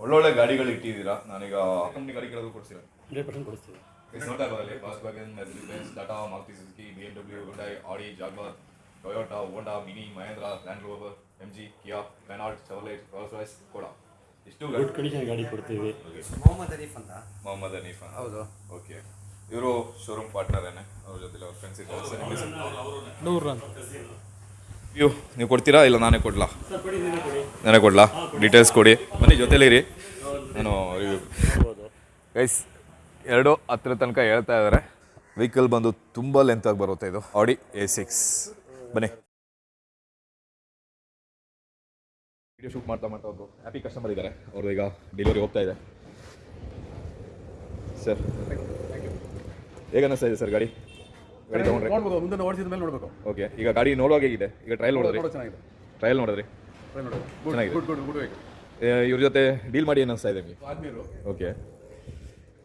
ಒಳ್ಳೊಳ್ಳೆ ಗಾಡಿಗಳು ಇಟ್ಟಿದ್ದೀರಾ? ನನಗೆ ಕಂಪ್ನಿ ಗಾಡಿ ಕೇಳೋದು ಕೊಡ್ತೀರಾ ಹಂಡ್ರೆಡ್ ಪರ್ಸೆಂಟ್ ಕೊಡಿಸ್ತೀವಿ. ನೋಡ್ತಾ ಇರೋದಲ್ಲಿ ಬಾಸ್ wagon Mercedes Tata Maruti Suzuki B M W Hyundai Audi Jaguar Toyota Honda Mini Mahindra Land Rover M G Kia Renault Chevrolet Rolls Royce ಕೂಡ ಇಷ್ಟು ಗಾಡಿ ಕಂಡೀಷನ್ ಗಾಡಿ ಕೊಡ್ತೀವಿ. ಮೊಹಮ್ಮದ್ ಅರೀಫ್ ಅಂತ. ಮೊಹಮ್ಮದ್ ಹನೀಫ್ ಹೌದು. ಓಕೆ ಇವರು ಶೋರೂಮ್ ಪಾರ್ಟ್ನರೇನೆ ಅವ್ರ ಜೊತೆ ಅವ್ರ ಫ್ರೆಂಡ್ಸ್ ಇದ್ದಾರೆ. ನೂರು ಅಂತ ಅಯ್ಯೋ ನೀವು ಕೊಡ್ತೀರಾ ಇಲ್ಲ ನಾನೇ ಕೊಡ್ಲಾ? ನಾನೇ ಕೊಡ್ಲಾ? ಡೀಟೇಲ್ಸ್ ಕೊಡಿ. ಬನ್ನಿ ಜೊತೆಲಿರಿ ನಾನು ಗೈಸ್ ಎರಡು ಹತ್ತಿರ ತನಕ ಹೇಳ್ತಾ ಇದ್ದಾರೆ ವೆಹಿಕಲ್ ಬಂದು ತುಂಬ ಲೆಂತಾಗಿ ಬರುತ್ತೆ ಇದು. ಆಡಿ ಎ ಸಿಕ್ಸ್ ಬನ್ನಿ. ವಿಡಿಯೋ ಶೂಟ್ ಮಾಡ್ತಾ ಮಾಡ್ತಾ ಒಬ್ಬರು ಹ್ಯಾಪಿ ಕಸ್ಟಮರ್ ಇದ್ದಾರೆ ಅವ್ರು ಈಗ ಡೆಲಿವರಿ ಹೋಗ್ತಾ ಇದೆ. ಸರ್ ಹೇಗೆ ಇದೆ ಸರ್ ಗಾಡಿ? ಗಾಡಿ ತೊಗೊಂಡ್ರೆ ಮುಂದೆ ಓಡಿಸಿದ ಮೇಲೆ ನೋಡಬೇಕು. ಓಕೆ ಈಗ ಗಾಡಿ ನೋಡುವಾಗ ಹೇಗಿದೆ? ಈಗ ಟ್ರಯಲ್ ನೋಡಿದ್ರಿ? ಚೆನ್ನಾಗಿದೆ. ಟ್ರಯಲ್ ನೋಡಿದ್ರಿ? ಚೆನ್ನಾಗಿದೆ. ಗುಡ್ ಗುಡ್ ಗುಡ್ ಇವ್ರ ಜೊತೆ ಡೀಲ್ ಮಾಡಿ ಏನು ಅನಿಸ್ತಾ ಇದೆ ನಿಮಗೆ? ಆದ್ಮೇಲೆ ಓಕೆ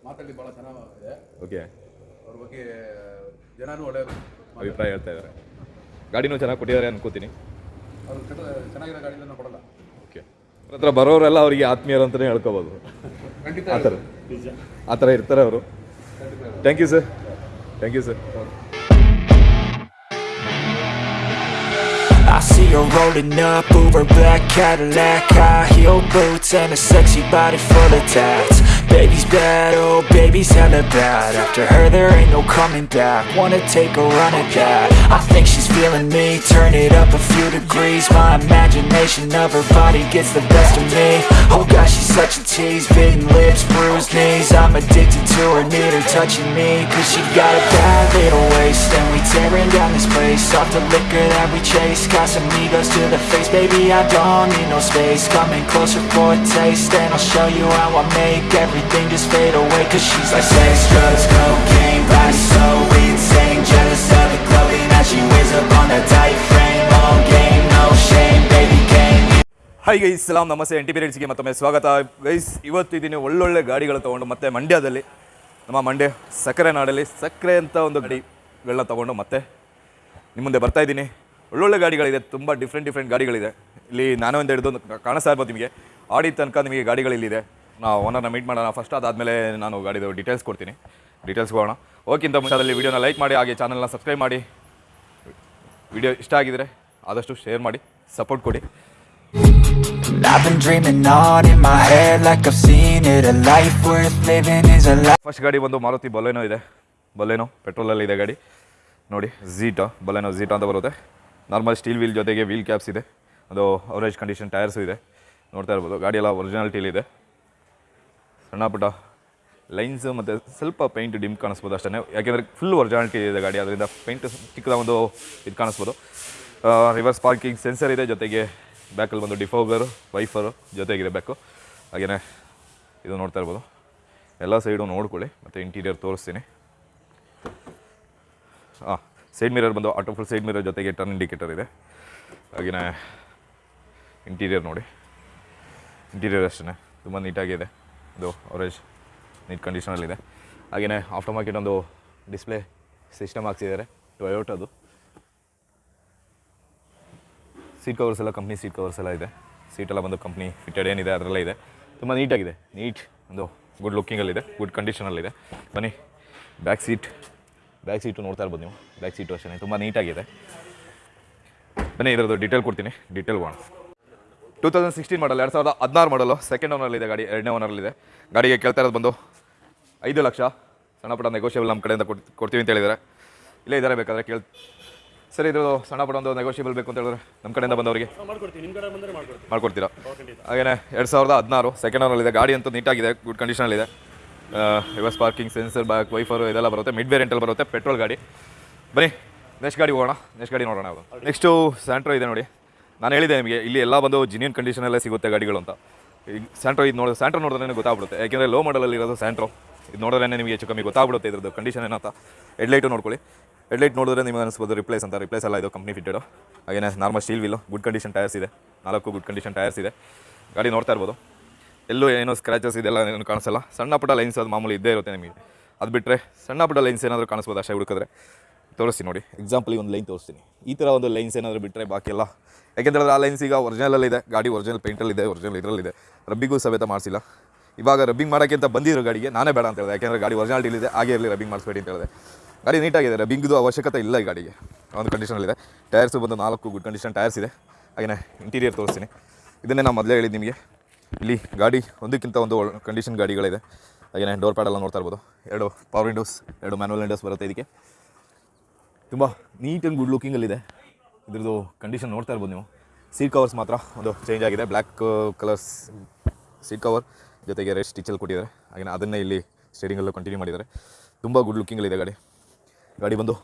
ಮಾತಾಡಿ ಭಾಳ ಚೆನ್ನಾಗಿದೆ. ಓಕೆ ಅವ್ರ ಬಗ್ಗೆ ಜನನೂ ಒಳ್ಳೆ ಅಭಿಪ್ರಾಯ ಹೇಳ್ತಾ ಇದ್ದಾರೆ ಗಾಡಿನೂ ಚೆನ್ನಾಗಿ ಕೊಟ್ಟಿದ್ದಾರೆ ಅನ್ಕೋತೀನಿ. ಅವ್ರು ಚೆನ್ನಾಗಿರೋ ಗಾಡಿಯಿಂದ ನಾವು ಕೊಡಲ್ಲ. ಓಕೆ ಅವ್ರ ಹತ್ರ ಬರೋರೆಲ್ಲ ಅವರಿಗೆ ಆತ್ಮೀಯರು ಅಂತಲೇ ಹೇಳ್ಕೋಬೋದು. ಆ ಥರ. ಆ ಥರ ಇರ್ತಾರೆ ಅವರು. Thank you sir thank you sir see her rolling up, Uber black Cadillac High heel boots and a sexy body full of tats Baby's bad, oh baby's hella bad. After her there ain't no coming back. Wanna take a run at that. I think she's feeling me, turn it up a few degrees. My imagination of her body gets the best of me. Oh gosh, she's such a tease, bitten lips, bruised knees. I'm addicted to her, need her touching me. Cause she got a bad little waist. And we tearing down this place. Off the liquor that we chase. Got some egos to the face. Baby, I don't need no space. Coming closer for a taste. And I'll show you how I make everything just fade away Cause she's like sex, drugs, cocaine Body so insane Jealous of the clothing that she wears up on a tight frame. All game, no shame Baby, game. Hi guys ಸಲಾಮ್ ನಮಸ್ತೆ N T ಪೀರಿಯಡ್ಸ್ಗೆ ಮತ್ತೊಮ್ಮೆ ಸ್ವಾಗತ guys ಇವತ್ತು ಇದೀನಿ ಒಳ್ಳೊಳ್ಳೆ ಗಾಡಿಗಳು ತೊಗೊಂಡು ಮತ್ತೆ ಮಂಡ್ಯದಲ್ಲಿ ನಮ್ಮ ಮಂಡ್ಯ ಸಕ್ಕರೆ ನಾಡಲ್ಲಿ ಸಕ್ಕರೆ ಅಂತ ಒಂದು ಗಾಡಿಗಳನ್ನ ತೊಗೊಂಡು ಮತ್ತೆ ನಿಮ್ಮ ಮುಂದೆ ಬರ್ತಾ ಇದ್ದೀನಿ ಒಳ್ಳೊಳ್ಳೆ ಗಾಡಿಗಳಿದೆ ತುಂಬ ಡಿಫ್ರೆಂಟ್ ಡಿಫ್ರೆಂಟ್ ಗಾಡಿಗಳಿದೆ. ಇಲ್ಲಿ ನಾನು ಒಂದು ಹಿಡಿದು ಕಾಣಿಸ್ತಾ ಇರ್ಬೋದು ನಿಮಗೆ. ಆಡಿ ತನಕ ನಿಮಗೆ ಗಾಡಿಗಳಿಲ್ಲಿದೆ. ನಾವು ಓನರ್ನ ಮೀಟ್ ಮಾಡೋಣ. ಫಸ್ಟ್ ಅದಾದಮೇಲೆ ನಾನು ಗಾಡಿದು ಡೀಟೇಲ್ಸ್ ಕೊಡ್ತೀನಿ. ಡೀಟೇಲ್ಸ್ ಹೋಗೋಣ ಓಕೆಂತ ಮುಂಚೆದಲ್ಲಿ ವಿಡಿಯೋನ ಲೈಕ್ ಮಾಡಿ ಹಾಗೆ ಚಾನಲ್ನ ಸಬ್ಸ್ಕ್ರೈಬ್ ಮಾಡಿ. ವಿಡಿಯೋ ಇಷ್ಟ ಆಗಿದರೆ ಆದಷ್ಟು ಶೇರ್ ಮಾಡಿ ಸಪೋರ್ಟ್ ಕೊಡಿ. ಫಸ್ಟ್ ಗಾಡಿ ಬಂದು ಮಾರುತಿ ಬೊಲೆನೋ ಇದೆ. ಬೊಲೆನೋ ಪೆಟ್ರೋಲಲ್ಲಿ ಇದೆ ಗಾಡಿ. ನೋಡಿ ಝೀಟಾ ಬೊಲೆನೋ ಝೀಟಾ ಅಂತ ಬರುತ್ತೆ. ನಾರ್ಮಲ್ ಸ್ಟೀಲ್ ವೀಲ್ ಜೊತೆಗೆ ವೀಲ್ ಕ್ಯಾಪ್ಸ್ ಇದೆ. ಅದು ಅವರೇಜ್ ಕಂಡೀಷನ್ ಟೈರ್ಸು ಇದೆ. ನೋಡ್ತಾ ಇರ್ಬೋದು ಗಾಡಿ ಎಲ್ಲ ಒರಿಜಿನಾಲಿಟಿಲಿದೆ ಸಣ್ಣ ಪುಟ್ಟ ಲೈನ್ಸ್ ಮತ್ತು ಸ್ವಲ್ಪ ಪೇಂಟ್ ಡಿಮ್ ಕಾಣಿಸ್ಬೋದು ಅಷ್ಟೇ ಯಾಕೆಂದರೆ ಫುಲ್ ಒರಿಜಿನಾಲಿಟಿ ಇದೆ ಗಾಡಿ ಅದರಿಂದ ಪೇಂಟ್ ಚಿಕ್ಕದ ಒಂದು ಇದು ಕಾಣಿಸ್ಬೋದು. ರಿವರ್ಸ್ ಪಾರ್ಕಿಂಗ್ ಸೆನ್ಸರ್ ಇದೆ ಜೊತೆಗೆ ಬ್ಯಾಕಲ್ಲಿ ಬಂದು ಡಿಫೋಗರು ವೈಫರು ಜೊತೆಗಿದೆ ಬ್ಯಾಕು ಹಾಗೆಯೇ ಇದು ನೋಡ್ತಾ ಇರ್ಬೋದು. ಎಲ್ಲ ಸೈಡು ನೋಡ್ಕೊಳ್ಳಿ, ಮತ್ತು ಇಂಟೀರಿಯರ್ ತೋರಿಸ್ತೀನಿ. ಹಾಂ ಸೈಡ್ ಮಿರರ್ ಬಂದು ಆಟೋ ಫುಲ್ ಸೈಡ್ ಮಿರರ್ ಜೊತೆಗೆ ಟರ್ನ್ ಇಂಡಿಕೇಟರ್ ಇದೆ. ಹಾಗೆಯೇ ಇಂಟೀರಿಯರ್ ನೋಡಿ. ಇಂಟೀರಿಯರ್ ಅಷ್ಟೇ ತುಂಬ ನೀಟಾಗಿದೆ ಇದು ಅವರೇಜ್ ನೀಟ್ ಕಂಡೀಷನಲ್ಲಿದೆ ಹಾಗೆಯೇ ಆಫ್ಟರ್ ಮಾರ್ಕೆಟ್ ಒಂದು ಡಿಸ್ಪ್ಲೇ ಸಿಸ್ಟಮ್ ಹಾಕ್ಸಿದ್ದಾರೆ. ಟೊಯೋಟದು ಸೀಟ್ ಕವರ್ಸ್ ಎಲ್ಲ ಕಂಪ್ನಿ ಸೀಟ್ ಕವರ್ಸ್ ಎಲ್ಲ ಇದೆ. ಸೀಟೆಲ್ಲ ಬಂದು ಕಂಪ್ನಿ ಫಿಟೆಡ್ ಏನಿದೆ ಅದರಲ್ಲೇ ಇದೆ. ತುಂಬ ನೀಟಾಗಿದೆ ನೀಟ್ ಒಂದು ಗುಡ್ ಲುಕ್ಕಿಂಗಲ್ಲಿದೆ ಗುಡ್ ಕಂಡೀಷನಲ್ಲಿದೆ ಬನ್ನಿ ಬ್ಯಾಕ್ ಸೀಟ್ ಬ್ಯಾಕ್ ಸೀಟು ನೋಡ್ತಾ ಇರ್ಬೋದು ನೀವು. ಬ್ಯಾಕ್ ಸೀಟು ಅಷ್ಟೇ ತುಂಬ ನೀಟಾಗಿದೆ ಬನ್ನಿ, ಇದರದ್ದು ಡೀಟೇಲ್ ಕೊಡ್ತೀನಿ. ಡೀಟೇಲ್ ಹೋಗೋಣ ಟೂ ತೌಸಂಡ್ ಸಿಕ್ಸ್ಟೀನ್ ಮಾಡಲ್ ಎರಡು ಸಾವಿರದ ಹದಿನಾರು ಮಾಡಲು ಸೆಕೆಂಡ್ ಓನರಲ್ಲಿದೆ ಗಾಡಿ ಎರಡನೇ ಓನರಲ್ಲಿದೆ ಗಾಡಿಗೆ ಕೇಳ್ತಾ ಇರೋದು ಬಂದು ಐದು ಲಕ್ಷ. ಸಣ್ಣ ಪುಟ್ಟ ನೆಗೋಷಿಯಬಲ್ ನಮ್ಮ ಕಡೆಯಿಂದ ಕೊಡ್ ಕೊಡ್ತೀವಿ ಅಂತ ಹೇಳಿದ್ದಾರೆ. ಇಲ್ಲೇ ಇದ್ದಾರೆ ಬೇಕಾದರೆ ಕೇಳ್ ಸರಿ ಇದು ಸಣ್ಣ ಪುಟ್ಟ ಒಂದು ನೆಗೋಷಿಯಬಲ್ ಬೇಕು ಅಂತ ಹೇಳಿದ್ರೆ ನಮ್ಮ ಕಡೆಯಿಂದ ಬಂದವರಿಗೆ ಮಾಡ್ಕೊಡ್ತೀರಾ? ಹಾಗೆಯೇ ಹಾಗೇನೆ ಎರಡು ಸಾವಿರದ ಹದಿನಾರು ಸೆಕೆಂಡ್ ಓನರಲ್ಲಿದೆ ಗಾಡಿ ಅಂತೂ ನೀಟಾಗಿದೆ good ಕಂಡೀಷನಲ್ಲಿದೆ reverse parking sensor back wiper ಇದೆಲ್ಲ ಬರುತ್ತೆ. ಮಿಡ್ ವೇರಿಯಂಟಲ್ಲಿ ಬರುತ್ತೆ ಪೆಟ್ರೋಲ್ ಗಾಡಿ. ಬನ್ನಿ ನೆಕ್ಸ್ಟ್ ಗಾಡಿ ಹೋಗೋಣ. ನೆಕ್ಸ್ಟ್ ಗಾಡಿ ನೋಡೋಣ ಅದು ನೆಕ್ಸ್ಟು ಸ್ಯಾಂಟ್ರೋ ಇದೆ ನೋಡಿ. ನಾನು ಹೇಳಿದೆ ನಿಮಗೆ, ಇಲ್ಲಿ ಎಲ್ಲ ಬಂದು ಜಿನಿಯನ್ ಕಂಡೀಷನಲ್ಲೇ ಸಿಗುತ್ತೆ ಗಾಡಿಗಳು ಅಂತ. ಈಗ ಸ್ಯಾಂಟ್ರೋ ಇದು ನೋಡಿ ಸ್ಯಾಂಟ್ರೋ ನೋಡಿದ್ರೆ ಗೊತ್ತಾಗ್ಬಿಡುತ್ತೆ. ಯಾಕೆಂದರೆ ಲೋ ಮಾಡಲಲ್ಲಿ ಇರೋದು ಸ್ಯಾಂಟ್ರೋ ಇದು ನೋಡಿದ್ರೆ ನಿಮಗೆ ಹೆಚ್ಚು ಕಮ್ಮಿ ಗೊತ್ತಾಗ್ಬಿಡುತ್ತೆ ಇದ್ರದ್ದು ಕಂಡೀಷನ್ ಏನಂತ ಹೆಡ್ಲೈಟು ನೋಡ್ಕೊಳ್ಳಿ. ಹೆಡ್ಲೈಟ್ ನೋಡಿದ್ರೆ ನಿಮಗೆ ಅನಿಸ್ಬೋದು ರಿಪ್ಲೇಸ್ ಅಂತ. ರಿಪ್ಲೇಸ್ ಎಲ್ಲ ಇದು ಕಂಪ್ನಿ ಫಿಟ್ಟೆಡು ಹಾಗೇನೆ normal steel wheel good condition tyres ಇದೆ. ನಾಲ್ಕು ಗುಡ್ ಕಂಡೀಷನ್ ಟೈರ್ಸ್ ಇದೆ. ಗಾಡಿ ನೋಡ್ತಾ ಇರ್ಬೋದು. ಎಲ್ಲೂ ಏನೋ ಸ್ಕ್ರ್ಯಾಚಸ್ ಇದೆಲ್ಲ ಏನು ಕಾಣಿಸಲ್ಲ. ಸಣ್ಣ ಪುಟ್ಟ ಲೈನ್ಸ್ ಅದು ಮಾಮೂಲಿ ಇದ್ದೇ ಇರುತ್ತೆ ನಿಮಗೆ. ಅದು ಬಿಟ್ಟರೆ ಸಣ್ಣ ಪುಟ್ಟ ಲೈನ್ಸ್ ಏನಾದರೂ ಕಾಣಿಸ್ಬೋದು? ಅಷ್ಟೇ ಹುಡುಕಿದ್ರೆ. ತೋರಿಸ್ತೀನಿ ನೋಡಿ. ಎಕ್ಸಾಂಪಲ್ ಒಂದು ಲೈನ್ ತೋರಿಸ್ತೀನಿ. ಈ ಥರ ಒಂದು ಲೈನ್ಸ್ ಏನಾದರೂ ಬಿಟ್ಟರೆ ಬಾಕಿ ಎಲ್ಲ. ಯಾಕೆಂದರೆ ಆ ಲೈನ್ಸ್ ಈಗ ಒರಿಜಿನಲಲ್ಲಿದೆ ಗಾಡಿ ಒರಿಜಿನಲ್ ಪೇಂಟಲ್ಲಿದೆ ಒರಿಜಿನಲ್ ಇದರಲ್ಲಿದೆ ರಬ್ಬಿಗೂ ಸಮೇತ ಮಾಡಿಸಿಲ್ಲ. ಇವಾಗ ರಬ್ಬಿಂಗ್ ಮಾಡೋಕ್ಕೆ ಅಂತ ಬಂದಿರೋ ಗಾಡಿಗೆ, ನಾನೇ ಬೇಡ ಅಂತ ಹೇಳಿದೆ. ಯಾಕೆಂದರೆ ಗಾಡಿ ಒರಿಜಿನಾಲಿಟಿಲಿದೆ ಹಾಗೆ ಇರಲಿ ರಬ್ಬಿಂಗ್ ಮಾಡಿಸ್ಬೇಡಿ ಅಂತ ಹೇಳಿದೆ. ಗಾಡಿ ನೀಟಾಗಿದೆ ರಬ್ಬಿಂಗ್ದು ಅವಶ್ಯಕತೆ ಇಲ್ಲ ಈ ಗಾಡಿಗೆ. ಒಂದು ಕಂಡೀಷನಲ್ಲಿದೆ ಟೈರ್ಸು ಬಂದು ನಾಲ್ಕು ಗುಡ್ ಕಂಡೀಷನ್ ಟೈರ್ಸ್ ಇದೆ. ಹಾಗೆಯೇ ಇಂಟೀರಿಯರ್ ತೋರಿಸ್ತೀನಿ. ಇದನ್ನೇ ನಾನು ಮೊದಲೇ ಹೇಳಿದ್ದು ನಿಮಗೆ. ಇಲ್ಲಿ ಗಾಡಿ ಒಂದಕ್ಕಿಂತ ಒಂದು ಕಂಡೀಷನ್ ಗಾಡಿಗಳಿದೆ. ಹಾಗೆಯೇ ಡೋರ್ ಪ್ಯಾಡೆಲ್ಲ ನೋಡ್ತಾ ಇರ್ಬೋದು. ಎರಡು ಪವರ್ ವಿಂಡೋಸ್ ಎರಡು ಮ್ಯಾನುವಲ್ ವಿಂಡೋಸ್ ಬರುತ್ತೆ ಇದಕ್ಕೆ. ತುಂಬ ನೀಟ್ ಆ್ಯಂಡ್ ಗುಡ್ ಲುಕಿಂಗಲ್ಲಿದೆ ಇದ್ರದ್ದು ಕಂಡೀಷನ್ ನೋಡ್ತಾ ಇರ್ಬೋದು ನೀವು. ಸೀಟ್ ಕವರ್ಸ್ ಮಾತ್ರ ಒಂದು ಚೇಂಜ್ ಆಗಿದೆ. ಬ್ಲ್ಯಾಕ್ ಕಲರ್ಸ್ ಸೀಟ್ ಕವರ್ ಜೊತೆಗೆ ರೆಡ್ ಸ್ಟಿಚಲ್ಲಿ ಕೊಟ್ಟಿದ್ದಾರೆ. ಹಾಗೆ ಅದನ್ನೇ ಇಲ್ಲಿ ಸ್ಟೇರಿಂಗಲ್ಲೂ ಕಂಟಿನ್ಯೂ ಮಾಡಿದ್ದಾರೆ. ತುಂಬ ಗುಡ್ ಲುಕಿಂಗಲ್ಲಿದೆ ಗಾಡಿ. ಗಾಡಿ ಬಂದು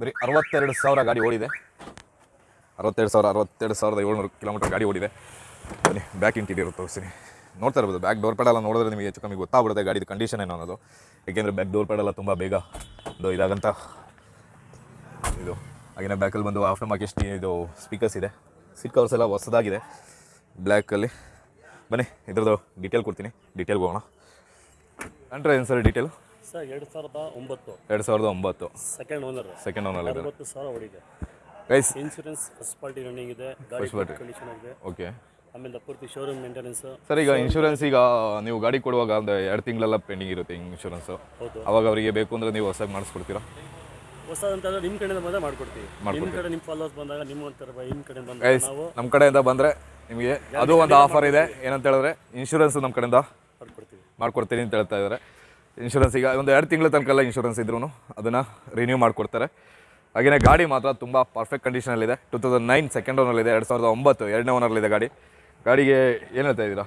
ಬರೀ ಅರವತ್ತೆರಡು ಸಾವಿರ ಗಾಡಿ ಓಡಿದೆ. ಅರವತ್ತೆರಡು ಸಾವಿರ, ಅರವತ್ತೆರಡು ಸಾವಿರದ ಏಳ್ನೂರು ಕಿಲೋಮೀಟರ್ ಗಾಡಿ ಓಡಿದೆ. ಬನ್ನಿ ಬ್ಯಾಕ್ ಇಂಟೀರಿಯರ್ ತೋರಿಸ್ತೀನಿ. ನೋಡ್ತಾ ಇರ್ಬೋದು ಬ್ಯಾಕ್ ಡೋರ್ ಪ್ಯಾಡೆಲ್ಲ ನೋಡಿದ್ರೆ ನಿಮಗೆ ಹೆಚ್ಚು ಕಮ್ಮಿ ಗೊತ್ತಾಗ್ಬಿಡುತ್ತೆ ಗಾಡಿದು ಕಂಡೀಷನ್ ಏನು ಅನ್ನೋದು. ಏಕೆಂದರೆ ಬ್ಯಾಕ್ ಡೋರ್ ಪ್ಯಾಡೆಲ್ಲ ತುಂಬ ಬೇಗ ಒಂದು ಇದಾಗಂತ ಇದು. ಹಾಗೆಯೇ ಬ್ಯಾಕಲ್ಲಿ ಬಂದು ಆಫ್ಟರ್ ಮಾರ್ಕೆಟ್ ಇದು ಸ್ಪೀಕರ್ಸ್ ಇದೆ. ಸೀಟ್ ಕವರ್ಸ್ ಎಲ್ಲ ಹೊಸದಾಗಿದೆ. ಬ್ಲ್ಯಾಕಲ್ಲಿ ಬನ್ನಿ ಇದ್ರದ್ದು ಡೀಟೇಲ್ ಕೊಡ್ತೀನಿ. ಡೀಟೇಲ್ಗೆ ಹೋಗೋಣ ಕಂಡ್ರೆ ಏನು ಸರ್ ಡೀಟೇಲ್ ಸರ್ ಎರಡು ಸಾವಿರದ ಒಂಬತ್ತು. ಎರಡು ಸಾವಿರದ ಒಂಬತ್ತು. ಸೆಕೆಂಡ್ ಓನರ್ ಸೆಕೆಂಡ್ ಓನರ್ ಒಂಬತ್ತು ಸಾವಿರ ಹೊಡಿದೆ guys insurance first party running ಇದೆ. ಗಾಡಿ ಕಂಡೀಷನ್ ಆಗಿದೆ. ಓಕೆ ಆಮೇಲೆ ಪೂರ್ತಿ ಶೋರೂಮ್ ಮೇಂಟೆನೆನ್ಸ್ ಸರ್ ಈಗ ಇನ್ಶೂರೆನ್ಸ್ ಈಗ ನೀವು ಗಾಡಿ ಕೊಡುವಾಗ ಒಂದು ಎರಡು ತಿಂಗಳೆಲ್ಲ ಪೆಂಡಿಂಗ್ ಇರುತ್ತೆ ಇನ್ಶೂರೆನ್ಸ್ ಹೌದು. ಅವಾಗ ಅವರಿಗೆ ಬೇಕು ಅಂದ್ರೆ ನೀವು ಹೊಸಾಗಿ ಮಾಡಿಸ್ಕೊಡ್ತೀರಾ? ಹೊಸದಂತಂದ್ರೆ ನಿಮ್ಮ ಕಡೆಯಿಂದ ಬಂದರೆ ಮಾಡ್ಕೊಡ್ತೀವಿ. ನಿಮ್ಮ ಕಡೆ ನಿಮ್ಮ ಫಾಲೋವರ್ಸ್ ಬಂದಾಗ ನಿಮ್ಮ ಒಂಥರ ನಿಮ್ಮ ಕಡೆ ಬಂದಾಗ ಗೈಸ್ ನಾವು ನಮ್ಮ ಕಡೆಯಿಂದ ಬಂದರೆ ನಿಮಗೆ ಅದು ಒಂದು ಆಫರ್ ಇದೆ. ಏನಂತ ಹೇಳಿದ್ರೆ ಇನ್ಶೂರೆನ್ಸ್ ನಮ್ಮ ಕಡೆಯಿಂದ ಮಾಡ್ಕೊಡ್ತೀವಿ. ಮಾಡ್ಕೊಡ್ತೀನಿ ಅಂತ ಹೇಳ್ತಾ ಇದ್ದಾರೆ ಇನ್ಶೂರೆನ್ಸ್ ಈಗ ಒಂದು ಎರಡು ತಿಂಗಳ ತನಕ ಎಲ್ಲ ಇನ್ಶೂರೆನ್ಸ್ ಇದ್ರೂ ಅದನ್ನ ರಿನ್ಯೂ ಮಾಡ್ಕೊಡ್ತಾರೆ. ಹಾಗೆಯೇ ಗಾಡಿ ಮಾತ್ರ ತುಂಬ ಪರ್ಫೆಕ್ಟ್ ಕಂಡೀಷನಲ್ಲಿದೆ ಟೂ ತೌಸಂಡ್ ನೈನ್ ಸೆಕೆಂಡ್ ಓನರ್ಲಿದೆ ಎರಡು ಸಾವಿರದ ಒಂಬತ್ತು ಎರಡನೇ ಓನರ್ಲಿದೆ ಗಾಡಿ. ಗಾಡಿಗೆ ಏನು ಹೇಳ್ತಾ ಇದ್ದೀರಾ?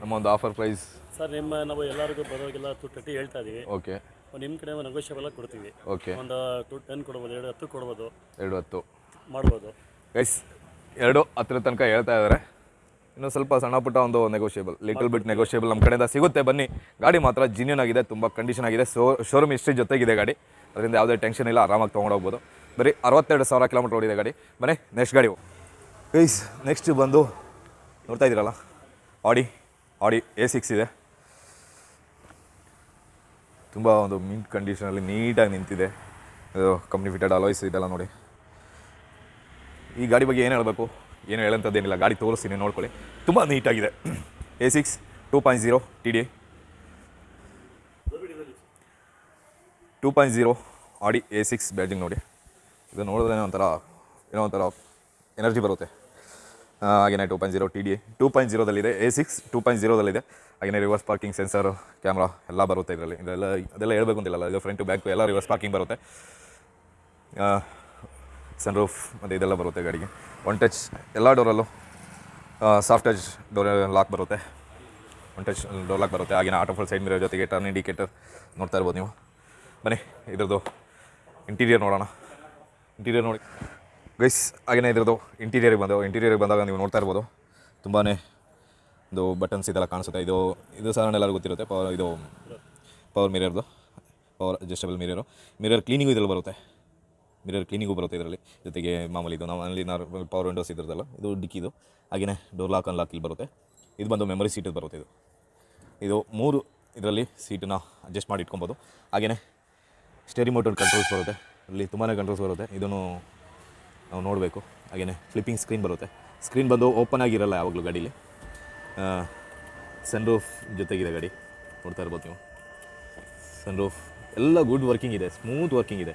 ನಮ್ಮ ಒಂದು ಆಫರ್ ಪ್ರೈಸ್ ಸರ್ ನಿಮ್ಮ ನಾವು ಎಲ್ಲರಿಗೂ ಬರೋರಿಗೆಲ್ಲ ಟು ತರ್ಟಿ ಹೇಳ್ತಾ ಇದೀವಿ. ಓಕೆ ನಿಮ್ಮ ಕಡೆ ನೆಗೋಷಿಯಬಲ್ ಕೊಡ್ತೀವಿ. ಓಕೆ ಒಂದು ಟು ಟೆನ್ ಕೊಡ್ಬೋದು ಎರಡು ಹತ್ತು ಕೊಡ್ಬೋದು. ಎರಡು ಹತ್ತು. ಮಾಡ್ಬೋದು. ಎಸ್ ಎರಡು ಹತ್ತರ ತನಕ ಹೇಳ್ತಾ ಇದ್ದಾರೆ ಇನ್ನು ಸ್ವಲ್ಪ ಸಣ್ಣ ಪುಟ್ಟ ಒಂದು ನೆಗೋಷಿಯಬಲ್ ಲಿಟಲ್ ಬಿಟ್ ನೆಗೋಷಿಯಬಲ್ ನಮ್ಮ ಕಡೆಯಿಂದ ಸಿಗುತ್ತೆ. ಬನ್ನಿ. ಗಾಡಿ ಮಾತ್ರ ಜಿನ್ಯೂನ್ ಆಗಿದೆ ತುಂಬ ಕಂಡೀಷನ್ ಆಗಿದೆ. ಸೋ ಶೋರೂಮ್ ಹಿಸ್ಟ್ರಿ ಜೊತೆಗಿದೆ ಗಾಡಿ. ಅದರಿಂದ ಯಾವುದೇ ಟೆನ್ಷನ್ ಇಲ್ಲ ಆರಾಮಾಗಿ ತೊಗೊಂಡೋಗ್ಬೋದು ಬರೀ ಅರವತ್ತೆರಡು ಸಾವಿರ ಕಿಲೋಮೀಟರ್ ಓಡಿದೆ ಗಾಡಿ. ಬನ್ನಿ ನೆಕ್ಸ್ಟ್ ಗಾಡಿ ಗೈಸ್ ನೆಕ್ಸ್ಟ್ ಬಂದು ನೋಡ್ತಾ ಇದ್ದೀರಲ್ಲ? ಆಡಿ ಆಡಿ ಎ ಸಿಕ್ಸ್ ಇದೆ. ತುಂಬ ಒಂದು ಮಿಂಟ್ ಕಂಡೀಷನಲ್ಲಿ ನೀಟಾಗಿ ನಿಂತಿದೆ. ಇದು ಕಂಪ್ನಿ ಫಿಟೆಡ್ ಅಲಾಯ್ಸ್ ಇದೆಲ್ಲ ನೋಡಿ. ಈ ಗಾಡಿ ಬಗ್ಗೆ ಏನು ಹೇಳಬೇಕು? ಏನು ಹೇಳೋಂಥದ್ದೇನಿಲ್ಲ ಗಾಡಿ ತೋರಿಸ್ತೀನಿ, ನೋಡ್ಕೊಳ್ಳಿ. ತುಂಬ ನೀಟಾಗಿದೆ. A six two point zero T D two point zero Audi A six batting ನೋಡಿ. ಇದು ನೋಡಿದ್ರೆ ಒಂಥರ ಏನೋ ಒಂಥರ ಎನರ್ಜಿ ಬರುತ್ತೆ. ಆ, ಹಾಗೇನೆ two point zero T D two point ಜೀರೋದಲ್ಲಿದೆ A six two point ಜೀರೋದಲ್ಲಿದೆ ಹಾಗೆಯೇ ರಿವರ್ಸ್ ಪಾರ್ಕಿಂಗ್ ಸೆನ್ಸರ್ ಕ್ಯಾಮ್ರಾ ಎಲ್ಲ ಬರುತ್ತೆ ಇದರಲ್ಲಿ. ಇದೆಲ್ಲ ಅದೆಲ್ಲ ಹೇಳಬೇಕು ಅಂತಿಲ್ಲ ಇದು ಫ್ರಂಟ್ ಟು ಬ್ಯಾಕ್ ಎಲ್ಲ ರಿವರ್ಸ್ ಪಾರ್ಕಿಂಗ್ ಬರುತ್ತೆ. ಸನ್ ರೂಫ್ ಮತ್ತು ಇದೆಲ್ಲ ಬರುತ್ತೆ ಗಾಡಿಗೆ. ಒನ್ ಟಚ್ ಎಲ್ಲ ಡೋರಲ್ಲೂ ಸಾಫ್ಟ್ ಟಚ್ ಡೋರ್ ಲಾಕ್ ಬರುತ್ತೆ. ಒನ್ ಟಚ್ ಡೋರ್ ಲಾಕ್ ಬರುತ್ತೆ. ಹಾಗೆಯೇ ಆಟೋಫಲ್ ಸೈಡ್ ಮೀರೋ ಜೊತೆಗೆ ಟರ್ನ್ ಇಂಡಿಕೇಟರ್ ನೋಡ್ತಾ ಇರ್ಬೋದು ನೀವು. ಬನ್ನಿ ಇದ್ರದ್ದು ಇಂಟೀರಿಯರ್ ನೋಡೋಣ. ಇಂಟೀರಿಯರ್ ನೋಡಿ. ಗೈಸ್ ಹಾಗೆಯೇ ಇದ್ರದ್ದು ಇಂಟೀರಿಯರ್ಗೆ ಬಂದವು ಇಂಟೀರಿಯರ್ಗೆ ಬಂದಾಗ ನೀವು ನೋಡ್ತಾ ಇರ್ಬೋದು. ತುಂಬಾ ಇದು ಬಟನ್ಸ್ ಇದೆಲ್ಲ ಕಾಣಿಸುತ್ತೆ. ಇದು ಇದು ಸಾಧಾರಣ ಎಲ್ಲರಿಗೂ ಗೊತ್ತಿರುತ್ತೆ. ಪವರ್ ಇದು power ಮಿರರ್ದು power adjustable mirror mirror cleaning ಇದರಲ್ಲಿ ಬರುತ್ತೆ. ಮಿರರ್ ಕ್ಲೀನಿಂಗು ಬರುತ್ತೆ ಇದರಲ್ಲಿ. ಜೊತೆಗೆ ಮಾಮೂಲಿ ಇದು, ನಮ್ಮಲ್ಲಿ ನಾರ್ ಪವರ್ ವಿಂಡೋಸ್ ಇದ್ರದ್ದಲ್ಲ. ಇದು ಡಿಕ್ಕಿದು ಹಾಗೆಯೇ ಡೋರ್ ಲಾಕ್ ಅನ್ಲಾಕ್ ಇಲ್ಲಿ ಬರುತ್ತೆ. ಇದು ಬಂದು ಮೆಮೊರಿ ಸೀಟದು ಬರುತ್ತೆ ಇದು. ಇದು ಮೂರು ಇದರಲ್ಲಿ ಸೀಟನ್ನ ಅಡ್ಜಸ್ಟ್ ಮಾಡಿ ಇಟ್ಕೊಬೋದು. ಹಾಗೆಯೇ ಸ್ಟೇರಿ ಮೋಟರ್ ಕಂಟ್ರೋಲ್ಸ್ ಬರುತ್ತೆ. ಇಲ್ಲಿ ತುಂಬಾ ಕಂಟ್ರೋಲ್ಸ್ ಬರುತ್ತೆ. ಇದನ್ನು ನಾವು ನೋಡಬೇಕು. ಹಾಗೆಯೇ ಫ್ಲಿಪ್ಪಿಂಗ್ ಸ್ಕ್ರೀನ್ ಬರುತ್ತೆ. ಸ್ಕ್ರೀನ್ ಬಂದು ಓಪನ್ ಆಗಿರಲ್ಲ ಯಾವಾಗಲೂ ಗಾಡೀಲಿ. ಸನ್ ರೂಫ್ ಜೊತೆಗಿದೆ ಗಾಡಿ. ನೋಡ್ತಾ ಇರ್ಬೋದು ನೀವು. ಸನ್ ರೂಫ್ ಎಲ್ಲ ಗುಡ್ ವರ್ಕಿಂಗ್ ಇದೆ ಸ್ಮೂತ್ ವರ್ಕಿಂಗ್ ಇದೆ.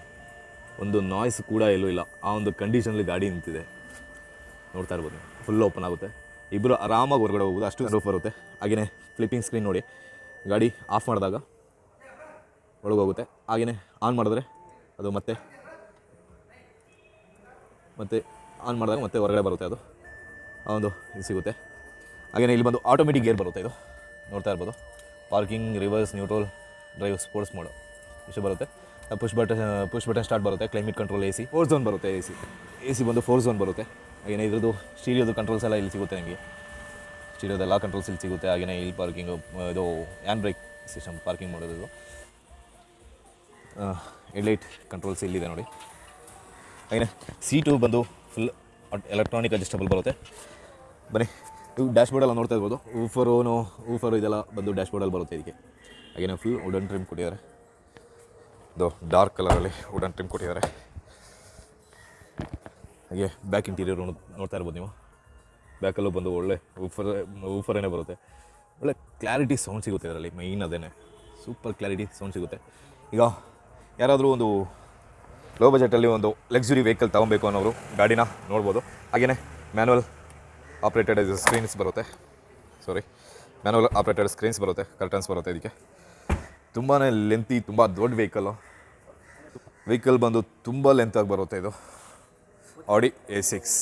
ಒಂದು ನಾಯ್ಸ್ ಕೂಡ ಎಲ್ಲೂ ಇಲ್ಲ. ಆ ಒಂದು ಕಂಡೀಷನಲ್ಲಿ ಗಾಡಿ ನಿಂತಿದೆ. ನೋಡ್ತಾ ಇರ್ಬೋದು ಫುಲ್ ಓಪನ್ ಆಗುತ್ತೆ. ಇಬ್ಬರು ಆರಾಮಾಗಿ ಹೊರಗಡೆ ಹೋಗ್ಬೋದು. ಅಷ್ಟು ರೂಫ್ ಬರುತ್ತೆ. ಹಾಗೆಯೇ ಫ್ಲಿಪ್ಪಿಂಗ್ ಸ್ಕ್ರೀನ್ ನೋಡಿ. ಗಾಡಿ ಆಫ್ ಮಾಡಿದಾಗ ಒಳಗೋಗುತ್ತೆ. ಹಾಗೆಯೇ ಆನ್ ಮಾಡಿದ್ರೆ ಅದು ಮತ್ತೆ ಮತ್ತೆ ಆನ್ ಮಾಡಿದಾಗ ಮತ್ತೆ ಹೊರಗಡೆ ಬರುತ್ತೆ ಅದು. ಆ ಒಂದು ಇದು ಸಿಗುತ್ತೆ. ಹಾಗೆಯೇ ಇಲ್ಲಿ ಬಂದು ಆಟೋಮೆಟಿಕ್ ಗೇರ್ ಬರುತ್ತೆ ಇದು. ನೋಡ್ತಾ ಇರ್ಬೋದು. Parking reverse neutral drive sports mode ಇಷ್ಟು ಬರುತ್ತೆ. Push button push button start ಬರುತ್ತೆ. Climate control A C four zone ಬರುತ್ತೆ ಎ ಸಿ ಎ ಸಿ ಬಂದು ಫೋರ್ ಝೋನ್ ಬರುತ್ತೆ. ಹಾಗೆಯೇ ಇದ್ರದ್ದು ಸ್ಟೀರಿಯೋದು ಕಂಟ್ರೋಲ್ಸ್ ಎಲ್ಲ ಇಲ್ಲಿ ಸಿಗುತ್ತೆ ನಿಮಗೆ. ಸ್ಟೀರಿಯೋದೆಲ್ಲ ಕಂಟ್ರೋಲ್ಸ್ ಇಲ್ಲಿ ಸಿಗುತ್ತೆ. ಹಾಗೆಯೇ ಇಲ್ಲಿ ಪಾರ್ಕಿಂಗು ಇದು ಹ್ಯಾಂಡ್ ಬ್ರೇಕ್ ಸಿಸ್ಟಮ್ ಪಾರ್ಕಿಂಗ್ ಮಾಡೋದು. ಹೆಡ್ಲೈಟ್ ಕಂಟ್ರೋಲ್ಸ್ ಇಲ್ಲಿದೆ ನೋಡಿ. ಹಾಗೆಯೇ ಸೀಟು ಬಂದು ಫುಲ್ ಎಲೆಕ್ಟ್ರಾನಿಕ್ ಅಡ್ಜಸ್ಟಬಲ್ ಬರುತ್ತೆ. ಬನ್ನಿ ಇವು ಡ್ಯಾಶ್ಬೋರ್ಡೆಲ್ಲ ನೋಡ್ತಾ ಇರ್ಬೋದು. ಊಫರೋನು ಊಫರು ಇದೆಲ್ಲ ಬಂದು ಡ್ಯಾಶ್ಬೋರ್ಡಲ್ಲಿ ಬರುತ್ತೆ ಇದಕ್ಕೆ. ಹಾಗೆಯೇ ಫುಲ್ ವುಡನ್ ಟ್ರಿಮ್ ಕೊಟ್ಟಿದ್ದಾರೆ. ಇದು ಡಾರ್ಕ್ ಕಲರಲ್ಲಿ ವುಡನ್ ಟ್ರಿಮ್ ಕೊಟ್ಟಿದ್ದಾರೆ. ಹಾಗೆ ಬ್ಯಾಕ್ ಇಂಟೀರಿಯರ್ ನೋಡ್ತಾ ಇರ್ಬೋದು ನೀವು. ಬ್ಯಾಕಲ್ಲೂ ಬಂದು ಒಳ್ಳೆ ಊಫರ್ ಊಫರೇನೇ ಬರುತ್ತೆ. ಒಳ್ಳೆ ಕ್ಲಾರಿಟಿ ಸೌಂಡ್ ಸಿಗುತ್ತೆ ಇದರಲ್ಲಿ ಮೈನ್ ಅದೇ ಸೂಪರ್ ಕ್ಲಾರಿಟಿ ಸೌಂಡ್ ಸಿಗುತ್ತೆ. ಈಗ ಯಾರಾದರೂ ಒಂದು ಲೋ ಬಜೆಟಲ್ಲಿ ಒಂದು ಲಕ್ಸುರಿ ವೆಹಿಕಲ್ ತೊಗೊಬೇಕು ಅನ್ನೋರು ಗಾಡಿನ ನೋಡ್ಬೋದು. ಹಾಗೆಯೇ ಮ್ಯಾನುವಲ್ ಆಪ್ರೇಟೆಡ್ ಸ್ಕ್ರೀನ್ಸ್ ಬರುತ್ತೆ. ಸಾರಿ ಮ್ಯಾನುವಲ್ ಆಪ್ರೇಟೆಡ್ ಸ್ಕ್ರೀನ್ಸ್ ಬರುತ್ತೆ ಕರ್ಟನ್ಸ್ ಬರುತ್ತೆ ಇದಕ್ಕೆ. ತುಂಬಾ ಲೆಂತಿ ತುಂಬ ದೊಡ್ಡ ವೆಹಿಕಲ್ಲು ವೆಹಿಕಲ್ ಬಂದು ತುಂಬ ಲೆಂತಾಗಿ ಬರುತ್ತೆ ಇದು. ಆಡಿ ಎ ಸಿಕ್ಸ್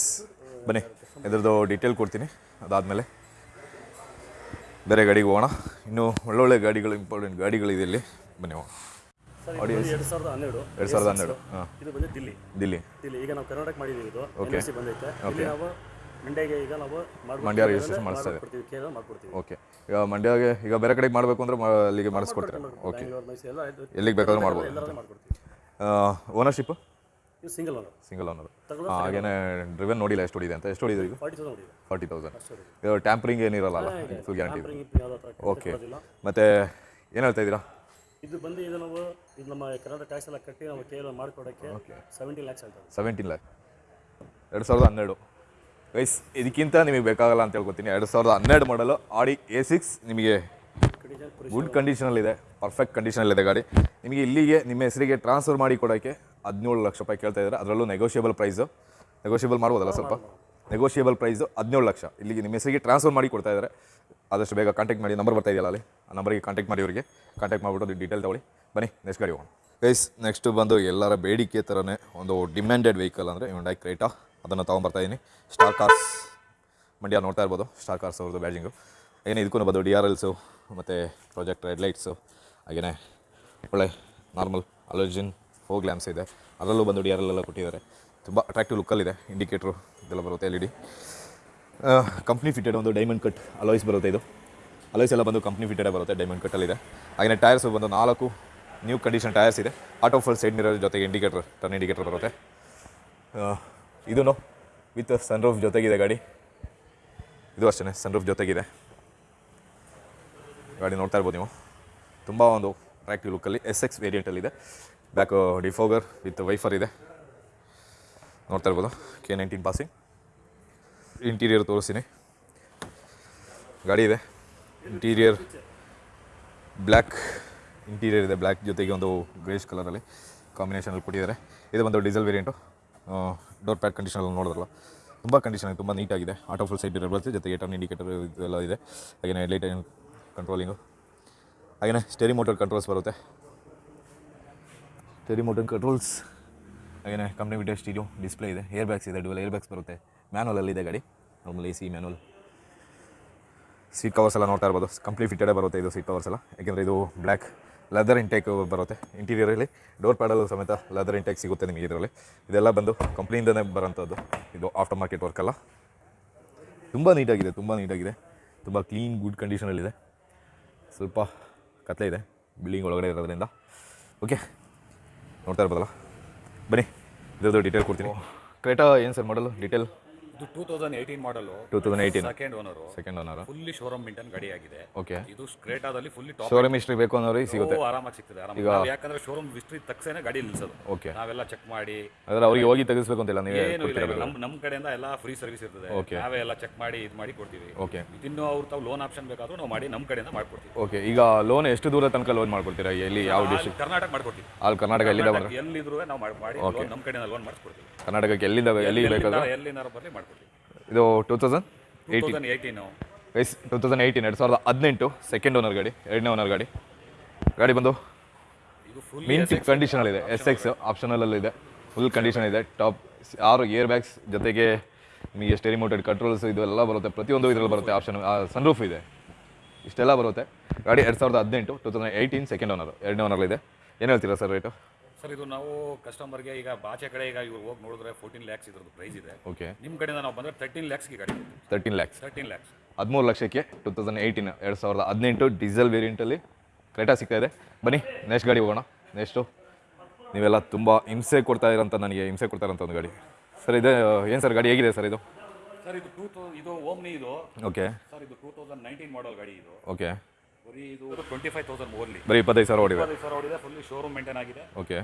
ಬನ್ನಿ, ಇದ್ರದ್ದು ಡೀಟೇಲ್ ಕೊಡ್ತೀನಿ, ಅದಾದಮೇಲೆ ಬೇರೆ ಗಾಡಿಗೆ ಹೋಗೋಣ. ಇನ್ನೂ ಒಳ್ಳೊಳ್ಳೆ ಗಾಡಿಗಳು ಇಂಪಾರ್ಟೆಂಟ್ ಗಾಡಿಗಳಿದೆ ಇಲ್ಲಿ. ಬನ್ನಿ ಹೋಗೋಣ. ಬಂದು ಎರಡು ಸಾವಿರದ ಹನ್ನೆರಡು ಎರಡು ಸಾವಿರದ ಹನ್ನೆರಡು. ಇದು ಬಂದು ದಿಲ್ಲಿ. ದಿಲ್ಲಿ. ದಿಲ್ಲಿ. ಈಗ ನಾವು ಕರ್ನಾಟಕ ಮಾಡಿದ್ದೀವಿ ಇದು. ಓಕೆ ಬಂದೈತೆ. ಇಲ್ಲಿ ನಾವು ಮಂಡ್ಯಗೆ ಈಗ ನಾವು ಮಂಡ್ಯ registration ಮಾಡಿಸ್ತಾ ಕೇರಳ ಮಾಡ್ಕೊಡ್ತೀವಿ ಓಕೆ ಈಗ ಮಂಡ್ಯಗೆ ಈಗ ಬೇರೆ ಕಡೆಗೆ ಮಾಡಬೇಕು ಅಂದ್ರೆ ಅಲ್ಲಿಗೆ ಮಾಡಿಸ್ಕೊಡ್ತೀರಾ ಓಕೆ ಎಲ್ಲಿಗೆ ಬೇಕಾದ್ರೂ ಮಾಡ್ಬೋದು. Ownership single owner single owner ಹಾಗೇನೆ ಡ್ರಿವೆನ್ ನೋಡಿಲ್ಲ ಎಷ್ಟು ಹೊಡಿದೆ ಅಂತ. ಎಷ್ಟು ಹೊಡಿದೆ ಈಗ? ಫಾರ್ಟಿ ತೌಸಂಡ್ ಇದು ಟ್ಯಾಂಪರಿಂಗ್ ಏನಿರಲ್ಲ ಫುಲ್ ಗ್ಯಾರಂಟಿ ಓಕೆ ಮತ್ತೆ ಮತ್ತು ಏನು ಹೇಳ್ತಾ ಇದ್ದೀರಾ? ಇದು ಬಂದು ಇದು ನಾವು ಇದು ನಮ್ಮ ಕರ್ನಾಟಕ ಟ್ಯಾಕ್ಸ್ ಎಲ್ಲ ಕಟ್ಟಿ ನಾವು ಕೇರಳ ಮಾಡಿಕೊಡೋಕ್ಕೆ ಸೆವೆಂಟೀನ್ ಲ್ಯಾಕ್ಸ್ ಆಗ್ತದೆ ಸೆವೆಂಟೀನ್ ಲ್ಯಾಕ್ ಎರಡು ಸಾವಿರದ ಹನ್ನೆರಡು. ವೈಸ್ ಇದಕ್ಕಿಂತ ನಿಮಗೆ ಬೇಕಾಗಲ್ಲ ಅಂತ ಹೇಳ್ಕೊತೀನಿ. ಎರಡು ಸಾವಿರದ ಹನ್ನೆರಡು ಮಾಡಲು ಆಡಿ ಎ ಸಿಕ್ಸ್ ನಿಮಗೆ ಗುಡ್ ಕಂಡೀಷನಲ್ಲಿದೆ ಪರ್ಫೆಕ್ಟ್ ಕಂಡೀಷನಲ್ಲಿದೆ ಗಾಡಿ. ನಿಮಗೆ ಇಲ್ಲಿಗೆ ನಿಮ್ಮ ಹೆಸರಿಗೆ ಟ್ರಾನ್ಸ್ಫರ್ ಮಾಡಿ ಕೊಡೋಕ್ಕೆ ಹದಿನೇಳು ಲಕ್ಷ ರೂಪಾಯಿ ಕೇಳ್ತಾ ಇದ್ದಾರೆ. ಅದರಲ್ಲೂ ನೆಗೋಷಿಯಬಲ್ ಪ್ರೈಸು ನೆಗೋಷಿಯಬಲ್ ಮಾಡ್ಬೋದಲ್ಲ ಸ್ವಲ್ಪ? ನೆಗೋಷಿಯಬಲ್ ಪ್ರೈಸು ಹದಿನೇಳು ಲಕ್ಷ. ಇಲ್ಲಿಗೆ ನಿಮ್ಮ ಹೆಸರಿಗೆ ಟ್ರಾನ್ಸ್ಫರ್ ಮಾಡಿ ಕೊಡ್ತಾ ಇದ್ದಾರೆ. ಆದಷ್ಟು ಬೇಗ ಕಾಂಟ್ಯಾಕ್ಟ್ ಮಾಡಿ ನಂಬರ್ ಬರ್ತಾ ಇದೆಯಲ್ಲ ಅಲ್ಲಿ? ಆ ನಂಬರಿಗೆ ಕಾಂಟ್ಯಾಕ್ಟ್ ಮಾಡಿ ಅವರಿಗೆ. ಕಾಂಟ್ಯಾಕ್ಟ್ ಮಾಡಿಬಿಟ್ಟು ಡೀಟೇಲ್ ತಗೊಳ್ಳಿ. ಬನ್ನಿ ನೆಕ್ಸ್ಟ್ ಗಾಡಿ ಹೋಗೋಣ. ಗೈಸ್ ನೆಕ್ಸ್ಟ್ ಬಂದು ಎಲ್ಲರ ಬೇಡಿಕೆ ಥರನೇ ಒಂದು ಡಿಮ್ಯಾಂಡೆಡ್ ವೆಹಿಕಲ್ ಅಂದರೆ ಹೊಂಡಾಯ್ ಕ್ರೇಟಾ ಅದನ್ನು ತೊಗೊಂಬರ್ತಾ ಇದ್ದೀನಿ ಸ್ಟಾರ್ ಕಾರ್ಸ್ ಮಂಡ್ಯ ನೋಡ್ತಾ ಇರ್ಬೋದು. ಸ್ಟಾರ್ ಕಾರ್ಸ್ ಅವ್ರದ್ದು ಬ್ಯಾಜಿಂಗು ಏನೇ ಇದಕ್ಕೂ ಬಂದು ಡಿ ಆರ್ ಎಲ್ಸು ಮತ್ತು ಪ್ರಾಜೆಕ್ಟ್ ರೆಡ್ ಲೈಟ್ಸು ಹಾಗೆಯೇ ಒಳ್ಳೆ ನಾರ್ಮಲ್ ಅಲೋಜಿನ್ ಫೋ ಗ್ಲ್ಯಾಮ್ಸ್ ಇದೆ. ಅದರಲ್ಲೂ ಬಂದು ಡಿ ಆರ್ ಎಲ್ ಎಲ್ಲ ಕೊಟ್ಟಿದ್ದಾರೆ. ತುಂಬ ಅಟ್ರಾಕ್ಟಿವ್ ಲುಕ್ಕಲ್ಲಿದೆ ಇಂಡಿಕೇಟ್ರು ಇದೆಲ್ಲ ಬರುತ್ತೆ L E D company fitted ಒಂದು ಡೈಮಂಡ್ ಕಟ್ ಅಲೋಯ್ಸ್ ಬರುತ್ತೆ ಇದು. ಅಲೋಯ್ಸ್ ಎಲ್ಲ ಬಂದು ಕಂಪ್ನಿ ಫಿಟೆಡೇ ಬರುತ್ತೆ ಡೈಮಂಡ್ ಕಟ್ಟಲ್ಲಿದೆ ಹಾಗೆಯೇ ಟೈರ್ಸ್ ಬಂದು ನಾಲ್ಕು ನ್ಯೂ ಕಂಡೀಷನ್ ಟೈರ್ಸ್ ಇದೆ. ಆಟೋ ಫುಲ್ ಸೈಡ್ ಮಿರರ್ ಜೊತೆಗೆ ಇಂಡಿಕೇಟರ್ ಟರ್ನ್ ಇಂಡಿಕೇಟರ್ ಬರುತ್ತೆ. ಇದೂ ವಿತ್ ಸನ್ರೂಫ್ ಜೊತೆಗಿದೆ ಗಾಡಿ. ಇದು ಅಷ್ಟೇ ಸನ್ರೂಫ್ ಜೊತೆಗಿದೆ. ಗಾಡಿ ನೋಡ್ತಾ ಇರ್ಬೋದು ನೀವು. ತುಂಬ ಒಂದು ಅಟ್ರಾಕ್ಟಿವ್ ಲುಕ್ಕಲ್ಲಿ ಎಸ್ ಎಕ್ಸ್ ವೇರಿಯಂಟಲ್ಲಿದೆ ಬ್ಯಾಕ್ ಡಿಫೋಗರ್ ವಿತ್ ವೈಫರ್ ಇದೆ. ನೋಡ್ತಾ ಇರ್ಬೋದು ಕೆ ನೈನ್ಟೀನ್ ಪಾಸಿಂಗ್ ಇಂಟೀರಿಯರ್ ತೋರಿಸ್ತೀನಿ. ಗಾಡಿ ಇದೆ. ಇಂಟೀರಿಯರ್ ಬ್ಲ್ಯಾಕ್ ಇಂಟೀರಿಯರ್ ಇದೆ. ಬ್ಲ್ಯಾಕ್ ಜೊತೆಗೆ ಒಂದು ಗ್ರೇಷ್ ಕಲರಲ್ಲಿ ಕಾಂಬಿನೇಷನಲ್ಲಿ ಕೊಟ್ಟಿದ್ದಾರೆ. ಇದು ಒಂದು ಡೀಸೆಲ್ ವೇರಿಯಂಟು ಡೋರ್ ಪ್ಯಾಡ್ ಕಂಡೀಷನಲ್ಲಿ ನೋಡಿದ್ರಲ್ಲ? ತುಂಬ ಕಂಡೀಷನ್ ತುಂಬ ನೀಟಾಗಿದೆ ಆಟೋ ಫುಲ್ ಸೈಡ್ ಬರುತ್ತೆ ಜೊತೆಗೆ ಟರ್ನ್ ಇಂಡಿಕೇಟರ್ ಇದೆಲ್ಲ ಇದೆ. ಹಾಗೆಯೇ ಲೈಟ್ ಕಂಟ್ರೋಲಿಂಗು ಹಾಗೆಯೇ ಸ್ಟೇರಿ ಮೋಟರ್ ಕಂಟ್ರೋಲ್ಸ್ ಬರುತ್ತೆ. ಸ್ಟೇರಿ ಮೋಟರ್ ಕಂಟ್ರೋಲ್ಸ್ ಹಾಗೆಯೇ ಕಂಪ್ನಿ ವಿಡಿಯೋ ಸ್ಟೀರಿಯೋ ಡಿಸ್ಪ್ಲೇ ಇದೆ. ಏರ್ ಬ್ಯಾಗ್ಸ್ ಇದೆ. ಡುವೆಲ್ ಏರ್ ಬ್ಯಾಗ್ಸ್ ಬರುತ್ತೆ. ಮ್ಯಾನುವಲ್ ಇದೆ ಗಾಡಿ. Normal A C manual seat covers ಎಲ್ಲ ನೋಡ್ತಾ ಇರ್ಬೋದು. ಕಂಪ್ಲೀಟ್ ಫಿಟ್ಟೆಡೇ ಬರುತ್ತೆ ಇದು ಸೀಟ್ ಕವರ್ಸ್ ಎಲ್ಲ. ಯಾಕೆಂದರೆ ಇದು ಬ್ಲ್ಯಾಕ್ ಲೆದರ್ ಇಂಟೇಕ್ ಬರುತ್ತೆ. ಇಂಟೀರಿಯರಲ್ಲಿ ಡೋರ್ ಪ್ಯಾಡಲ್ ಸಮೇತ ಲೆದರ್ ಇಂಟೇಕ್ ಸಿಗುತ್ತೆ ನಿಮಗೆ ಇದರಲ್ಲಿ. ಇದೆಲ್ಲ ಬಂದು ಕಂಪ್ನಿಯಿಂದನೇ ಬರೋಂಥದ್ದು. ಇದು ಆಫ್ಟರ್ ಮಾರ್ಕೆಟ್ ವರ್ಕ್ ಅಲ್ಲ. ತುಂಬ ನೀಟಾಗಿದೆ ತುಂಬ ನೀಟಾಗಿದೆ. ತುಂಬ ಕ್ಲೀನ್ ಗುಡ್ ಕಂಡೀಷನಲ್ಲಿದೆ ಸ್ವಲ್ಪ ಕತ್ಲೆ ಇದೆ ಬಿಲ್ಡಿಂಗ್ ಒಳಗಡೆ ಇರೋದ್ರಿಂದ. ಓಕೆ ನೋಡ್ತಾ ಇರ್ಬೋದಲ್ಲ? ಬನ್ನಿ, ಇದ್ರದ್ದು ಡೀಟೇಲ್ ಕೊಡ್ತೀನಿ. ಕ್ರೇಟಾ ಏನು ಸರ್ ಮಾಡಲು ಡೀಟೇಲ್ ಇದು two thousand eighteen model two thousand eighteen second owner second owner fully showroom maintain ಗಾಡಿ ಆಗಿದೆ. ಓಕೆ ಇದು ಸ್ಕ್ರೇಟಾದಲ್ಲಿ ಫುಲ್ಲಿ ಟಾಪ್ ಶೋರೂಮ್ ಹಿಸ್ಟ್ರಿ ಬೇಕು ಅನ್ನೋರಿಗೆ ಸಿಗುತ್ತೆ. ಆರಾಮಾಗಿ ಸಿಗ್ತದೆ ಆರಾಮಾಗಿ. ನಾವು ಯಾಕಂದ್ರೆ ಶೋರೂಮ್ ಹಿಸ್ಟ್ರಿ ತಕ್ಷಣ ಗಾಡಿ ನಿಲ್ಸೋದು. ಓಕೆ ನಾವೆಲ್ಲ ಚೆಕ್ ಮಾಡಿ. ಅದರ ಅವ್ರಿಗೆ ಹೋಗಿ ತೆಗಿಸ್ಬೇಕು ಅಂತಿಲ್ಲ ನೀವು ಏನು ಇಲ್ಲ ಇಲ್ಲ ನಮ್ಮ ನಮ್ಮ ಕಡೆಯಿಂದ ಎಲ್ಲ ಫ್ರೀ ಸರ್ವಿಸ್ ಇರ್ತದೆ. ಓಕೆ ನಾವೇ ಎಲ್ಲ ಚೆಕ್ ಮಾಡಿ ಇದು ಮಾಡಿ ಕೊಡ್ತೀವಿ. ಓಕೆ ಇನ್ನು ಅವ್ರು ತಾವು ಲೋನ್ ಆಪ್ಷನ್ ಬೇಕಾದ್ರೂ ನಾವು ಮಾಡಿ ನಮ್ಮ ಕಡೆಯಿಂದ ಮಾಡ್ಕೊಡ್ತೀವಿ. ಓಕೆ ಈಗ ಲೋನ್ ಎಷ್ಟು ದೂರ ತನಕ ಲೋನ್ ಮಾಡ್ಕೊಡ್ತೀರಾ? ಎಲ್ಲಿ ಯಾವ ಡಿಸ್ಟ್ರಿಕ್ಟ್ ಕರ್ನಾಟಕ ಮಾಡ್ಕೊಡ್ತೀವಿ. ಅಲ್ಲಿ ಕರ್ನಾಟಕ ಎಲ್ಲಿದೆ ಬರ ಎಲ್ಲಿದ್ರು ನಾವು ಮಾಡಿ ಲೋನ್ ನಮ್ಮ ಕಡೆಯಿಂದ ಲೋನ್ ಮಾಡಿಸ್ಕೊಡ್ತೀವಿ. ಕರ್ನಾಟಕಕ್ಕೆ ಎಲ್ಲಿಂದ ಎಲ್ಲಿ ಬೇಕಾದ್ರೆ? ಎಲ್ಲಿನಾರು ಬರಲಿ ಮಾಡ್ಕೊಡ್ತೀವಿ. ಇದು two thousand eighteen eighteen guys two thousand eighteen ಎರಡು ಸಾವಿರದ ಹದಿನೆಂಟು ಸೆಕೆಂಡ್ ಓನರ್ ಗಾಡಿ ಎರಡನೇ ಓನರ್ ಗಾಡಿ. ಗಾಡಿ ಬಂದು ಮಿಂಟ್ ಕಂಡೀಷನಲ್ಲಿದೆ ಎಸ್ ಎಕ್ಸ್ ಆಪ್ಷನಲ್ಲಿದೆ ಫುಲ್ ಕಂಡೀಷನ್ ಇದೆ. ಟಾಪ್ ಆರು ಏರ್ ಬ್ಯಾಗ್ಸ್ ಜೊತೆಗೆ ನಿಮಗೆ ಸ್ಟೇರಿ ಮೋಟೆಡ್ ಕಂಟ್ರೋಲ್ಸ್ ಇದೆಲ್ಲ ಎಲ್ಲ ಬರುತ್ತೆ. ಪ್ರತಿಯೊಂದು ಇದರಲ್ಲಿ ಬರುತ್ತೆ ಆಪ್ಷನ್ ಸನ್ರೂಫ್ ಇದೆ. ಇಷ್ಟೆಲ್ಲ ಬರುತ್ತೆ. ಗಾಡಿ ಎರಡು ಸಾವಿರದ ಹದಿನೆಂಟು two thousand eighteen second owner ಎರಡನೇ ಓನರ್ಲಿದೆ ಏನು ಹೇಳ್ತೀರಾ ಸರ್ ರೇಟು ಸರ್ ಇದು ನಾವು ಕಸ್ಟಮರ್ಗೆ ಈಗ ಬಾಚೆ ಕಡೆ ಈಗ ಇವ್ರು ಹೋಗಿ ನೋಡಿದ್ರೆ ಫೋರ್ಟೀನ್ ಲ್ಯಾಕ್ಸ್ ಇದ್ರದ್ದು ಪ್ರೈಸ್ ಇದೆ. ಓಕೆ ನಿಮ್ಮ ಕಡೆಯಿಂದ ನಾವು ಬಂದರೆ ತರ್ಟೀನ್ ಲ್ಯಾಕ್ಸ್ಗೆ ಗಾಡಿ ತರ್ಟೀನ್ ಲ್ಯಾಕ್ಸ್ ತರ್ಟೀನ್ ಲ್ಯಾಕ್ಸ್ ಹದಿಮೂರು ಲಕ್ಷಕ್ಕೆ ಟೂ ತೌಸಂಡ್ ಏಯ್ಟೀನ್ ಎರಡು ಸಾವಿರದ ಹದಿನೆಂಟು ಡೀಸೆಲ್ ವೇರಿಯಂಟಲ್ಲಿ ಕ್ರೇಟಾ ಸಿಗ್ತಾ ಇದೆ. ಬನ್ನಿ ನೆಕ್ಸ್ಟ್ ಗಾಡಿ ಹೋಗೋಣ. ನೆಕ್ಸ್ಟು ನೀವೆಲ್ಲ ತುಂಬ ಹಿಂಸೆ ಕೊಡ್ತಾ ಇರೋಂಥ ನನಗೆ ಹಿಂಸೆ ಕೊಡ್ತಾ ಇರೋಂಥ ಒಂದು ಗಾಡಿ. ಸರ್ ಇದು ಏನು ಸರ್ ಗಾಡಿ ಹೇಗಿದೆ ಸರ್ ಇದು? ಸರ್ ಇದು ಟೂ ತೌ ಇದು ಓಮ್ನಿ ಇದು. ಓಕೆ ಸರ್ ಇದು ಟೂ ತೌಸಂಡ್ ನೈನ್ಟೀನ್ ಮಾಡಲ್ ಗಾಡಿ ಇದು. ಓಕೆ ಬರೀ ಇದು ಟ್ವೆಂಟಿ ಫೈವ್ ತೌಸಂಡ್ ಓನ್ಲಿ. ಬರೀ ಇಪ್ಪತ್ತೈದು ಸಾವಿರ ಓಡಿದೆ ಇಪ್ಪತ್ತೈದು ಸಾವಿರ ಓಡಿದೆ ಫುಲ್ಲಿ ಶೋರೂಮ್ ಮೇಂಟೈನ್ ಆಗಿದೆ. ಓಕೆ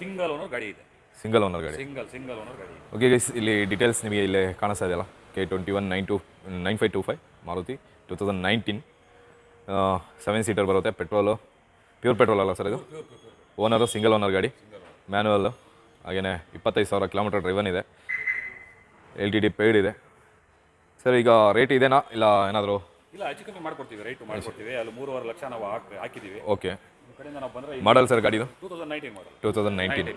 ಸಿಂಗಲ್ ಓನರ್ ಗಾಡಿ ಇದೆ. ಸಿಂಗಲ್ ಓನರ್ ಗಾಡಿ. ಸಿಂಗಲ್ ಸಿಂಗಲ್ ಓನರ್ ಗಾಡಿ ಓಕೆ ಗೈಸ್ ಇಲ್ಲಿ ಡೀಟೇಲ್ಸ್ ನಿಮಗೆ ಇಲ್ಲೇ ಕಾಣಿಸ್ತಾ ಇದೆಯಲ್ಲ? K twenty one nine two nine five two five Maruti two thousand nineteen seven seater ಬರುತ್ತೆ ಪೆಟ್ರೋಲು ಪ್ಯೂರ್ ಪೆಟ್ರೋಲ್ ಅಲ್ಲ ಸರ್ ಇದು? ಓನರು ಸಿಂಗಲ್ ಓನರ್ ಗಾಡಿ. ಮ್ಯಾನುವಲ್ಲು ಹಾಗೆಯೇ ಇಪ್ಪತ್ತೈದು ಸಾವಿರ ಕಿಲೋಮೀಟರ್ ಡ್ರೈವನ್ ಇದೆ. ಎಲ್ ಟಿ ಡಿ ಪೇಯ್ಡ್ ಇದೆ. ಸರ್ ಈಗ ರೇಟ್ ಇದೆನಾ? ಇಲ್ಲ ಏನಾದರೂ ಇಲ್ಲ ಹೆಚ್ಚು ಕಮ್ಮಿ ಮಾಡ್ಕೊಡ್ತೀವಿ ರೈಟ್ ಮಾಡ್ಕೊಡ್ತೀವಿ. ಅಲ್ಲಿ ಮೂರುವರೆ ಲಕ್ಷ ನಾವು ಹಾಕ್ ಹಾಕಿದ್ದೀವಿ ಓಕೆ ನಿಮ್ಮ ಕಡೆಯಿಂದ ನಾವು ಬಂದರೆ ಮಾಡಲ್ ಸರ್ ಗಾಡಿದು? Two thousand nineteen model two thousand nineteen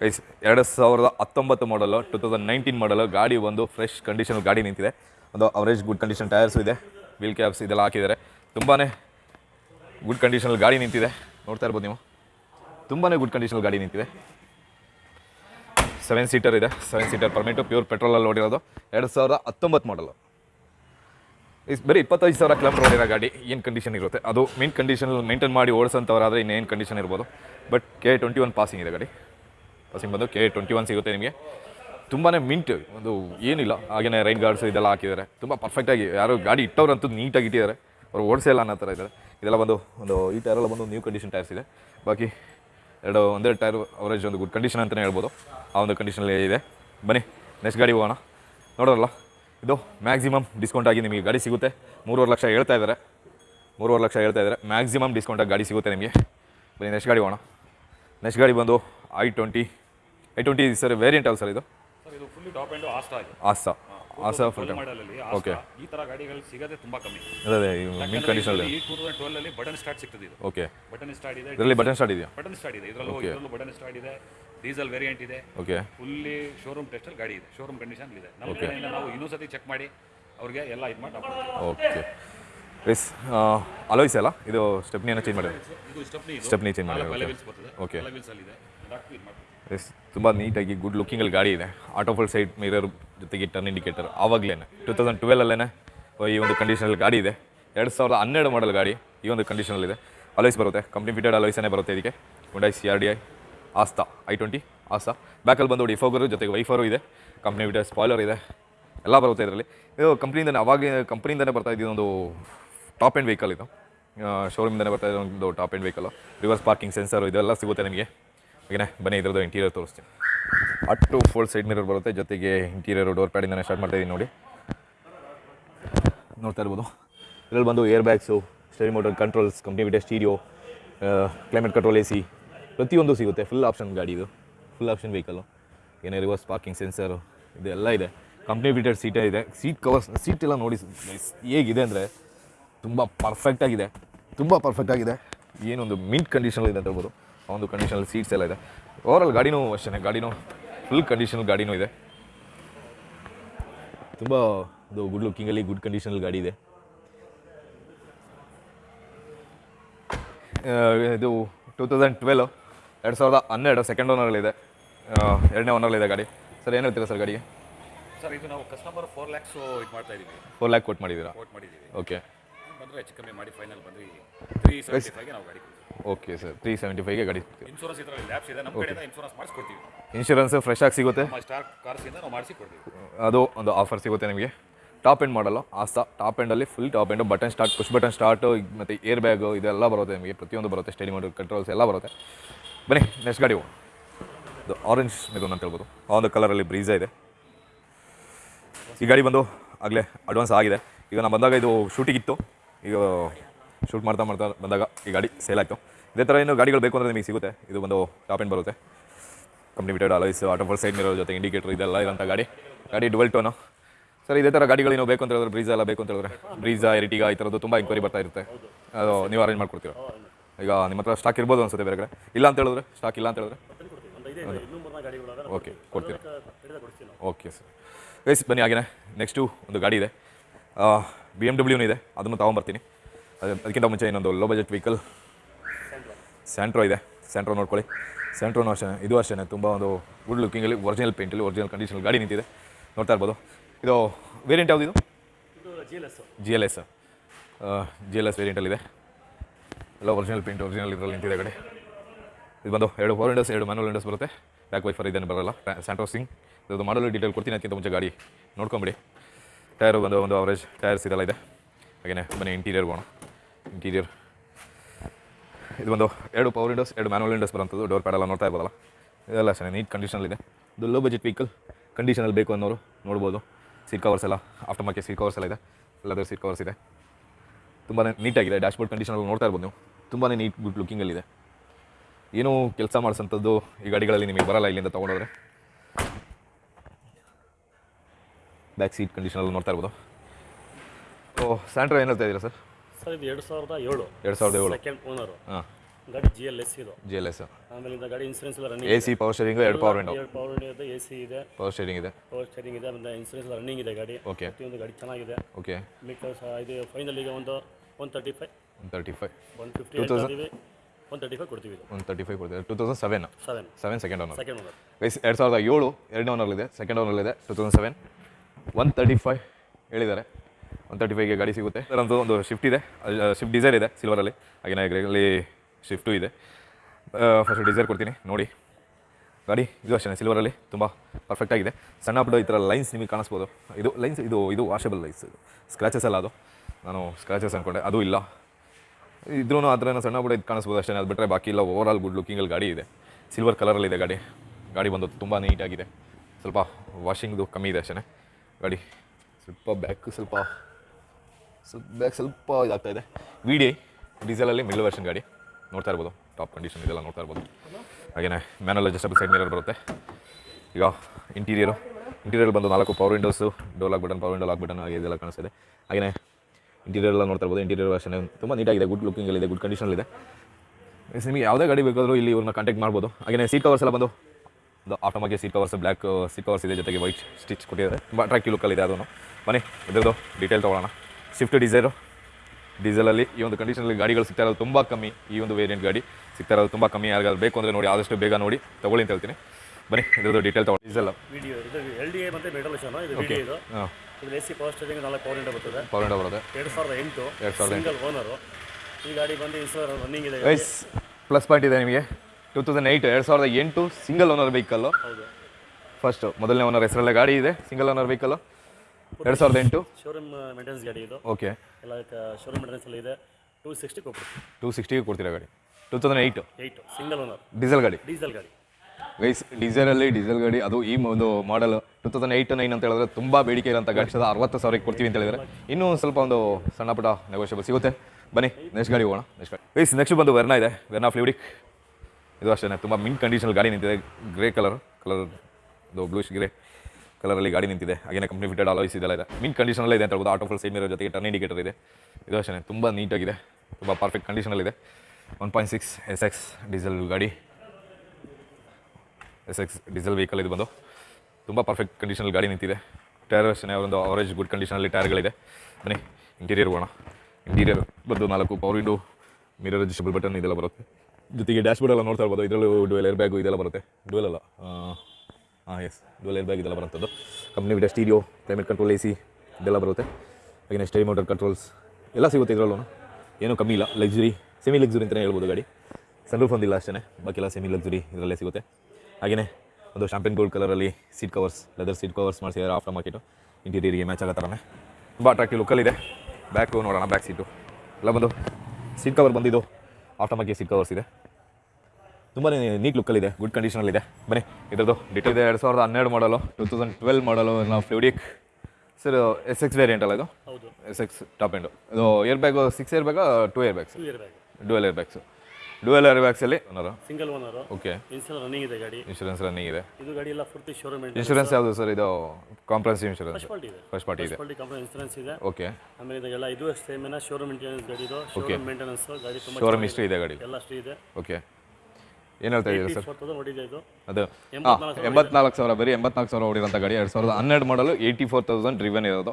guys ಎರಡು ಸಾವಿರದ ಹತ್ತೊಂಬತ್ತು ಮಾಡಲು ಟೂ ತೌಸಂಡ್ ನೈನ್ಟೀನ್ ಮಾಡಲು ಗಾಡಿ ಒಂದು ಫ್ರೆಶ್ ಕಂಡೀಷನ್ ಗಾಡಿ ನಿಂತಿದೆ. ಒಂದು ಅವರೇಜ್ ಗುಡ್ ಕಂಡೀಷನ್ ಟೈರ್ಸು ಇದೆ. ವೀಲ್ ಕ್ಯಾಬ್ಸ್ ಇದೆಲ್ಲ ಹಾಕಿದ್ದಾರೆ. ತುಂಬಾ ಗುಡ್ ಕಂಡೀಷನಲ್ಲಿ ಗಾಡಿ ನಿಂತಿದೆ. ನೋಡ್ತಾ ಇರ್ಬೋದು ನೀವು. ತುಂಬಾ ಗುಡ್ ಕಂಡೀಷನಲ್ಲಿ ಗಾಡಿ ನಿಂತಿದೆ. ಸೆವೆನ್ ಸೀಟರ್ ಇದೆ. ಸೆವೆನ್ ಸೀಟರ್ ಪರ್ಮಿಟು ಪ್ಯೂರ್ ಪೆಟ್ರೋಲಲ್ಲಿ ಓಡಿರೋದು. ಎರಡು ಸಾವಿರದ ಹತ್ತೊಂಬತ್ತು ಮಾಡಲು ಇಸ್ ಬರೀ ಇಪ್ಪತ್ತೈದು ಸಾವಿರ ಕಿಲೋಮೀಟರ್ ಓಡಿರೋ ಗಾಡಿ, ಏನು ಕಂಡೀಷನ್ ಇರುತ್ತೆ? ಅದು ಮೇನ್ ಕಂಡೀಷನ್ ಮೇಂಟೈನ್ ಮಾಡಿ ಓಡಿಸೋಂಥವ್ರಾದರೆ ಇನ್ನೇನು ಕಂಡೀಷನ್ ಇರ್ಬೋದು. But K twenty one passing ಇದೆ ಗಾಡಿ. ಪಾಸಿಂಗ್ ಬಂದು ಕೆ ಟ್ವೆಂಟಿ ಒನ್ ಸಿಗುತ್ತೆ ನಿಮಗೆ. ತುಂಬಾ ಮಿಂಟ್ ಒಂದು ಏನಿಲ್ಲ. ಹಾಗೆಯೇ ರೈನ್ ಗಾರ್ಡ್ಸ್ ಇದೆಲ್ಲ ಹಾಕಿದ್ದಾರೆ. ತುಂಬ ಪರ್ಫೆಕ್ಟಾಗಿ ಯಾರು ಗಾಡಿ ಇಟ್ಟವ್ರಂತೂ ನೀಟಾಗಿ ಇಟ್ಟಿದ್ದಾರೆ. ಅವ್ರು ಓಡಿಸೇ ಇಲ್ಲ ಅನ್ನೋ ಥರ ಇದ್ದಾರೆ. ಇದೆಲ್ಲ ಬಂದು ಒಂದು, ಈ ಟೈರೆಲ್ಲ ಬಂದು ನ್ಯೂ ಕಂಡೀಷನ್ ಟೈರ್ಸ್ ಇದೆ. ಬಾಕಿ ಎರಡು ಒಂದೆರಡು ಟೈರ್ ಅವರೇಜ್ ಒಂದು ಗುಡ್ ಕಂಡೀಷನ್ ಅಂತಲೇ ಹೇಳ್ಬೋದು. ಆ ಒಂದು ಕಂಡೀಷನಲ್ಲಿ ಇದೆ. ಬನ್ನಿ ನೆಕ್ಸ್ಟ್ ಗಾಡಿ ಹೋಗೋಣ. ನೋಡೋರಲ್ಲ. ಇದು ಮ್ಯಾಕ್ಸಿಮಮ್ ಡಿಸ್ಕೌಂಟ್ ಆಗಿ ನಿಮಗೆ ಗಾಡಿ ಸಿಗುತ್ತೆ. ಮೂರುವರೆ ಲಕ್ಷ ಹೇಳ್ತಾ ಇದ್ದಾರೆ. ಮೂರುವರೆ ಲಕ್ಷ ಹೇಳ್ತಾ ಇದ್ದಾರೆ. ಮ್ಯಾಕ್ಸಿಮಮ್ ಡಿಸ್ಕೌಂಟಾಗಿ ಗಾಡಿ ಸಿಗುತ್ತೆ ನಿಮಗೆ. ಬನ್ನಿ ನೆಕ್ಸ್ಟ್ ಗಾಡಿ ಹೋಣ ನೆಕ್ಸ್ಟ್ ಗಾಡಿ ಬಂದು i twenty i twenty sir variant ಅಲ್ಲ ಸರ್ ಇದು? ಸರ್ ಇದು ಫುಲ್ಲಿ ಟಾಪ್ ಆ್ಯಂಡ್ ಆಸ್ಟಾ ಇದೆ ಆಸಾ ಆಸಾ ಫುಲ್ ಮಾಡಲಲ್ಲಿ Okay. ಈ ಥರ ಗಾಡಿಗಳು ಸಿಗೋದೇ ತುಂಬ ಕಮ್ಮಿ. ಅದೇ ಮಿನ್ ಕಂಡೀಷನ್ ಈ ಟೂ ತೌಸಂಡ್ ಟ್ವೆಲ್ವಲ್ಲಿ ಬಟನ್ ಸ್ಟಾರ್ಟ್ ಸಿಗ್ತದೆ ಇದು. ಓಕೆ ಬಟನ್ ಸ್ಟಾರ್ಟ್ ಇದೆ. ಇದರಲ್ಲಿ ಬಟನ್ ಸ್ಟಾರ್ಟ್ ಇದೆಯಾ? ಬಟನ್ ಸ್ಟಾರ್ಟ್ ಇದೆ. ಇದರಲ್ಲೂ ಇದರಲ್ಲೂ ಬಟನ್ ಸ್ಟಾರ್ಟ್ ಇದೆ. ಡೀಸೆಲ್ ವೇರಿಯಂಟ್ ಇದೆ. ಓಕೆ ಫುಲ್ಲಿ ಶೋರೂಮ್ ಟೆಸ್ಟಲ್ಲಿ ಗಾಡಿ ಇದೆ. ಶೋರೂಮ್ ಕಂಡೀಷನ್ ಇದೆ. ನಮ್ಮ ಕಡೆಯಿಂದ ನಾವು ಇನ್ನೊಂದು ಸತಿ ಚೆಕ್ ಮಾಡಿ ಅವ್ರಿಗೆ ಎಲ್ಲ ಇದು ಮಾಡಿ ಓಕೆ ಎಸ್ ಅಲೋಯ್ಸ್ ಅಲ್ಲ ಇದು ಸ್ಟೆಪ್ನಿಯನ್ನು ಚೇಂಜ್ ಮಾಡಿದೆ. ಇದು ಸ್ಟೆಪ್ನಿ ಇದು. ಸ್ಟೆಪ್ನಿ ಚೇಂಜ್ ಮಾಡಿ ನಾಲ್ಕು ಓಕೆ ಬರ್ತದೆ. Okay. ಲೆವೆಲ್ಸ್ ಅಲ್ಲಿ ಇದೆ. ಇದಾಕ್ತು ಇದು ಮಾಡ್ತೀವಿ. ಎಸ್ ತುಂಬ ನೀಟಾಗಿ ಗುಡ್ ಲುಕ್ಕಿಂಗಲ್ಲಿ ಗಾಡಿ ಇದೆ. ಆಟೋಫಲ್ ಸೈಡ್ ಮಿರರ್ ಜೊತೆಗೆ ಟರ್ನ್ ಇಂಡಿಕೇಟರ್ ಆವಾಗಲೇ ಟೂ ತೌಸಂಡ್ ಟ್ವೆಲ್ಲಲ್ಲೇ ಈ ಒಂದು ಕಂಡೀಷನಲ್ಲಿ ಗಾಡಿ ಇದೆ. ಎರಡು ಸಾವಿರದ ಹನ್ನೆರಡು ಮಾಡಲ್ ಗಾಡಿ ಈ ಒಂದು ಕಂಡೀಷನಲ್ಲಿದೆ ಅಲೋಯ್ಸ್ ಬರುತ್ತೆ. ಕಂಪ್ನಿ ಫಿಟೆಡ್ ಅಲೋಯ್ಸೇ ಬರುತ್ತೆ ಇದಕ್ಕೆ. Hyundai C R D I Asta, I twenty, Asta. ಬ್ಯಾಕಲ್ಲಿ ಬಂದು ಡಿಫೋಗರು ಜೊತೆಗೆ ವೈಫರು ಇದೆ. ಕಂಪ್ನಿ ಬಿಟ್ಟು ಸ್ಪಾಯ್ಲರ್ ಇದೆ. ಎಲ್ಲ ಬರುತ್ತೆ ಇದರಲ್ಲಿ. ಇದು ಕಂಪ್ನಿಯಿಂದನೇ ಅವಾಗ ಕಂಪ್ನಿಯಿಂದಲೇ ಬರ್ತಾ ಇದ್ದೊಂದು ಟಾಪ್ ಆ್ಯಂಡ್ ವೆಹಿಕಲ್ ಇದು. ಶೋರೂಮಿಂದಲೇ ಬರ್ತಾ ಇರೋ ಒಂದು top end vehicle reverse parking sensor ಇದೆಲ್ಲ ಸಿಗುತ್ತೆ ನಿಮಗೆ. ಹಾಗೆ ಬನ್ನಿ, ಇದರದ್ದು ಇಂಟೀರಿಯರ್ ತೋರಿಸ್ತೀನಿ. At two four side mirror ಬರುತ್ತೆ. ಜೊತೆಗೆ ಇಂಟೀರಿಯರ್ ಡೋರ್ ಪ್ಯಾಡಿಂದನೇ ಸ್ಟಾರ್ಟ್ ಮಾಡ್ತಾ ಇದ್ದೀನಿ ನೋಡಿ. ನೋಡ್ತಾ ಇರ್ಬೋದು. ಇದರಲ್ಲಿ ಬಂದು air bags steering mounted controls company fitted stereo climate control A C ಪ್ರತಿಯೊಂದು ಸಿಗುತ್ತೆ. ಫುಲ್ ಆಪ್ಷನ್ ಗಾಡಿ ಇದು. ಫುಲ್ ಆಪ್ಷನ್ ವೆಹಿಕಲ್ಲು ಏನೇ ರಿವರ್ಸ್ ಪಾರ್ಕಿಂಗ್ ಸೆನ್ಸರು ಇದೆಲ್ಲ ಇದೆ. ಕಂಪ್ನಿ ಬಿಟೆಡ್ ಸೀಟೇ ಇದೆ. ಸೀಟ್ ಕವರ್ಸ್ ಸೀಟ್ ಎಲ್ಲ ನೋಡಿ ಹೇಗಿದೆ ಅಂದರೆ ತುಂಬ ಪರ್ಫೆಕ್ಟಾಗಿದೆ ತುಂಬ ಪರ್ಫೆಕ್ಟಾಗಿದೆ ಏನೊಂದು ಮಿಂಟ್ ಕಂಡೀಷನಲ್ಲಿ ಇದೆ ಅಂತ ಹೇಳ್ಬೋದು. ಆ ಒಂದು ಕಂಡೀಷನಲ್ಲಿ ಸೀಟ್ಸ್ ಎಲ್ಲ ಇದೆ. ಓವರಾಲ್ ಗಾಡಿನೂ ಅಷ್ಟೇ ಗಾಡಿನೂ ಫುಲ್ ಕಂಡೀಷನಲ್ ಗಾಡಿನೂ ಇದೆ. ತುಂಬ ಇದು ಗುಡ್ ಲುಕ್ಕಿಂಗಲ್ಲಿ ಗುಡ್ ಕಂಡೀಷನಲ್ಲಿ ಗಾಡಿ ಇದೆ. ಇದು ಟೂ ತೌಸಂಡ್ ಟ್ವೆಲ್ ಎರಡು ಸಾವಿರದ ಹನ್ನೆರಡು ಸೆಕೆಂಡ್ ಓನರಲ್ಲಿದೆ ಎರಡನೇ ಓನರಲ್ಲಿದೆ ಗಾಡಿ. ಸರ್ ಏನು ಹೇಳ್ತೀರಾ ಸರ್ ಗಾಡಿಗೆ? ಸರ್ ಇದು ನಾವು ಕಸ್ಟಮರ್ ಫೋರ್ ಲ್ಯಾಕ್ಸ್ ಇದು ಮಾಡ್ತಾ ಇದ್ದೀವಿ ಫೋರ್ ಲ್ಯಾಕ್ ಕೊಟ್ಟು ಮಾಡಿದ್ದೀರಾ? ಕೋಟ್ ಮಾಡಿದ್ದೀವಿ. ಓಕೆ ಬಂದರೆ ಹೆಚ್ಚು ಕಮ್ಮಿ ಮಾಡಿ ಫೈನಲ್ ಬಂದು ತ್ರೀ ಸೆವೆಂಟಿ ಫೈವ್ಗೆ ನಾವು ಗಾಡಿ ಓಕೆ ಸರ್ ತ್ರೀ ಸೆವೆಂಟಿ ಫೈವ್ಗೆ ಗಾಡಿ ಇನ್ಶೂರೆನ್ಸ್ ಇದರಲ್ಲಿ ಲ್ಯಾಬ್ಸ್ ಇದೆ. ನಮ್ಮ ಕಡೆಯಿಂದ ಇನ್ಶೂರೆನ್ಸ್ ಮಾಡಿಸ್ಕೊಡ್ತೀವಿ. ಇನ್ಶೂರೆನ್ಸ್ ಫ್ರೆಶ್ ಆಗಿ ಸಿಗುತ್ತೆ? ಸ್ಟಾರ್ ಕಾರ್ಸಿಂದ ನಾವು ಮಾಡಿಸಿ ಕೊಡ್ತೀವಿ. ಅದು ಒಂದು ಆಫರ್ ಸಿಗುತ್ತೆ ನಿಮಗೆ. ಟಾಪ್ ಎಂಡ್ ಮಾಡಲ್ಲ ಆಸ್ತಾ top ಎಂಡಲ್ಲಿ full top end button start push button start ಮತ್ತು ಏರ್ ಬ್ಯಾಗು ಇದೆಲ್ಲ ಬರುತ್ತೆ ನಿಮಗೆ. ಪ್ರತಿಯೊಂದು ಬರುತ್ತೆ ಸ್ಟಡಿ ಮಾಡೋ ಕಂಟ್ರೋಲ್ಸ್ ಎಲ್ಲ ಬರುತ್ತೆ. ಬನ್ನಿ ನೆಕ್ಸ್ಟ್ ಗಾಡಿ ಹೋಗೋಣ. ಇದು ಆರೆಂಜ್ ಮೆರೂನ್ ಅಂತ ಹೇಳ್ಬೋದು. ಆ ಒಂದು ಕಲರಲ್ಲಿ ಬ್ರೀಝಾ ಇದೆ. ಈ ಗಾಡಿ ಬಂದು ಆಗಲೇ ಅಡ್ವಾನ್ಸ್ ಆಗಿದೆ. ಈಗ ನಾನು ಬಂದಾಗ ಇದು ಶೂಟಿಂಗ್ ಇತ್ತು. ಈಗ ಶೂಟ್ ಮಾಡ್ತಾ ಮಾಡ್ತಾ ಬಂದಾಗ ಈ ಗಾಡಿ ಸೇಲ್ ಆಯಿತು. ಇದೇ ಥರ ಏನು ಗಾಡಿಗಳು ಬೇಕು ಅಂದರೆ ನಿಮಗೆ ಸಿಗುತ್ತೆ. ಇದು ಬಂದು ಟಾಪ್ ಎಂಡ್ ಬರುತ್ತೆ. Company fitted alloys auto fold side mirror ಜೊತೆ ಇಂಡಿಕೇಟರ್ ಇದೆಲ್ಲ ಇರೋಂಥ ಗಾಡಿ. ಗಾಡಿ ಡುವೆಲ್ ಟೋನು ಸರ್ ಇದೇ ಥರ ಗಾಡಿಗಳು ನೀವು ಬೇಕು ಅಂತ ಹೇಳಿದ್ರೆ ಬ್ರೀಜಾ ಎಲ್ಲ ಬೇಕು ಅಂತ ಹೇಳಿದ್ರೆ ಬ್ರೀಜಾ ಎರಿಟಿಗ ಈ ಥರದ್ದು ತುಂಬ ಎಂಕ್ವೈರಿ ಬರ್ತಾ ಇರುತ್ತೆ. ಅದು ನೀವು ಅರೇಂಜ್ ಮಾಡ್ಕೊಡ್ತೀರಾ? ಈಗ ನಿಮ್ಮ ಹತ್ರ ಸ್ಟಾಕ್ ಇರ್ಬೋದು ಅನ್ಸುತ್ತೆ ಬೇರೆ ಕಡೆ. ಇಲ್ಲ ಅಂತ ಹೇಳಿದ್ರೆ ಸ್ಟಾಕ್ ಇಲ್ಲ ಅಂತ ಹೇಳಿದ್ರೆ? ಓಕೆ ಕೊಡ್ತೀರಾ? ಓಕೆ ಸರ್ ವೇಸ್ ಬನ್ನಿ ಹಾಗೆಯೇ ನೆಕ್ಸ್ಟು ಒಂದು ಗಾಡಿ ಇದೆ. ಬಿ ಎಂ ಡಬ್ಲ್ಯೂನು ಇದೆ. ಅದನ್ನು ತೊಗೊಂಬರ್ತೀನಿ. ಅದು ಅದಕ್ಕಿಂತ ಮುಂಚೆ ಇನ್ನೊಂದು ಲೋ ಬಜೆಟ್ ವೆಹಿಕಲ್ ಸ್ಯಾಂಟ್ರೋ ಇದೆ. ಸ್ಯಾಂಟ್ರೋ ನೋಡ್ಕೊಳ್ಳಿ. ಸ್ಯಾಂಟ್ರೋನು ಅಷ್ಟೇ ಇದು ಅಷ್ಟೇ ತುಂಬ ಒಂದು ಗುಡ್ ಲುಕ್ಕಿಂಗಲ್ಲಿ ಒರಿಜಿನಲ್ ಪೇಂಟಲ್ಲಿ ಒರಿಜಿನಲ್ ಕಂಡೀಷನಲ್ ಗಾಡಿ ನಿಂತಿದೆ. ನೋಡ್ತಾ ಇರ್ಬೋದು. ಇದು ವೇರಿಯಂಟ್ ಯಾವುದು ಇದು? ಇದು G L S G L S G L S ವೇರಿಯಂಟಲ್ಲಿದೆ ಎಲ್ಲ ಒರಿಜಿನಲ್ ಪೇಂಟ್ ಒರಿಜಿನಲ್ ಇದರಲ್ಲಿ ನಿಂತಿದೆ ಕಡೆ. ಇದು ಬಂದು ಎರಡು ಫೋರ್ ವಿಂಡೋಸ್ ಎರಡು ಮ್ಯಾನುವಲ್ ವಿಂಡೋಸ್ ಬರುತ್ತೆ. ಬ್ಯಾಕ್ ವೈಫರ್ ಇದೇನು ಬರಲ್ಲ. ಸ್ಯಾಂಟ್ರೋ ಸಿಂಗ್ ಇದು ಮಾಡಲು ಡೀಟೇಲ್ ಕೊಡ್ತೀನಿ, ಅದಕ್ಕಿಂತ ಮುಂಚೆ ಗಾಡಿ ನೋಡ್ಕೊಂಬಿಡಿ. ಟೈರು ಬಂದು ಒಂದು ಅವರೇಜ್ ಟೈರ್ಸ್ ಇದೆಲ್ಲ ಇದೆ. ಹಾಗೆಯೇ ಬನ್ನಿ ಇಂಟೀರಿಯರ್ ಹೋಗೋಣ ಇಂಟೀರಿಯರ್ ಇದು ಬಂದು ಎರಡು ಪವರ್ ವಿಂಡೋಸ್ ಎರಡು ಮ್ಯಾನುವಲ್ ವಿಂಡೋಸ್ ಬರೋಂಥದ್ದು ಡೋರ್ ಪ್ಯಾಡೆಲ್ಲ ನೋಡ್ತಾ ಇರ್ಬೋದಲ್ಲ. ಇದೆಲ್ಲ ಚೆನ್ನಾಗಿ ನೀಟ್ ಕಂಡೀಷನಲ್ಲಿದೆ ಇದು. ಲೋ ಬಜೆಟ್ ವೆಹಿಕಲ್ ಕಂಡೀಷನಲ್ಲಿ ಬೇಕು ಅನ್ನೋರು ನೋಡ್ಬೋದು. ಸೀಟ್ ಕವರ್ಸ್ ಎಲ್ಲ ಆಫ್ಟರ್ ಮಾರ್ಕೆಟ್ ಸೀಟ್ ಕವರ್ಸ್ ಎಲ್ಲ ಇದೆ. ಎಲ್ಲದರ ಸೀಟ್ ಕವರ್ಸ್ ಇದೆ. ತುಂಬಾ ನೀಟಾಗಿದೆ ಡ್ಯಾಶ್ಬೋರ್ಡ್ ಕಂಡೀಷನಲ್ಲಿ ನೋಡ್ತಾ ಇರ್ಬೋದು ನೀವು. ತುಂಬಾ ನೀಟ್ ಗುಡ್ ಲುಕ್ಕಿಂಗಲ್ಲಿದೆ ಏನೂ ಕೆಲಸ ಮಾಡಿಸೋಂಥದ್ದು ಈ ಗಾಡಿಗಳಲ್ಲಿ ನಿಮಗೆ ಬರಲ್ಲ ಇಲ್ಲಿಂದ ತೊಗೊಂಡೋದ್ರೆ. ಬ್ಯಾಕ್ ಸೀಟ್ ಕಂಡೀಷನಲ್ಲಿ ನೋಡ್ತಾ ಇರ್ಬೋದು. ಓ ಸ್ಯಾಂಡ್ರ ಏನು ಹೇಳ್ತಾ ಇದ್ದೀರಾ ಸರ್? ಸರ್ ಇದು ಎರಡು ಸಾವಿರದ ಏಳು. ಎರಡು ಸಾವಿರದ ಏಳು. ಸೆಕೆಂಡ್ ಓನರು ಹಾಂ. ಗಾಡಿ ಜಿ ಎಲ್ ಎಸ್ ಇದು. ಜಿ ಎಲ್ ಎಸ್ ಆಮೇಲೆ ಇಂದ ಗಾಡಿ ಇನ್ಸೂರೆನ್ಸ್ ಎಲ್ಲ running A C power steering ಎರಡು ಪವರ್ ವಿಂಡೋ ಎರಡು ಪವರ್ ವಿಂಡೋ ಇದೆ ಎ ಸಿ ಇದೆ. ಪವರ್ ಸ್ಟೇರಿಂಗ್ ಇದೆ. ಪವರ್ ಸ್ಟೇರಿಂಗ್ ಇದೆ ಆಮೇಲೆ ಇನ್ಸೂರೆನ್ಸ್ ರನ್ನಿಂಗ್ ಇದೆ ಗಾಡಿ. ಓಕೆ ಪ್ರತಿಯೊಂದು ಗಾಡಿ ಚೆನ್ನಾಗಿದೆ. ಓಕೆ ಮೀಟರ್ ಇದು ಫೈನಲ್ ಈಗ ಒಂದು one thirty five one thirty five one fifty ಹೇಳ್ತೀವಿ ಒನ್ ತರ್ಟಿ ಫೈವ್ ಕೊಡ್ತೀವಿ ಒನ್ ತರ್ಟಿ ಫೈವ್ ಕೊಡ್ತೀವಿ two thousand seven seven seven second owner second owner guys ಎರಡು ಸಾವಿರದ ಏಳು ಎರಡನೇ ಓನರ್ಲಿದೆ second ಓನರ್ಲಿದೆ two thousand seven one thirty five ಹೇಳಿದ್ದಾರೆ one thirty ಫೈವ್ಗೆ ಗಾಡಿ ಸಿಗುತ್ತೆ ಅದರಂತೂ ಒಂದು ಶಿಫ್ಟ್ ಇದೆ ಶಿಫ್ಟ್ ಡಿಸೈರ್ ಇದೆ ಸಿಲ್ವರಲ್ಲಿ ಹಾಗೆಯೇ ಇದರಲ್ಲಿ ಶಿಫ್ಟು ಇದೆ ಫಸ್ಟ್ ಡಿಸೈರ್ ಕೊಡ್ತೀನಿ ನೋಡಿ ಗಾಡಿ ಇದು ಅಷ್ಟೇ ಸಿಲ್ವರಲ್ಲಿ ತುಂಬ ಪರ್ಫೆಕ್ಟಾಗಿದೆ ಸಣ್ಣ ಪುಟ್ಟ ಈ ಥರ ಲೈನ್ಸ್ ನಿಮಗೆ ಕಾಣಿಸ್ಬೋದು ಇದು ಲೈನ್ಸ್ ಇದು ಇದು ವಾಷಬಲ್ ಲೈನ್ಸ್ ಇದು ಸ್ಕ್ರಾಚಸ್ ಅಲ್ಲ ಅದು ನಾನು ಸ್ಕ್ರಾಚಸ್ ಅಂದ್ಕೊಂಡೆ ಅದು ಇಲ್ಲ ಇದ್ರೂ ಆ ಥರ ಸಣ್ಣ ಪುಟ್ಟ ಇದು ಕಾಣಿಸ್ಬೋದು ಅಷ್ಟೇ ಅದು ಬಿಟ್ಟರೆ ಬಾಕಿ ಇಲ್ಲ ಓವರ್ ಆಲ್ ಗುಡ್ ಲುಕಿಂಗಲ್ಲಿ ಗಾಡಿ ಇದೆ. ಸಿಲ್ವರ್ ಕಲರಲ್ಲಿದೆ ಗಾಡಿ. ಗಾಡಿ ಬಂದು ತುಂಬ ನೀಟಾಗಿದೆ ಸ್ವಲ್ಪ ವಾಷಿಂಗ್ದು ಕಮ್ಮಿ ಇದೆ ಅಷ್ಟೇ ಗಾಡಿ ಸ್ವಲ್ಪ ಬ್ಯಾಕ್ ಸ್ವಲ್ಪ ಸ್ವಲ್ಪ ಬ್ಯಾಕ್ ಸ್ವಲ್ಪ ಇದಾಗ್ತಾ ಇದೆ. ವಿ ಡಿ ಡೀಸೆಲಲ್ಲಿ ಮಿಲ್ ವರ್ಷನ್ ಗಾಡಿ. ನೋಡ್ತಾ ಇರ್ಬೋದು ಟಾಪ್ ಕಂಡೀಷನ್ ಇದೆಲ್ಲ ನೋಡ್ತಾ ಇರ್ಬೋದು. ಹಾಗೆಯೇ ಮ್ಯಾನಲ್ ಅಡ್ಜಸ್ಟಬಲ್ ಸೈಡ್ ಮಿರರ್ ಬರುತ್ತೆ. ಈಗ ಇಂಟೀರಿಯರು ಇಂಟೀರಿಯರ್ ಬಂದು ನಾಲ್ಕು power windows door lock button power window lock button ಹಾಗೆ ಇದೆಲ್ಲ ಕಾಣಿಸ್ತಿದೆ ಹಾಗೆಯೇ ಇಂಟೀರಿಯರ್ ಎಲ್ಲ ನೋಡ್ತಾ ಇರ್ಬೋದು. ಇಂಟೀರಿಯರ್ ಅಷ್ಟೇ ತುಂಬ ನೀಟಾಗಿದೆ ಗುಡ್ ಲುಕಿಂಗಲ್ಲಿದೆ ಗುಡ್ ಕಂಡೀಷನಲ್ಲಿದೆ ನಿಮಗೆ ಯಾವುದೇ ಗಾಡಿ ಬೇಕಾದರೂ ಇಲ್ಲಿ ಇವ್ರನ್ನ ಕಾಂಟ್ಯಾಕ್ಟ್ ಮಾಡ್ಬೋದು. ಹಾಗೆಯೇ ಸೀಟ್ ಕವರ್ಸ್ ಎಲ್ಲ ಬಂದು. ಆಟೋಮಾಗೆ seat covers black seat covers ಇದೆ ಜೊತೆಗೆ ವೈಟ್ ಸ್ಟಿಚ್ ಕೊಟ್ಟಿದ್ದಾರೆ. ತುಂಬ ಅಟ್ರಾಕ್ಟಿವ್ ಲುಕ್ಕಲ್ಲಿದೆ ಅದನ್ನು ಬನ್ನಿ ಇದ್ರದ್ದು ಡೀಟೇಲ್ ತೊಗೊಳ್ಳೋಣ. ಸ್ವಿಫ್ಟ್ ಡಿಸೈರು ಡೀಸೆಲಲ್ಲಿ ಈ ಒಂದು ಕಂಡೀಷನಲ್ಲಿ ಗಾಡಿಗಳು ಸಿಗ್ತಾ ಇರೋದು ತುಂಬ ಕಮ್ಮಿ. ಈ ಒಂದು ವೇರಿಯಂಟ್ ಗಾಡಿ ಸಿಗ್ತಾ ಇರೋದು ತುಂಬ ಕಮ್ಮಿ. ಯಾರಿಗಾದ್ರು ಬೇಕು ಅಂದರೆ ನೋಡಿ ಆದಷ್ಟು ಬೇಗ ನೋಡಿ ತಗೊಳ್ಳಿ ಅಂತ ಹೇಳ್ತೀನಿ. ಬನ್ನಿ ಇದ್ರದ್ದು ಡೀಟೇಲ್ ತೊಗೊಳ್ಳಿ. ಡೀಸೆಲ್ ವಿಡಿಯೋ ಇದು ಎ ಸಿ ಪವರ್ ಸ್ಟೇರಿಂಗ್ ನಾಲ್ಕು ಪವರ್ ಇಂಡ ಬರ್ತದೆ. ಪವರ್ ಇಂಡ ಬರುತ್ತೆ. ಎರಡು ಸಾವಿರದ ಎಂಟು ಎರಡು ಸಾವಿರದ ಸಿಂಗಲ್ ಓನರು ಈ ಗಾಡಿ ಬಂದು ಇನ್ಸೂರ್ ರನ್ನಿಂಗ್ ಇದೆ. ವೈಸ್ ಪ್ಲಸ್ ಪಾಯಿಂಟ್ ಇದೆ ನಿಮಗೆ. ಟೂ ತೌಸಂಡ್ ಏಯ್ಟ್ ಎರಡು ಸಾವಿರದ ಎಂಟು ಸಿಂಗಲ್ ಓನರ್ ವೆಹಿಕಲ್ಲು ಹೌದು. ಫಸ್ಟು ಮೊದಲನೇ ಓನರ್ ಹೆಸರಲ್ಲೇ ಗಾಡಿ ಇದೆ ಸಿಂಗಲ್ ಓನರ್ ವೆಹಿಕಲ್ಲು ಎರಡು ಸಾವಿರದ ಎಂಟು. ಶೋರೂಮ್ ಮೇಂಟೆನೆನ್ಸ್ ಗಾಡಿ ಇದು. ಓಕೆ ಎಲ್ಲ ಶೋರೂಮ್ ಮೇಂಟೆನೆನ್ಸ್ ಎಲ್ಲ ಇದೆ. ಟೂ ಸಿಕ್ಸ್ಟಿ ಕೊಡ್ತೀವಿ ಟೂ ಸಿಕ್ಸ್ಟಿಗೆ ಕೊಡ್ತೀರಾ ಗಾಡಿ? Two thousand eight eight single owner diesel ಗಾಡಿ? ಡೀಸೆಲ್ ಗಾಡಿ. ಗೈಸ್, ಡೀಸೆಲಲ್ಲಿ, ಡೀಸೆಲ್ ಗಾಡಿ, ಅದು ಈ ಒಂದು model two thousand eight nine ಅಂತ ಹೇಳಿದ್ರೆ ತುಂಬ ಬೇಡಿಕೆ ಇರೋಂಥ ಗಾಡಿ. ಸದ ಅರವತ್ತು ಸಾವಿರಕ್ಕೆ ಕೊಡ್ತೀವಿ ಅಂತ ಹೇಳಿದ್ರೆ ಇನ್ನೂ ಸ್ವಲ್ಪ ಒಂದು ಸಣ್ಣ ಪುಟ್ಟ ನೆಗೋಷಿಯಬಲ್ ಸಿಗುತ್ತೆ. ಬನ್ನಿ ನೆಕ್ಸ್ಟ್ ಗಾಡಿ ಹೋಗೋಣ ನೆಕ್ಸ್ಟ್ ಗಾಡಿ. ಗೈಸ್ ನೆಕ್ಸ್ಟ್ ಬಂದು ವೆರ್ನಾ ಇದೆ. ವೆರ್ನಾ ಫ್ಲೂಡಿಕ್ ಇದು ಅಷ್ಟೇ ತುಂಬ ಮಿನ್ ಕಂಡೀಷನಲ್ ಗಾಡಿ ನಿಂತಿದೆ. ಗ್ರೇ ಕಲರ್ ಕಲರ್ ಇದು ಬ್ಲೂಶ್ ಗ್ರೇ ಕಲರಲ್ಲಿ ಗಾಡಿ ನಿಂತಿದೆ. ಹಾಗೆ ಕಂಪ್ನಿ ಫಿಟೆಡ್ ಅಲಾಯ್ಸ್ ಇದೆಲ್ಲ ಇದೆ. ಮಿನ್ ಕಂಡೀಷನಲ್ಲೇ ಇದೆ ಅಂತ ಹೇಳ್ಬೋದು. ಆಟೋ ಫುಲ್ ಸೈಡ್ ಇರೋ ಜೊತೆಗೆ ಟರ್ನ್ ಇಂಡಿಕೇಟರ್ ಇದೆ. ಇದು ಅಷ್ಟೇ ತುಂಬ ನೀಟಾಗಿದೆ ತುಂಬ perfect ಕಂಡೀಷನಲ್ಲಿದೆ one point six S X diesel ಗಾಡಿ. ಎಸ್ ಎಕ್ಸ್ ಡೀಸೆಲ್ ವೆಹಿಕಲ್ ಇದು ಬಂದು. ತುಂಬ ಪರ್ಫೆಕ್ಟ್ ಕಂಡೀಷನಲ್ಲಿ ಗಾಡಿ ನಿಂತಿದೆ. ಟೈರ್ ಅಷ್ಟೇ ಒಂದು ಅವರೇಜ್ ಗುಡ್ ಕಂಡೀಷನಲ್ಲಿ ಟೈರ್ಗಳಿದೆ ಬನ್ನಿ ಇಂಟೀರಿಯರ್ ಹೋಗೋಣ. ಇಂಟೀರಿಯರ್ ಬಂದು ನಾಲ್ಕು power window mirror adjustable button ಇದೆಲ್ಲ ಬರುತ್ತೆ. ಜೊತೆಗೆ ಡ್ಯಾಶ್ಬೋರ್ಡ್ ಎಲ್ಲ ನೋಡ್ತಾ ಇರ್ಬೋದು, ಇದರಲ್ಲೂ ಡುವೆಲ್ ಏರ್ ಬ್ಯಾಗು ಇದೆಲ್ಲ ಬರುತ್ತೆ. ಡುವೆಲ್ ಅಲ್ಲ? ಹಾಂ ಎಸ್ ಡುವೆಲ್ ಏರ್ ಬ್ಯಾಗ್ ಇದೆಲ್ಲ ಬರುತ್ತದ್ದು company video stereo climate control A C ಇದೆಲ್ಲ ಬರುತ್ತೆ. ಹಾಗೆಯೇ ಸ್ಟೇ ಮೋಟರ್ ಕಂಟ್ರೋಲ್ಸ್ ಎಲ್ಲ ಸಿಗುತ್ತೆ ಇದರಲ್ಲೂ ಏನೂ ಕಮ್ಮಿ ಇಲ್ಲ. ಲಕ್ಸುರಿ ಸೆಮಿ ಲಕ್ಸುರಿ ಅಂತಲೇ ಹೇಳ್ಬೋದು ಗಾಡಿ. ಸನ್ರೂಫ್ ಒಂದಿಲ್ಲ ಅಷ್ಟೇ ಬಾಕಿ ಎಲ್ಲ ಸೆಮಿ ಲಕ್ಸುರಿ ಇದರಲ್ಲೇ ಸಿಗುತ್ತೆ. ಹಾಗೆಯೇ ಒಂದು ಶಾಂಪಿನ್ ಗೋಲ್ಡ್ ಕಲರಲ್ಲಿ seat covers leather seat covers ಮಾಡಿಸಿದ್ದಾರೆ ಆಫ್ಟರ್ ಮಾರ್ಕೆಟು ಇಂಟೀರಿಯರ್ಗೆ ಮ್ಯಾಚ್ ಆಗೋ ಥರನೇ. ತುಂಬ ಅಟ್ರಾಕ್ಟಿವ್ ಲುಕ್ಕಲ್ಲಿದೆ ಬ್ಯಾಕು ನೋಡೋಣ ಬ್ಯಾಕ್ ಸೀಟು ಎಲ್ಲ ಬಂದು ಸೀಟ್ ಕವರ್ ಬಂದಿದ್ದು ಆಫ್ಟರ್ ಮಾರ್ಕೆಟ್ ಸೀಟ್ ಕವರ್ಸ್ ಇದೆ ತುಂಬಾ ನೀಟ್ ಲುಕ್ಕಲ್ಲಿದೆ ಗುಡ್ ಕಂಡೀಷನಲ್ಲಿದೆ ಬನ್ನಿ ಇದರದ್ದು ಡಿಟೇಲ್ ಇದೆ ಎರಡು ಸಾವಿರದ ಹನ್ನೆರಡು ಮಾಡಲು ಟೂ ತೌಸಂಡ್ ಟ್ವೆಲ್ ಮಾಡಲು ನಾವು fluidic sir S X variant ಅಲ್ಲ ಇದು? ಹೌದು. ಎಸ್ ಎಕ್ಸ್ ಟಾಪ್ ಎಂಡು ಇದು air bag six air bag two air bags dual air bag dual air bags ಅಲ್ಲಿ owner single owner okay insurance running ಇದೆ ಗಾಡಿ. Insurance running ಇದೆ. ಇದು ಗಾಡಿ ಎಲ್ಲ ಪೂರ್ತಿ ಶೋರೂಮ್ ಇನ್ಶೂರೆನ್ಸ್ ಯಾವುದು ಸರ್ ಇದು ಕಾಂಪ್ರಹೆನ್ಸಿವ್ ಇನ್ಶೂರೆನ್ಸ್ ಫಸ್ಟ್ ಪಾರ್ಟಿ ಇದೆ. ಫಸ್ಟ್ ಪಾರ್ಟಿ ಇದೆ. ಫಸ್ಟ್ ಪಾರ್ಟಿ ಕಂಪನಿ ಇನ್ಸೂರೆನ್ಸ್ ಇದೆ. ಓಕೆ ಆಮೇಲೆ ಇದೆಲ್ಲ ಇದು ಸೇಮೇನ ಶೋರೂಮ್ ಮೇಂಟೆನೆನ್ಸ್ ಗಾಡಿ ಇದು. ಶೋರೂಮ್ ಮೇಂಟೆನೆನ್ಸ್ ಗಾಡಿ ತುಂಬಾ ಶೋರೂಮ್ ಹಿಸ್ಟ್ರಿ ಇದೆ ಗಾಡಿ ಎಲ್ಲ ಹಿಸ್ಟ್ರಿ ಇದೆ. ಓಕೆ ಏನು ಹೇಳ್ತಾ ಇದ್ದೀರಾ ಸರ್ ಅದು. ಎಂಬತ್ನಾಲ್ಕು ಸಾವಿರ ಬರೀ ಎಂಬತ್ನಾಲ್ಕು ಸಾವಿರ ಓಡಿರೋಂಥ ಗಾಡಿ. ಎರಡು ಸಾವಿರದ ಹನ್ನೆರಡು ಮಾಡಲು ಏಯ್ಟಿ ಫೋರ್ ತೌಸಂಡ್ ಡ್ರಿವನ್ ಇರೋದು.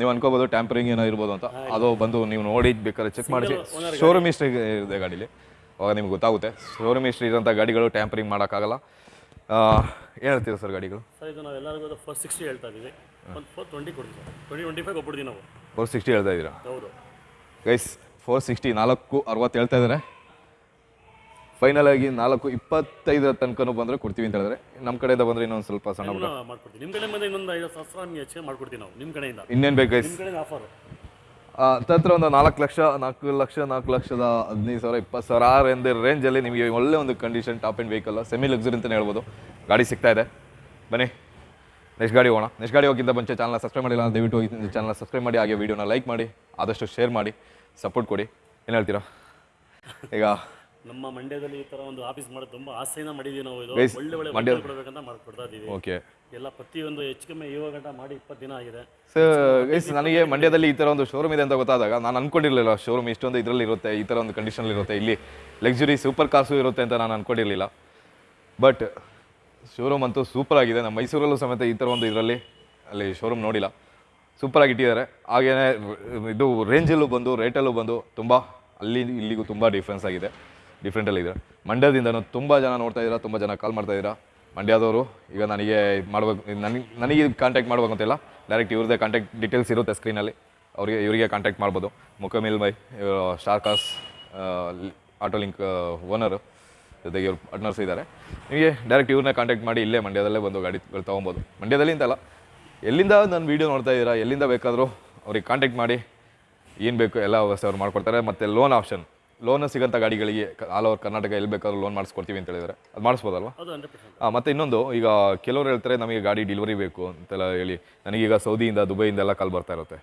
ನೀವು ಅನ್ಕೋಬಹುದು ಟ್ಯಾಂಪರಿಂಗ್ ಏನೋ ಇರ್ಬೋದು ಅಂತ. ಅದು ಬಂದು ನೀವು ನೋಡಿ ಬೇಕಾದ್ರೆ ಚೆಕ್ ಮಾಡಿ ಶೋರೂಮ್ ಹಿಸ್ಟ್ರಿ ಇದೆ ಗಾಡೀಲಿ. ಅವಾಗ ನಿಮ್ಗೆ ಗೊತ್ತಾಗುತ್ತೆ. ಶೋರೂಮ್ ಹಿಸ್ಟ್ರಿ ಇರೋಂಥ ಗಾಡಿಗಳು ಟ್ಯಾಂಪರಿಂಗ್ ಮಾಡೋಕ್ಕಾಗಲ್ಲ. ಏನು ಹೇಳ್ತೀರಾ ಸರ್ ಗಾಡಿಗಳು? ಸರ್ ಇದು ನಾವು ಎಲ್ಲರಿಗೂ ಫೋರ್ ಸಿಕ್ಸ್ಟಿ ಹೇಳ್ತಾ ಇದ್ದೀವಿ. ಒಂದು ಫೋರ್ ಟ್ವೆಂಟಿ ಕೊಡ್ತೀವಿ ಟ್ವೆಂಟಿ ಟ್ವೆಂಟಿ ಫೈವ್ ಕೊಟ್ಬಿಡ್ತೀವಿ ನಾವು. ಫೋರ್ ಸಿಕ್ಸ್ಟಿ ಹೇಳ್ತಾ ಇದ್ದೀರಾ? ಹೌದು. ಗೈಸ್ ಫೋರ್ ಸಿಕ್ಸ್ಟಿ ನಾಲ್ಕು ಅರವತ್ತು ಹೇಳ್ತಾ ಇದ್ದಾರೆ. ಫೈನಲ್ ಆಗಿ ನಾಲ್ಕು ಇಪ್ಪತ್ತೈದರ ತನಕನೂ ಬಂದರೆ ಕೊಡ್ತೀವಿ ಅಂತ ಹೇಳಿದ್ರೆ ನಮ್ಮ ಕಡೆಯಿಂದ ಬಂದರೆ ಇನ್ನೊಂದು ಸ್ವಲ್ಪ ಸಣ್ಣ ಪುಟ್ಟ. ಮಾಡ್ಕೊಡ್ತೀವಿ. ನಿಮ್ಮ ಕಡೆ ಇನ್ನೊಂದು ಐದು ಸಾವಿರ ಹೆಚ್ಚಿಗೆ ಮಾಡ್ಕೊಡ್ತೀವಿ ನಾವು ನಿಮ್ಮ ಕಡೆಯಿಂದ. ಇನ್ನೇನು ಬೇಕು ಗೈಸ್ ನಿಮ್ಮ ಆಫರ್ ತತ್ರ ಒಂದು ನಾಲ್ಕು ಲಕ್ಷ ನಾಲ್ಕು ಲಕ್ಷ ನಾಲ್ಕು ಲಕ್ಷದ ಹದಿನೈದು ಸಾವಿರ ಇಪ್ಪತ್ತು ಸಾವಿರ ಆ ರೇಂಜ್ ರೇಂಜಲ್ಲಿ ನಿಮಗೆ ಒಳ್ಳೆ ಒಂದು condition top end vehicle semi luxury ಅಂತಲೇ ಹೇಳ್ಬೋದು. ಗಾಡಿ ಸಿಗ್ತಾ ಇದೆ. ಬನ್ನಿ. ನೆಕ್ಸ್ಟ್ ಗಾಡಿ ಹೋಗೋಣ. ನೆಕ್ಸ್ಟ್ ಗಾಡಿ ಹೋಗಿದ್ದ ಮುಂಚೆ ಚಾನಲ್ ಸಬ್ಸ್ಕ್ರೈಬ್ ಮಾಡಿಲ್ಲ ದಯವಿಟ್ಟು ಹೋಗಿ ಚಾನಲ್ ಸಬ್ಸ್ಕ್ರೈಬ್ ಮಾಡಿ ಹಾಗೆ ವೀಡಿಯೋನ ಲೈಕ್ ಮಾಡಿ ಆದಷ್ಟು ಶೇರ್ ಮಾಡಿ ಸಪೋರ್ಟ್ ಕೊಡಿ. ಏನು ಹೇಳ್ತೀರಾ? ಈಗ ನಮ್ಮ ಮಂಡ್ಯದಲ್ಲಿ ಈ ತರ ಒಂದು ಆಫೀಸ್ ಮಾಡೋದು ತುಂಬಾ ಆಸೆಯಿಂದ ಮಾಡಿದೀವಿ ನಾವು ಇದು. Guys, ಒಳ್ಳೆ ಒಳ್ಳೆ ಮಂಡ್ಯ- ಕೊಡಬೇಕಂತ ಮಾಡ್ಕೊಡ್ತಾ ಇದೀವಿ. ಓಕೆ ಎಲ್ಲ ಪ್ರತಿಯೊಂದು ಹೆಚ್ಚು ಕಮ್ಮಿ ಇವಾಗ ಗಂಟ ಮಾಡಿ ಇಪ್ಪತ್ತು ದಿನ ಆಗಿದೆ. ಸೊ ಗೈಸ್ ನನಗೆ ಮಂಡ್ಯದಲ್ಲಿ ಈ ಥರ ಒಂದು ಶೋರೂಮ್ ಇದೆ ಅಂತ ಗೊತ್ತಾದಾಗ ನಾನು ಅನ್ಕೊಂಡಿರಲಿಲ್ಲ ಶೋರೂಮ್ ಇಷ್ಟೊಂದು ಇದರಲ್ಲಿ ಇರುತ್ತೆ ಈ ಥರ ಒಂದು ಕಂಡೀಷನ್ ಇರುತ್ತೆ ಇಲ್ಲಿ ಲಕ್ಸುರಿ ಸೂಪರ್ ಕಾರ್ಸು ಇರುತ್ತೆ ಅಂತ ನಾನು ಅನ್ಕೊಂಡಿರಲಿಲ್ಲ. ಬಟ್ ಶೋರೂಮ್ ಅಂತೂ ಸೂಪರ್ ಆಗಿದೆ. ನಮ್ಮ ಮೈಸೂರಲ್ಲೂ ಸಮೇತ ಈ ಥರ ಒಂದು ಇದರಲ್ಲಿ ಅಲ್ಲಿ ಶೋರೂಮ್ ನೋಡಿಲ್ಲ. ಆಗಿ ಇಟ್ಟಿದ್ದಾರೆ. ಹಾಗೆಯೇ ಇದು ರೇಂಜಲ್ಲೂ ಬಂದು ರೇಟಲ್ಲೂ ಬಂದು ತುಂಬ ಅಲ್ಲಿ ಇಲ್ಲಿಗೂ ತುಂಬ ಡಿಫ್ರೆನ್ಸ್ ಆಗಿದೆ. ಡಿಫ್ರೆಂಟಲ್ಲಿ ಇದೆ ಮಂಡ್ಯದಿಂದನೂ ತುಂಬ ಜನ ನೋಡ್ತಾ ಇದ್ದೀರಾ, ತುಂಬ ಜನ ಕಾಲ್ ಮಾಡ್ತಾ ಇದ್ದೀರಾ? ಮಂಡ್ಯದವರು, ಈಗ ನನಗೆ ಮಾಡಬೇಕು ನನಗೆ ನನಗೆ ಕಾಂಟ್ಯಾಕ್ಟ್ ಮಾಡ್ಬೇಕು ಅಂತಿಲ್ಲ. ಡೈರೆಕ್ಟ್ ಇವ್ರದ್ದೇ ಕಾಂಟ್ಯಾಕ್ಟ್ ಡೀಟೇಲ್ಸ್ ಇರುತ್ತೆ ಸ್ಕ್ರೀನಲ್ಲಿ ಅವರಿಗೆ, ಇವರಿಗೆ ಕಾಂಟ್ಯಾಕ್ಟ್ ಮಾಡ್ಬೋದು. ಮುಖಮಿಲ್ by star cars auto link owner ಜೊತೆಗೆ ಇವ್ರು ಪಾರ್ಟ್ನರ್ಸ್ ಇದ್ದಾರೆ. ನಿಮಗೆ ಡೈರೆಕ್ಟ್ ಇವ್ರನ್ನ ಕಾಂಟ್ಯಾಕ್ಟ್ ಮಾಡಿ ಇಲ್ಲೇ ಮಂಡ್ಯದಲ್ಲೇ ಬಂದು ಗಾಡಿಗಳು ತೊಗೊಬೋದು. ಮಂಡ್ಯದಲ್ಲಿ ಅಂತಲ್ಲ, ಎಲ್ಲಿಂದ ನಾನು ವೀಡಿಯೋ ನೋಡ್ತಾ ಇದ್ದೀರಾ, ಎಲ್ಲಿಂದ ಬೇಕಾದರೂ ಅವ್ರಿಗೆ ಕಾಂಟ್ಯಾಕ್ಟ್ ಮಾಡಿ ಏನು ಬೇಕು ಎಲ್ಲ ವ್ಯವಸ್ಥೆ ಅವ್ರು ಮಾಡಿಕೊಡ್ತಾರೆ. ಮತ್ತು ಲೋನ್ ಆಪ್ಷನ್ ಲೋನ್ ಸಿಗಂತ ಗಾಡಿಗಳಿಗೆ ಆಲ್ ಓವರ್ ಕರ್ನಾಟಕ ಎಲ್ಲಿ ಬೇಕಾದ್ರೂ ಲೋನ್ ಮಾಡಿಸ್ಕೊಡ್ತೀವಿ ಅಂತ ಹೇಳಿದ್ರೆ. ಅದು ಮಾಡಿಸ್ಬೋದಲ್ವಾ? ಹಾಂ ಮತ್ತು ಇನ್ನೊಂದು ಈಗ ಕೆಲವರು ಹೇಳ್ತಾರೆ ನಮಗೆ ಗಾಡಿ ಡಿಲಿವರಿ ಬೇಕು ಅಂತೆಲ್ಲ ಹೇಳಿ. ನನಗೀಗ ಸೌದಿಯಿಂದ ದುಬೈಯಿಂದ ಎಲ್ಲ ಕಾಲ್ ಬರ್ತಾ ಇರುತ್ತೆ.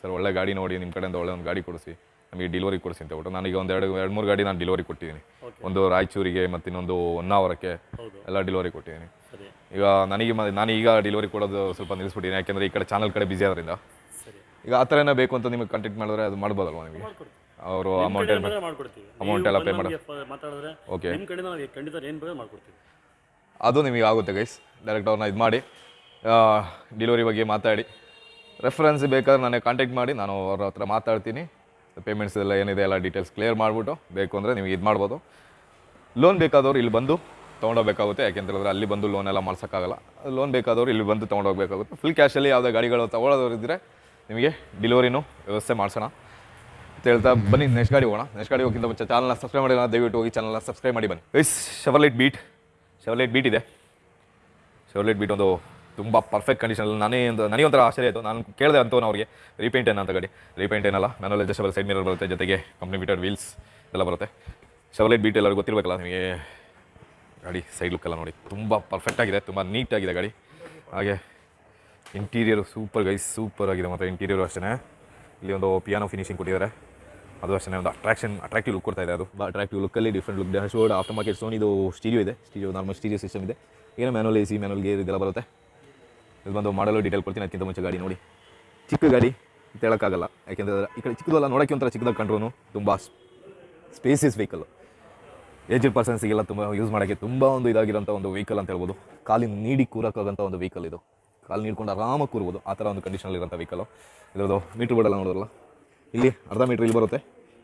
ಸರ್ ಒಳ್ಳೆ ಗಾಡಿ ನೋಡಿ ನಿಮ್ಮ ಕಡೆಯಿಂದ ಒಳ್ಳೆ ಒಂದು ಗಾಡಿ ಕೊಡಿಸಿ ನಮಗೆ ಡಿಲಿವರಿ ಕೊಡಿಸಿ ಅಂತ ಹೇಳ್ಬಿಟ್ಟು ನಾನೀಗ ಒಂದು ಎರಡು ಎರಡು ಮೂರು ಗಾಡಿ ನಾನು ಡೆಲಿವರಿ ಕೊಟ್ಟಿದ್ದೀನಿ. ಒಂದು ರಾಯಚೂರಿಗೆ ಮತ್ತು ಇನ್ನೊಂದು ಹೊನ್ನಾವರಕ್ಕೆ ಎಲ್ಲ ಡಿಲಿವರಿ ಕೊಟ್ಟಿದ್ದೀನಿ. ಈಗ ನನಗೆ ನಾನು ಈಗ ಡೆಲಿವರಿ ಕೊಡೋದು ಸ್ವಲ್ಪ ನಿಲ್ಲಿಸ್ಬಿಟ್ಟಿದ್ದೀನಿ. ಯಾಕೆಂದರೆ ಈ ಕಡೆ ಚಾನಲ್ ಕಡೆ ಬಿಸಿ ಆದ್ರಿಂದ. ಈಗ ಆ ಥರ ಏನೋ ಬೇಕು ಅಂತ ನಿಮಗೆ ಕಾಂಟ್ಯಾಕ್ಟ್ ಮಾಡಿದ್ರೆ ಅದು ಮಾಡ್ಬೋದಲ್ವಾ ನಿಮಗೆ? ಅವರು ಅಮೌಂಟ್ ಅಮೌಂಟ್ ಮಾಡ್ಕೊಡ್ತೀವಿ. ಎಲ್ಲ ಪೇ ಮಾಡು. ಮಾತಾಡಿದ್ರೆ Okay. ನಿಮ್ಮ ಕಡೆಯಿಂದ ನಾವು ಖಂಡಿತ ಏನು ಬೇಕಾದ್ರೂ ಮಾಡ್ಕೊಡ್ತೀವಿ. ಅದು ನಿಮಗೆ ಆಗುತ್ತೆ ಗೈಸ್ ಡೈರೆಕ್ಟ್ ಅವ್ರನ್ನ ಇದು ಮಾಡಿ ಡೆಲಿವರಿ ಬಗ್ಗೆ ಮಾತಾಡಿ. ರೆಫರೆನ್ಸ್ ಬೇಕಾದ್ರೆ ನನಗೆ ಕಾಂಟ್ಯಾಕ್ಟ್ ಮಾಡಿ ನಾನು ಅವ್ರ ಹತ್ರ ಮಾತಾಡ್ತೀನಿ. ಪೇಮೆಂಟ್ಸ್ ಎಲ್ಲ ಏನಿದೆ ಎಲ್ಲ ಡೀಟೇಲ್ಸ್ ಕ್ಲಿಯರ್ ಮಾಡಿಬಿಟ್ಟು ಬೇಕು ಅಂದರೆ ನಿಮಗೆ ಇದು ಮಾಡ್ಬೋದು. ಲೋನ್ ಬೇಕಾದವ್ರು ಇಲ್ಲಿ ಬಂದು ತೊಗೊಂಡೋಗ್ಬೇಕಾಗುತ್ತೆ. ಯಾಕೆಂತೇಳಿದ್ರೆ ಅಲ್ಲಿ ಬಂದು ಲೋನ್ ಎಲ್ಲ ಮಾಡ್ಸೋಕ್ಕಾಗಲ್ಲ. ಲೋನ್ ಬೇಕಾದವ್ರು ಇಲ್ಲಿ ಬಂದು ತೊಗೊಂಡೋಗ್ಬೇಕಾಗುತ್ತೆ. ಫುಲ್ ಕ್ಯಾಶಲ್ಲಿ ಯಾವುದೇ ಗಾಡಿಗಳು ತೊಗೊಳೋರು ಇದ್ದರೆ ನಿಮಗೆ ಡಿಲಿವರಿನೂ ವ್ಯವಸ್ಥೆ ಮಾಡಿಸೋಣ. ಅಂತ ಹೇಳ್ತಾ ಬನ್ನಿ ನೆಕ್ಸ್ಟ್ ಗಾಡಿ ಹೋಗೋಣ. ನೆಕ್ಸ್ಟ್ ಗಾಡಿ ಹೋಗಿಂತ ಮುಂಚೆ ಚಾನಲ್ನ ಸಬ್ಸ್ಕ್ರೈಬ್ ಮಾಡಿ ದಯವಿಟ್ಟು ಹೋಗಿ ಚಾನಲ್ನ ಸಬ್ಸ್ಕ್ರೈಬ್ ಮಾಡಿ ಬನ್ನಿ. Guys Chevrolet Beat Chevrolet Beat ಇದೆ. ಶವರ್ಲೈಟ್ ಬೀಟ್ ಒಂದು ತುಂಬ ಪರ್ಫೆಕ್ಟ್ ಕಂಡೀಷನಲ್ಲಿ ನಾನೇ ಒಂದು ನನಗೆ ಒಂಥರ ಆಶ್ಚರ್ಯ ಆಯಿತು. ನಾನು ಕೇಳಿದೆ ಅಂತವನು ಅವ್ರಿಗೆ ರೀಪೇಂಟ್ ಏನಂತ ಗಾಡಿ. ರೀಪೇಂಟ್ ಏನಲ್ಲ ಮ್ಯಾನುವಲ್ ಅಡ್ಜಸ್ಟಬಲ್ ಸೈಡ್ ಮಿರರ್ ಬರುತ್ತೆ, ಜೊತೆಗೆ ಕಂಪ್ನಿ ಬಿಟರ್ ವೀಲ್ಸ್ ಎಲ್ಲ ಬರುತ್ತೆ. ಶವರ್ಲೈಟ್ ಬೀಟ್ ಎಲ್ಲರಿಗೂ ಗೊತ್ತಿರಬೇಕಲ್ಲ, ನಿಮಗೆ ಗಾಡಿ ಸೈಡ್ ಲುಕ್ ಎಲ್ಲ ನೋಡಿ. ತುಂಬ ಪರ್ಫೆಕ್ಟ್ ಆಗಿದೆ, ತುಂಬ ನೀಟಾಗಿದೆ ಗಾಡಿ. ಹಾಗೆ ಇಂಟೀರಿಯರು ಸೂಪರ್ ಗೈಸ್ ಸೂಪರ್ ಆಗಿದೆ ಮತ್ತು ಇಂಟೀರಿಯರು ಅಷ್ಟೇ ಇಲ್ಲಿ ಒಂದು ಪಿಯಾನೋ ಫಿನಿಶಿಂಗ್ ಕೊಟ್ಟಿದ್ದಾರೆ. ಅದು ಅಷ್ಟೇ ಒಂದು ಅಟ್ರಾಕ್ಷನ್ ಅಟ್ರಾಕ್ಟಿವ್ ಲುಕ್ ಕೊಡ್ತಾ ಇದೆ ಅದು. Attractive ಲುಕ್ಕಲ್ಲಿ different look dashboard after market Sony ಇದು ಸ್ಟೀರಿಯೋ ಇದೆ. ಸ್ಟೀರಿಯೋ ನಾರ್ಮಲ್ ಸ್ಟೀರಿಯೋ ಸಿಸ್ಟಮ್ ಇದೆ. ಏನೋ manual A C manual gear ಇದೆಲ್ಲ ಬರುತ್ತೆ. ಇದು ಬಂದು ಮಾಡಲು ಡೀಟೇಲ್ ಕೊಡ್ತೀನಿ, ಅದಕ್ಕಿಂತ ಮುಂಚೆ ಗಾಡಿ ನೋಡಿ. ಚಿಕ್ಕ ಗಾಡಿ ಹೇಳೋಕ್ಕಾಗಲ್ಲ. ಯಾಕೆಂದರೆ ಈ ಕಡೆ ಚಿಕ್ಕದಲ್ಲ, ನೋಡೋಕ್ಕೆ ಒಂಥರ ಚಿಕ್ಕದಾಗಿ ಕಂಡ್ರು ತುಂಬ ಸ್ಪೇಸಿಸ್ ವೆಹಿಕಲ್ ಏಜ್ಡ್ ಪರ್ಸನ್ಸಿಗೆಲ್ಲ ತುಂಬ ಯೂಸ್ ಮಾಡೋಕ್ಕೆ ತುಂಬ ಒಂದು ಇದಾಗಿರೋಂಥ ಒಂದು ವೆಹಿಕಲ್ ಅಂತ ಹೇಳ್ಬೋದು. ಕಾಲಿನ ನೀಡಿ ಕೂರಕ್ಕಾಗಂಥ ಒಂದು ವೆಹಿಕಲ್ ಇದು. ಕಾಲು ನೀಡ್ಕೊಂಡು ಆರಾಮಾಗಿ ಕೂರ್ಬೋದು. ಆ ಥರ ಒಂದು ಕಂಡೀಷನಲ್ಲಿರೋಂಥ ವೆಹಿಕಲು ಇದರದ್ದು ಮೀಟ್ರ್ ಬೋರ್ಡೆಲ್ಲ ನೋಡೋಲ್ಲ ಇಲ್ಲಿ ಅರ್ಧ ಮೀಟ್ರ್ ಇಲ್ಲಿ ಬರುತ್ತೆ.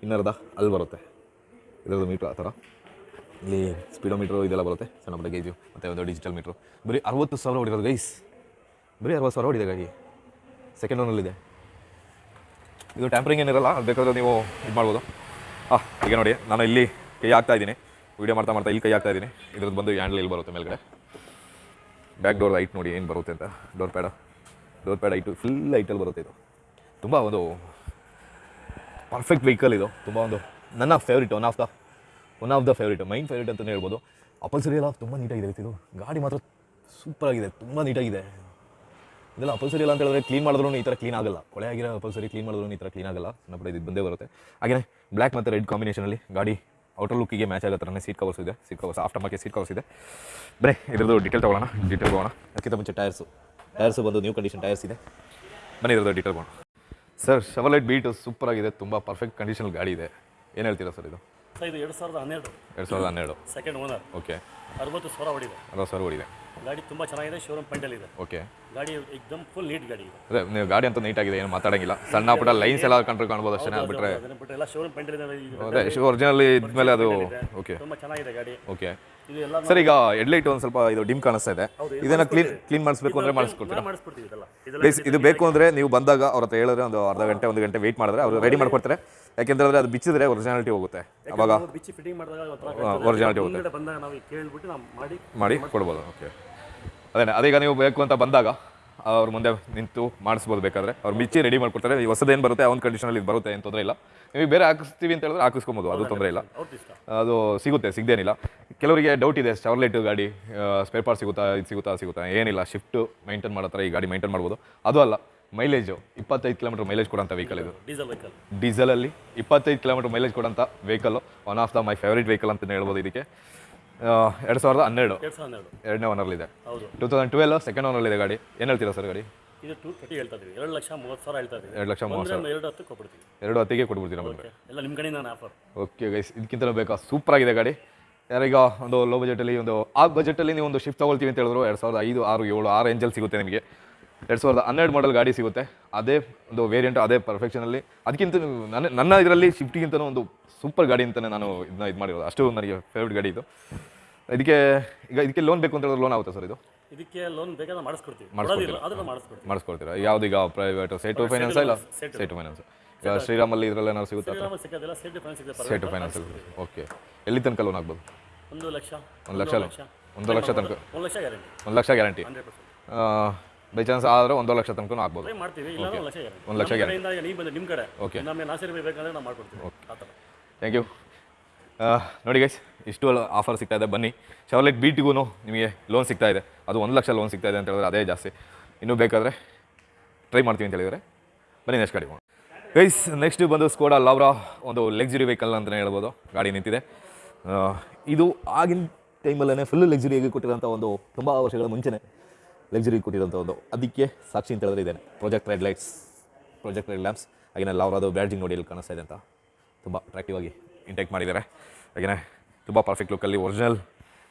ಇನ್ನರ್ಧ ಅಲ್ಲಿ ಬರುತ್ತೆ. ಇದರದ್ದು ಮೀಟ್ರ್ ಆ ಥರ. ಇಲ್ಲಿ ಸ್ಪೀಡೋಮೀಟ್ರು ಇದೆಲ್ಲ ಬರುತ್ತೆ. ಸಣ್ಣ ಪುಟ್ಟ ಗೇಜು ಮತ್ತು ಒಂದು ಡಿಜಿಟಲ್ ಮೀಟ್ರು ಬರೀ ಅರವತ್ತು ಸಾವಿರ ಹೊಡಿರೋದು ಗೈಸ್. ಬರೀ ಅರವತ್ತು ಸಾವಿರ ಹೊಡಿದೆ ಗಾಡಿ. ಸೆಕೆಂಡ್ ಓನಲ್ಲಿದೆ ಇದು ಟ್ಯಾಂಪರಿಂಗ್ ಏನಿರಲ್ಲ ಬೇಕಾದ್ರೆ ನೀವು ಇದು ಮಾಡ್ಬೋದು. ಹಾಂ ಈಗ ನೋಡಿ, ನಾನು ಇಲ್ಲಿ ಕೈ ಹಾಕ್ತಾ ಇದ್ದೀನಿ. ವೀಡಿಯೋ ಮಾಡ್ತಾ ಮಾಡ್ತಾ ಇಲ್ಲಿ ಕೈ ಹಾಕ್ತಾ ಇದ್ದೀನಿ. ಇದ್ರದ್ದು ಬಂದು ಹ್ಯಾಂಡಲ್ ಇಲ್ಲಿ ಬರುತ್ತೆ ಮೇಲ್ಗಡೆ. ಬ್ಯಾಕ್ ಡೋರ್ ಲೈಟ್ ನೋಡಿ ಏನು ಬರುತ್ತೆ ಅಂತ. Door pad door pad white full ಐಟಲ್ಲಿ ಬರುತ್ತೆ ಇದು. ತುಂಬ ಒಂದು ಪರ್ಫೆಕ್ಟ್ ವೆಹಿಕಲ್ ಇದು. ತುಂಬ ಒಂದು ನನ್ನ favourite one of the one of the favourite mine favourite ಅಂತಲೇ ಹೇಳ್ಬೋದು. ಅಪಲ್ಸರಿ ಎಲ್ಲ ತುಂಬ ನೀಟಾಗಿದೆ ಇದು. ಗಾಡಿ ಮಾತ್ರ ಸೂಪರಾಗಿದೆ ತುಂಬ ನೀಟಾಗಿದೆ ಇದೆಲ್ಲ ಅಪಲ್ಸರಿ ಇಲ್ಲ ಅಂತ ಹೇಳಿದ್ರೆ ಕ್ಲೀನ್ ಮಾಡಿದ್ರು ಈ ಥರ ಕ್ಲೀನ್ ಆಗಲ್ಲ. ಕೊಳೆ ಆಗಿರೋ ಅಪಲ್ಸರಿ ಕ್ಲೀನ್ ಮಾಡಿದ್ರು ಈ ಥರ ಕ್ಲೀನ್ ಆಗಲ್ಲ. ಸಣ್ಣ ಪುಟ್ಟ ಇದು ಬಂದೇ ಬರುತ್ತೆ. ಹಾಗೆಯೇ ಬ್ಲ್ಯಾಕ್ ಮತ್ತು ರೆಡ್ ಕಾಂಬಿನೇಷನಲ್ಲಿ ಗಾಡಿ ಔಟರ್ ಲುಕ್ಕಿಗೆ ಮ್ಯಾಚ್ ಆಗೋ ಥರನೇ ಸೀಟ್ ಕವರ್ಸ್ ಇದೆ. Seat covers after market seat covers ಇದೆ. ಬರೀ ಇದ್ರದ್ದು ಡೀಟೇಲ್ ತೊಗೊಳ್ಳೋಣ ಡೀಟೇಲ್ ಹೋಗೋಣ ಅದಕ್ಕಿಂತ ಮುಂಚೆ ಟೈರ್ಸು ಟೈರ್ಸು ಬಂದು ನ್ಯೂ ಕಂಡೀಷನ್ ಟೈರ್ಸ್ ಇದೆ. ಬನ್ನಿ ಇದ್ರದ್ದು ಡೀಟೇಲ್ ಹೋಗೋಣ ಸರ್ ಶವಲೈಟ್ ಬೀಟ್ ಸೂಪರ್ ಆಗಿದೆ ತುಂಬ ಪರ್ಫೆಕ್ಟ್ ಕಂಡೀಷನ್ ಗಾಡಿ ಇದೆ. ಏನು ಹೇಳ್ತೀರಾ ಸರ್ ಇದು? ಇದು ಎರಡು ಸಾವಿರದ ಹನ್ನೆರಡು. ಎರಡು ಸಾವಿರದ ಹನ್ನೆರಡು. ಸೆಕೆಂಡ್ ಓನರ್ ಓಕೆ ಅರವತ್ತು ಸಾವಿರ ಹೊಡಿದೆ ಅರವತ್ತು ಸಾವಿರ ಓಡಿದೆ. ಗಾಡಿ ತುಂಬ ಚೆನ್ನಾಗಿದೆ ಶೋರೂಮ್ ಪೆಂಡಲ್ ಇದೆ. ಓಕೆ ಗಾಡಿ ಎಕ್ದಮ್ ಫುಲ್ ನೀಟ್ ಗಾಡಿ ಇದೆ. ಅದೇ ನೀವು ಗಾಡಿ ಅಂತ ನೀಟಾಗಿದೆ ಏನು ಮಾತಾಡಂಗಿಲ್ಲ. ಸಣ್ಣ ಪುಟ್ಟ ಲೈನ್ಸ್ ಎಲ್ಲ ಕಂಡ್ರೆ ಕಾಣ್ಬೋದು ಅಷ್ಟೇ ಅದನ್ನ ಬಿಟ್ಟರೆ ಎಲ್ಲ ಶೋರೂಮ್ ಪೆಂಡಲ್ ಇದೆ. ಅದೇ ಒರಿಜಿನಲ್ ಇದ್ಮೇಲೆ ಅದು ಓಕೆ ತುಂಬ ಚೆನ್ನಾಗಿದೆ ಗಾಡಿ. ಓಕೆ ಸರ್ ಈಗ ಹೆಡ್ಲೈಟ್ ಒಂದು ಸ್ವಲ್ಪ ಇದು ಡಿಮ್ ಕಾಣಿಸ್ತಾ ಇದೆ. ಇದನ್ನ ಕ್ಲೀನ್ ಕ್ಲೀನ್ ಮಾಡಿಸ್ಬೇಕು ಅಂದ್ರೆ ಮಾಡಿಸ್ಕೊಡ್ತೀರಾ? ಮಾಡಿಸ್ಕೊಡ್ತೀವಿ ಪ್ಲೀಸ್ ಇದು ಬೇಕು ಅಂದ್ರೆ ನೀವು ಬಂದಾಗ ಅವ್ರ ಹತ್ರ ಹೇಳಿದ್ರೆ ಒಂದು ಅರ್ಧ ಗಂಟೆ ಒಂದು ಗಂಟೆ ವೇಟ್ ಮಾಡಿದ್ರೆ ಅವರು ರೆಡಿ ಮಾಡ್ಕೊಡ್ತಾರೆ. ಯಾಕೆಂದ್ರೆ ಅದು ಬಿಚ್ಚಿದ್ರೆ ಒರಿಜಿನಾಲಿಟಿ ಹೋಗುತ್ತೆ. ಅವಾಗ ಒರಿಜಿನಾಲಿಟಿ ಹೋಗುತ್ತೆ. ಮಾಡಿ ಕೊಡ್ಬೋದು ಓಕೆ ಅದೇ ಅದೀಗ ನೀವು ಬೇಕು ಅಂತ ಬಂದಾಗ ಅವ್ರ ಮುಂದೆ ನಿಂತು ಮಾಡಿಸ್ಬೋದು ಬೇಕಾದ್ರೆ. ಅವ್ರು ಬಿಚ್ಚಿ ರೆಡಿ ಮಾಡ್ಕೊಡ್ತಾರೆ. ಈ ಹೊಸದೇನು ಬರುತ್ತೆ ಆ ಒಂದು ಕಂಡೀಷನಲ್ಲಿ ಇದು ಬರುತ್ತೆ ಏನು ತೊಂದರೆ ಇಲ್ಲ. ನೀವು ಬೇರೆ ಹಾಕಿಸ್ತೀವಿ ಅಂತ ಹೇಳಿದ್ರೆ ಹಾಕಿಸ್ಕೊಬೋದು ಅದು ತೊಂದರೆ ಇಲ್ಲ. ಅದು ಸಿಗುತ್ತೆ ಸಿಗದೇನಿಲ್ಲ. ಕೆಲವರಿಗೆ ಡೌಟ್ ಇದೆ ಚಾರ್ಲೆಟ್ ಗಾಡಿ ಸ್ಪೇರ್ ಪಾರ್ಟ್ ಸಿಗುತ್ತಾ ಇದು ಸಿಗುತ್ತಾ ಸಿಗುತ್ತಾ ಏನಿಲ್ಲ ಶಿಫ್ಟ್ ಮೈಂಟೈನ್ ಮಾಡೋ ಥರ ಈ ಗಾಡಿ ಮೈಂಟೈನ್ ಮಾಡ್ಬೋದು. ಅದು ಅಲ್ಲ ಮೈಲೇಜು ಇಪ್ಪತ್ತೈದು ಕಿಲೋಮೀಟರ್ ಮೈಲೇಜ್ ಕೊಡೋಂಥ ವೆಹಿಕಲ್ ಇದು. ಡೀಸೆಲ್ ವೆಹಿಕಲ್ ಡೀಸೆಲಲ್ಲಿ ಇಪ್ಪತ್ತೈದು kilometre mileage ಕೊಡೋಂಥ vehicle one of the my favourite vehicle ಅಂತಲೇ ಹೇಳ್ಬೋದು ಇದಕ್ಕೆ. ಎರಡು ಸಾವಿರದ ಹನ್ನೆರಡು. ಎರಡು ಸಾವಿರದ ಹನ್ನೆರಡು. ಎರಡನೇ ಓನರ್ಲಿದೆ. ಹೌದು. ಟೂ ತೌಸಂಡ್ ಟ್ವೆಲ್ ಸೆಕೆಂಡ್ ಇದೆ ಗಾಡಿ. ಏನು ಹೇಳ್ತೀರಾ ಸರ್ ಗಾಡಿ? ಇದು ಟೂ ತರ್ಟಿ ಹೇಳ್ತಾ ಇದೀವಿ ಎರಡು ಲಕ್ಷ ಮೂವತ್ತು ಸಾವಿರ ಹೇಳ್ತಾ ಎರಡು ಲಕ್ಷ ಮೂವತ್ತು ಎರಡು ಹತ್ತು ಕೊಟ್ಬಿಡ್ತೀವಿ ಎರಡು ಹತ್ತಿಗೆ ಕೊಡ್ಬಿಡ್ತೀವಿ ಬಂದರೆ? ಓಕೆ ಎಲ್ಲ ನಿಮ್ಮ ಕಡೆಯಿಂದ ನಾನು ಆಫರ್ ಓಕೆ ಗೈಸ್ ಇದಕ್ಕಿಂತ ಬೇಕಾ? ಸೂಪರ್ ಆಗಿದೆ ಗಾಡಿ. ಯಾರೀಗ ಒಂದು ಲೋ ಬಜೆಟಲ್ಲಿ ಒಂದು ಆ ಬಜೆಟಲ್ಲಿ ನೀವು ಒಂದು ಶಿಫ್ಟ್ ತಗೊಳ್ತೀವಿ ಅಂತ ಹೇಳಿದ್ರು. ಎರಡು ಸಾವಿರದ ಐದು ಆರು ಏಳು ಆರು ರೇಂಜಲ್ಲಿ ಸಿಗುತ್ತೆ ನಿಮಗೆ. ಎರಡು ಸಾವಿರದ ಹನ್ನೆರಡು ಮಾಡಲ್ ಗಾಡಿ ಸಿಗುತ್ತೆ. ಅದೇ ಒಂದು ವೇರಿಯಂಟ್ ಅದೇ ಪರ್ಫೆಕ್ಷನಲ್ಲಿ ಅದಕ್ಕಿಂತ ನನ್ನ ನನ್ನ ಇದರಲ್ಲಿ ಶಿಫ್ಟಿಗಿಂತನೂ ಒಂದು ಸೂಪರ್ ಗಾಡಿ ಅಂತಲೇ ನಾನು ಇದನ್ನ ಇದು ಮಾಡಿರೋದು. ಅಷ್ಟು ನನಗೆ ಫೇವ್ರೇಟ್ ಗಾಡಿ ಇದು. ಇದಕ್ಕೆ ಈಗ ಇದಕ್ಕೆ ಲೋನ್ ಬೇಕು ಅಂತ ಹೇಳಿದ್ರೆ ಲೋನ್ ಆಗುತ್ತೆ ಸರ್ ಇದು? ಇದಕ್ಕೆ ಲೋನ್ ಬೇಕಾದ್ರೆ ಮಾಡಿಸ್ಕೊಡ್ತೀವಿ. ಮಾಡಿಸ್ಕೊಡ್ತೀವಿ. ಮಾಡಿಸ್ಕೊಡ್ತೀರಾ? ಯಾವ್ದೀಗ ಪ್ರೈವೇಟ್ ಸೈಟು ಫೈನಾನ್ಸ್ ಇಲ್ಲ? ಟು ಫೈನಾನ್ಸ್ ಈಗ ಶ್ರೀರಾಮಲ್ಲಿ ಇದರಲ್ಲಿ ಏನಾದ್ರು ಸಿಗುತ್ತೆ? ಸೈಟು ಫೈನಾನ್ಸ್ ಓಕೆ ಎಲ್ಲಿ ತನಕ ಲೋನ್ ಆಗ್ಬೋದು? ಒಂದು ಲಕ್ಷ. ಒಂದು ಲಕ್ಷ ಒಂದು ಲಕ್ಷ. ತನಕ. ಒಂದು ಲಕ್ಷ ಗ್ಯಾರಂಟಿ. ಒಂದು ಲಕ್ಷ ಗ್ಯಾರಂಟಿ. ಬೈ ಚಾನ್ಸ್ ಆದರೆ ಒಂದು ಲಕ್ಷ ತನಕ ಆಗ್ಬೋದು. ಮಾಡ್ತೀವಿ ಇಲ್ಲ ಒಂದು ಲಕ್ಷ ಗ್ಯಾರಂಟಿ ಒಂದು ಲಕ್ಷ ನಮ್ಮ ಕಡೆಯಿಂದ ಈಗ ಬಂದು ನಿಮ್ಮ ಕಡೆ. Okay. ನಮಗೆ ನಾಸಿರ್ ಬೇಕಂದ್ರೆ ನಾವು ಮಾಡ್ಕೊಡ್ತೀವಿ. ಆ ಥ್ಯಾಂಕ್ ಯು ನೋಡಿ ಗೈಸ್ ಇಷ್ಟು ಆಫರ್ ಸಿಗ್ತಾ ಇದೆ. ಬನ್ನಿ. ಶವರ್ಲೆಟ್ ಬೀಟಿಗೂ ನಿಮಗೆ ಲೋನ್ ಸಿಗ್ತಾ ಇದೆ. ಅದು ಒಂದು ಲಕ್ಷ ಲೋನ್ ಸಿಗ್ತಾ ಇದೆ ಅಂತ ಹೇಳಿದ್ರೆ ಅದೇ ಜಾಸ್ತಿ. ಇನ್ನೂ ಬೇಕಾದರೆ ಟ್ರೈ ಮಾಡ್ತೀವಿ ಅಂತ ಹೇಳಿದರೆ ಬನ್ನಿ ನೆಕ್ಸ್ಟ್ ಗಾಡಿ ಗೈಸ್ ನೆಕ್ಸ್ಟ್ ಬಂದು ಸ್ಕೋಡಾ ಲಾವ್ರಾ ಒಂದು ಲಕ್ಸುರಿ ವೆಹಿಕಲ್ ಅಂತಲೇ ಹೇಳ್ಬೋದು. ಗಾಡಿ ನಿಂತಿದೆ. ಇದು ಆಗಿನ ಟೈಮಲ್ಲೇ ಫುಲ್ ಲಕ್ಸುರಿಯಾಗಿ ಕೊಟ್ಟಿರೋಂಥ ಒಂದು ತುಂಬ ವರ್ಷಗಳ ಮುಂಚೆನೇ. ಲಕ್ಸುರಿ ಕೊಟ್ಟಿರೋಂಥ ಒಂದು. ಅದಕ್ಕೆ ಸಾಕ್ಷಿ ಅಂತ ಹೇಳಿದ್ರೆ ಇದೇನೆ. Project red lights project red lamps ಹಾಗೆಯೇ ಅದು ಬ್ಯಾಡ್ಜಿಂಗ್ ನೋಡಿ ಇಲ್ಲಿ ಕಾಣಿಸ್ತಾ ಇದೆ ಅಂತ. ತುಂಬ ಅಟ್ರಾಕ್ಟಿವ್ ಆಗಿ ಇಂಟೇಕ್ ಮಾಡಿದ್ದಾರೆ. ಹಾಗೆಯೇ ತುಂಬ ಪರ್ಫೆಕ್ಟ್ ಲುಕ್ಕಲ್ಲಿ ಒರಿಜಿನಲ್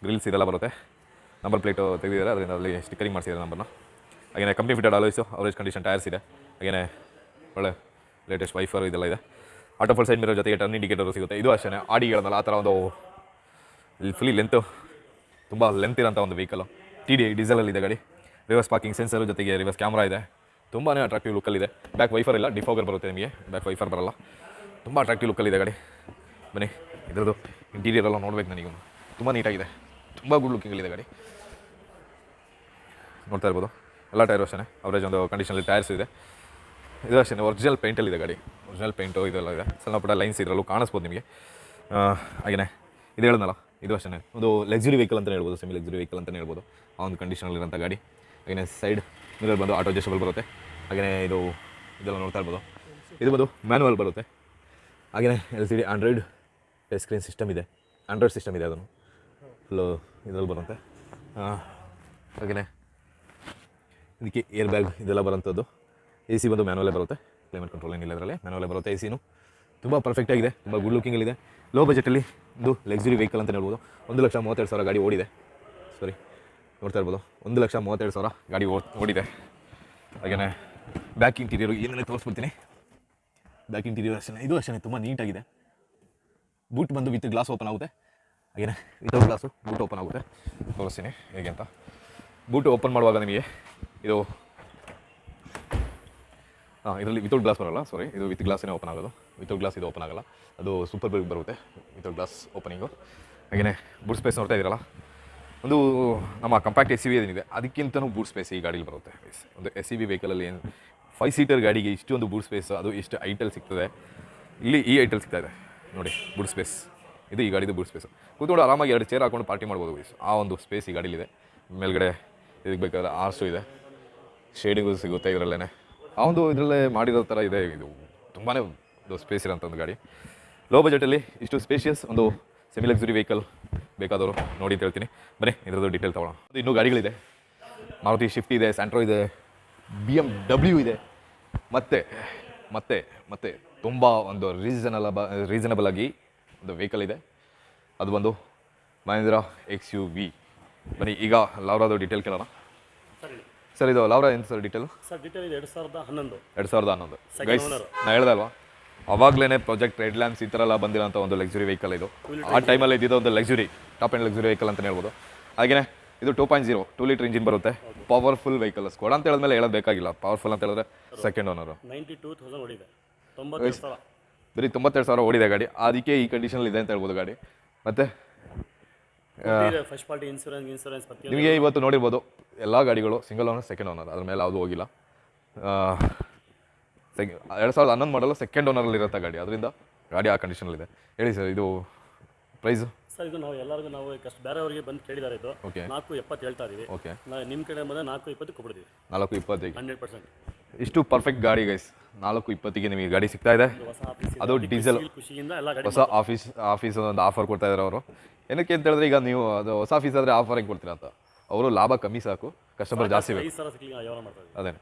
ಗ್ರಿಲ್ಸ್ ಇದೆಲ್ಲ ಬರುತ್ತೆ. ನಂಬರ್ ಪ್ಲೇಟು ತೆಗೆದಿದ್ದಾರೆ. ಅದರಿಂದ ಅಲ್ಲಿ ಸ್ಟಿಕ್ಕರಿಂಗ್ ಮಾಡಿಸಿದ್ದಾರೆ ನಂಬರ್ನ ಹಾಗೆಯೇ company fitted alloys average condition tyres ಇದೆ. ಹಾಗೆಯೇ ಒಳ್ಳೆ ಲೇಟೆಸ್ಟ್ ವೈಫರ್ ಇದೆಲ್ಲ ಇದೆ. ಆಟೋ ಫುಲ್ ಸೈಡ್ ಮಿರೋ ಜೊತೆಗೆ ಟರ್ನ್ ಇಂಡಿಕೇಟರ್ ಸಿಗುತ್ತೆ. ಇದು ಅಷ್ಟೇ ಆಡಿ ಆ ಥರ ಒಂದು ಇಲ್ಲಿ ಫುಲ್ಲಿ ಲೆಂತು ತುಂಬ ಲೆಂತ್ ಇರೋಂಥ ಒಂದು ವೆಹಿಕಲು ಟಿ ಡಿ ಡೀಸೆಲಲ್ಲಿದೆ ಗಾಡಿ. ರಿವರ್ಸ್ ಪಾರ್ಕಿಂಗ್ ಸೆನ್ಸರ್ ಜೊತೆಗೆ ರಿವರ್ಸ್ ಕ್ಯಾಮ್ರಾ ಇದೆ. ತುಂಬಾ ಅಟ್ರಾಕ್ಟಿವ್ ಲುಕ್ಕಲ್ಲಿದೆ ಬ್ಯಾಕ್ ವೈಫರ್ ಇಲ್ಲ ಡಿಫೋಗರ್ ಬರುತ್ತೆ ನಿಮಗೆ. ಬ್ಯಾಕ್ ವೈಫರ್ ಬರಲ್ಲ. ತುಂಬ ಅಟ್ರಾಕ್ಟಿವ್ ಲುಕ್ಕಲ್ಲಿದೆ ಗಾಡಿ. ಬನ್ನಿ, ಇದ್ರದ್ದು ಇಂಟೀರಿಯರ್ ಎಲ್ಲ ನೋಡ್ಬೇಕು ನನಗೆ ತುಂಬ ನೀಟಾಗಿದೆ ತುಂಬ ಗುಡ್ ಲುಕ್ಕಿಂಗಲ್ಲಿದೆ ಗಾಡಿ. ನೋಡ್ತಾ ಇರ್ಬೋದು. ಎಲ್ಲ ಟೈರ್ ಅಷ್ಟೇ ಅವರೇಜ್ ಒಂದು ಕಂಡೀಷನಲ್ಲಿ ಟೈರ್ಸ್ ಇದೆ. ಇದು ಅಷ್ಟೇ ಒರಿಜಿನಲ್ ಪೇಂಟಲ್ಲಿದೆ ಗಾಡಿ. ಒರಿಜಿನಲ್ ಪೇಂಟು ಇದೆಲ್ಲ ಇದೆ. ಸಣ್ಣ ಪುಟ್ಟ ಲೈನ್ಸ್ ಇದರಲ್ಲೂ ಕಾಣಿಸ್ಬೋದು ನಿಮಗೆ. ಹಾಗೆಯೇ ಇದು ಹೇಳಿದ್ನಲ್ಲ, ಇದು ಅಷ್ಟೇ ಒಂದು ಲಕ್ಸುರಿ ವೆಹಿಕಲ್ ಅಂತಲೇ ಹೇಳ್ಬೋದು ಸೆಮಿ ಲಕ್ಸುರಿ ವೆಹಿಕಲ್ ಅಂತಲೇ ಹೇಳ್ಬೋದು. ಆ ಒಂದು ಕಂಡೀಷನಲ್ಲಿರೋಂಥ ಗಾಡಿ. ಹಾಗೆಯೇ ಸೈಡ್ ಮಿರರ್ ಬಂದು ಆಟೋ ಅಡ್ಜಸ್ಟಬಲ್ ಬರುತ್ತೆ. ಹಾಗೆಯೇ ಇದು, ಇದೆಲ್ಲ ನೋಡ್ತಾ ಇರ್ಬೋದು. ಇದು ಬಂದು ಮ್ಯಾನುವಲ್ ಬರುತ್ತೆ. ಹಾಗೆಯೇ L C D Android screen system ಇದೆ. ಆಂಡ್ರಾಯ್ಡ್ ಸಿಸ್ಟಮ್ ಇದೆ ಅದನ್ನು. ಫುಲ್ಲು ಇದರಲ್ಲಿ ಬರುತ್ತೆ. ಹಾಗೆಯೇ ಇದಕ್ಕೆ ಏರ್ ಬ್ಯಾಗ್ ಇದೆಲ್ಲ ಬರೋಂಥದ್ದು ಎ ಸಿ ಬಂದು ಮ್ಯಾನುವಲೇ ಬರುತ್ತೆ. ಕ್ಲೈಮೇಟ್ ಕಂಟ್ರೋಲ್ ಏನಿಲ್ಲ ಅದರಲ್ಲಿ ಮ್ಯಾನುವಲೇ ಬರುತ್ತೆ ಎ ಸಿನು ತುಂಬ ಪರ್ಫೆಕ್ಟ್ ಆಗಿದೆ. ತುಂಬ ಗುಡ್ ಲುಕಿಂಗಲ್ಲಿದೆ ಲೋ ಬಜೆಟಲ್ಲಿ ಒಂದು ಲಕ್ಸುರಿ ವೆಹಿಕಲ್ ಅಂತ ಹೇಳ್ಬೋದು. ಒಂದು ಲಕ್ಷ ಮೂವತ್ತೆರಡು ಸಾವಿರ ಗಾಡಿ ಓಡಿದೆ. ಸಾರಿ ನೋಡ್ತಾ ಇರ್ಬೋದು. ಒಂದು ಲಕ್ಷ ಮೂವತ್ತೆರಡು ಸಾವಿರ ಗಾಡಿ ಓಡಿದೆ. ಹಾಗೆಯೇ ಬ್ಯಾಕ್ ಇಂಟೀರಿಯರು ಏನೇ ತೋರಿಸ್ಬಿಡ್ತೀನಿ. ಬ್ಯಾಕ್ ಇಂಟೀರಿಯರ್ ಅಷ್ಟೇ, ಇದು ಅಷ್ಟೇ, ತುಂಬ ನೀಟಾಗಿದೆ. ಬೂಟ್ ಬಂದು ವಿತ್ ಗ್ಲಾಸ್ ಓಪನ್ ಆಗುತ್ತೆ. ಹಾಗೆಯೇ ವಿತೌಟ್ ಗ್ಲಾಸು ಬೂಟ್ ಓಪನ್ ಆಗುತ್ತೆ. ತೋರಿಸ್ತೀನಿ ಹೇಗೆ ಅಂತ. ಬೂಟ್ ಓಪನ್ ಮಾಡುವಾಗ ನಿಮಗೆ ಇದು, ಹಾಂ, ಇದರಲ್ಲಿ ವಿತೌಟ್ ಗ್ಲಾಸ್ ಬರೋಲ್ಲ ಸಾರಿ ಇದು ವಿತ್ ಗ್ಲಾಸೇ ಓಪನ್ ಆಗೋದು. ವಿತೌಟ್ ಗ್ಲಾಸ್ ಇದು ಓಪನ್ ಆಗೋಲ್ಲ. ಅದು ಸೂಪರ್ ಬಿಗ್ ಬರುತ್ತೆ ವಿತೌಟ್ ಗ್ಲಾಸ್ ಓಪನಿಂಗು ಹಾಗೆಯೇ ಬೂಟ್ ಸ್ಪೇಸ್ ನೋಡ್ತಾ ಇದ್ದೀರಲ್ಲ ಒಂದು ನಮ್ಮ ಕಂಪ್ಯಾಕ್ಟ್ ಎಸ್ ಸಿ ವಿ ಏನಿದೆ ಅದಕ್ಕಿಂತನೂ ಬೂಟ್ ಸ್ಪೇಸ್ ಈ ಗಾಡೀಲಿ ಬರುತ್ತೆ. ಒಂದು ಎಸ್ ಸಿ ಬಿ ವೆಹಿಕಲಲ್ಲಿ ಏನು ಫೈವ್ ಸೀಟರ್ ಗಾಡಿಗೆ ಇಷ್ಟೊಂದು ಬೂಟ್ ಸ್ಪೇಸ್ ಅದು ಇಷ್ಟು ಐಟಲ್ ಸಿಗ್ತದೆ. ಇಲ್ಲಿ ಈ ಐಟಲ್ ಸಿಗ್ತಾ ಇದೆ. ನೋಡಿ ಬೂಟ್ ಸ್ಪೇಸ್ ಇದು ಈ ಗಾಡಿದು ಬೂಟ್ ಸ್ಪೇಸ್ ಕೂತ್ಕೊಂಡು ಆರಾಮಾಗಿ ಎರಡು ಚೇರ್ ಹಾಕೊಂಡು ಪಾರ್ಟಿ ಮಾಡ್ಬೋದು, guys. ಆ ಒಂದು ಸ್ಪೇಸ್ ಈ ಗಾಡೀಲಿದೆ. ಮೇಲ್ಗಡೆ ಇದಕ್ಕೆ ಬೇಕಾದ್ರೆ ಆರ್ಸು ಇದೆ. ಶೇಡಿಂಗು ಸಿಗುತ್ತೆ ಇದರಲ್ಲೇ ಆ ಒಂದು ಇದರಲ್ಲೇ ಮಾಡಿರೋ ಥರ ಇದೆ. ಇದು ತುಂಬಾ ಸ್ಪೇಸ್ ಇರೋಂಥ ಒಂದು ಗಾಡಿ. ಲೋ ಬಜೆಟಲ್ಲಿ ಇಷ್ಟು ಸ್ಪೇಷಿಯಸ್ ಒಂದು ಸೆಮಿ ಲಕ್ಸುರಿ ವೆಹಿಕಲ್ ಬೇಕಾದವರು ನೋಡಿ ಅಂತ ಹೇಳ್ತೀನಿ. ಬನ್ನಿ ಇದರದ್ದು ಡೀಟೇಲ್ ತೊಗೊಳ್ಳೋಣ. ಅದು ಇನ್ನೂ ಗಾಡಿಗಳಿದೆ. ಮಾರುತಿ ಶಿಫ್ಟ್ ಇದೆ ಸ್ಯಾಂಟ್ರೋ ಇದೆ ಬಿ ಎಂ ಡಬ್ಲ್ಯೂ ಇದೆ. ಮತ್ತೆ ಮತ್ತೆ ಮತ್ತೆ ತುಂಬ ಒಂದು ರೀಸನಲ್ ರೀಸನಬಲ್ ಆಗಿ ಒಂದು ವೆಹಿಕಲ್ ಇದೆ. ಅದು ಬಂದು ಮಹೇಂದ್ರ ಎಕ್ಸ್ ಯು ವಿ ಬನ್ನಿ ಈಗ ಲಾವ್ರಾದು ಡೀಟೇಲ್ ಕೇಳೋಣ. ಸರಿ ಇದು ಲಾವ್ರಾ ಏನು ಸರ್ ಡೀಟೇಲು ಸರ್ ಡೀಟೇಲ್ ಇದೆ ಎರಡು ಸಾವಿರದ ಹನ್ನೊಂದು. ಎರಡು ಸಾವಿರದ ಹನ್ನೊಂದು. Guys owner. ನಾ ಹೇಳ್ದೆ ಅಲ್ವಾ? ಅವಾಗಲೇ ಪ್ರಾಜೆಕ್ಟ್ ರೆಡ್ ಲ್ಯಾಂಪ್ಸ್ ಈ ಥರ ಎಲ್ಲ ಬಂದಿರೋಂಥ ಒಂದು ಲಕ್ಸುರಿ ವೆಹಿಕಲ್ ಇದು. ಆ ಟೈಮಲ್ಲಿ ಇದ್ದಿದ್ದ ಒಂದು luxury top end luxury vehicle ಅಂತಲೇ ಹೇಳ್ಬೋದು. ಹಾಗೆಯೇ ಇದು two point zero two litre engine ಬರುತ್ತೆ. ಪವರ್ಫುಲ್ ವೆಹಿಕಲ್ ಸ್ಕೋಡ್ ಅಂತ ಹೇಳಿದ್ಮೇಲೆ ಹೇಳೋದು ಬೇಕಾಗಿಲ್ಲ. ಪವರ್ಫುಲ್ ಅಂತ ಹೇಳಿದ್ರೆ ಸೆಕೆಂಡ್ ಓನರು ಬರೀ ತೊಂಬತ್ತೆರಡು ಸಾವಿರ ಓಡಿದೆ ಗಾಡಿ. ಅದಕ್ಕೆ ಈ ಕಂಡೀಷನಲ್ಲಿ ಇದೆ ಅಂತ ಹೇಳ್ಬೋದು ಗಾಡಿ. ಮತ್ತೆ ನಿಮಗೆ ಇವತ್ತು ನೋಡಿರ್ಬೋದು ಎಲ್ಲ ಗಾಡಿಗಳು ಸಿಂಗಲ್ ಓನರ್ ಸೆಕೆಂಡ್ ಓನರ್ ಅದ್ರ ಮೇಲೆ ಯಾವುದು ಹೋಗಿಲ್ಲ. ಸೆಕೆ ಎರಡು ಸಾವಿರದ ಹನ್ನೊಂದು ಮಾಡಲು ಸೆಕೆಂಡ್ ಓನರಲ್ಲಿ ಇರುತ್ತೆ ಗಾಡಿ. ಅದರಿಂದ ಗಾಡಿ ಆ ಕಂಡೀಷನಲ್ಲಿದೆ ಹೇಳಿ ಸರ್ ಇದು ಪ್ರೈಸು ಸರ್ ಇದು ನಾವು ಎಲ್ಲರಿಗೂ ನಾವು ಕಷ್ಟ ಬೇರೆಯವರಿಗೆ ಬಂದು ಕೇಳಿದ್ದಾರೆ ಇದು. ಓಕೆ ನಾಲ್ಕು ಎಪ್ಪತ್ತು ಹೇಳ್ತಾ ಇದೀವಿ. ಓಕೆ ನಾವು ನಿಮ್ಮ ಕಡೆ ಬಂದರೆ ನಾಲ್ಕು ಇಪ್ಪತ್ತು ಕೊಡ್ಬಿಡ್ತೀವಿ ನಾಲ್ಕು ಇಪ್ಪತ್ತಿಗೆ ಹಂಡ್ರೆಡ್ ಪರ್ಸೆಂಟ್. ಇಷ್ಟು ಪರ್ಫೆಕ್ಟ್ ಗಾಡಿ ಗೈಸ್ ನಾಲ್ಕು ಇಪ್ಪತ್ತಿಗೆ ನಿಮಗೆ ಗಾಡಿ ಸಿಗ್ತಾ ಇದೆ. ಹೊಸ ಆಫೀಸ್ ಅದು ಡೀಸೆಲ್ ಖುಷಿಯಿಂದ ಎಲ್ಲ ಗಾಡಿ ಹೊಸ ಆಫೀಸ್ ಆಫೀಸ್ ಒಂದು ಆಫರ್ ಕೊಡ್ತಾ ಇದ್ದಾರೆ ಅವರು. ಏನಕ್ಕೆ ಅಂತ ಹೇಳಿದ್ರೆ ಈಗ ನೀವು ಅದು ಹೊಸ ಆಫೀಸ್ ಆದರೆ ಆಫರ್ ಹೆಂಗೆ ಕೊಡ್ತೀರಾ ಅಂತ. ಅವರು ಲಾಭ ಕಮ್ಮಿ ಸಾಕು. ಕಸ್ಟಮರ್ ಜಾಸ್ತಿ ಬೇಕು. ಐದು ಸಾವಿರ ಸಿಗ್ಲಿ ವ್ಯವಹಾರ ಮಾಡ್ತಾ ಇದ್ದೀವಿ ಅದೇನೆ.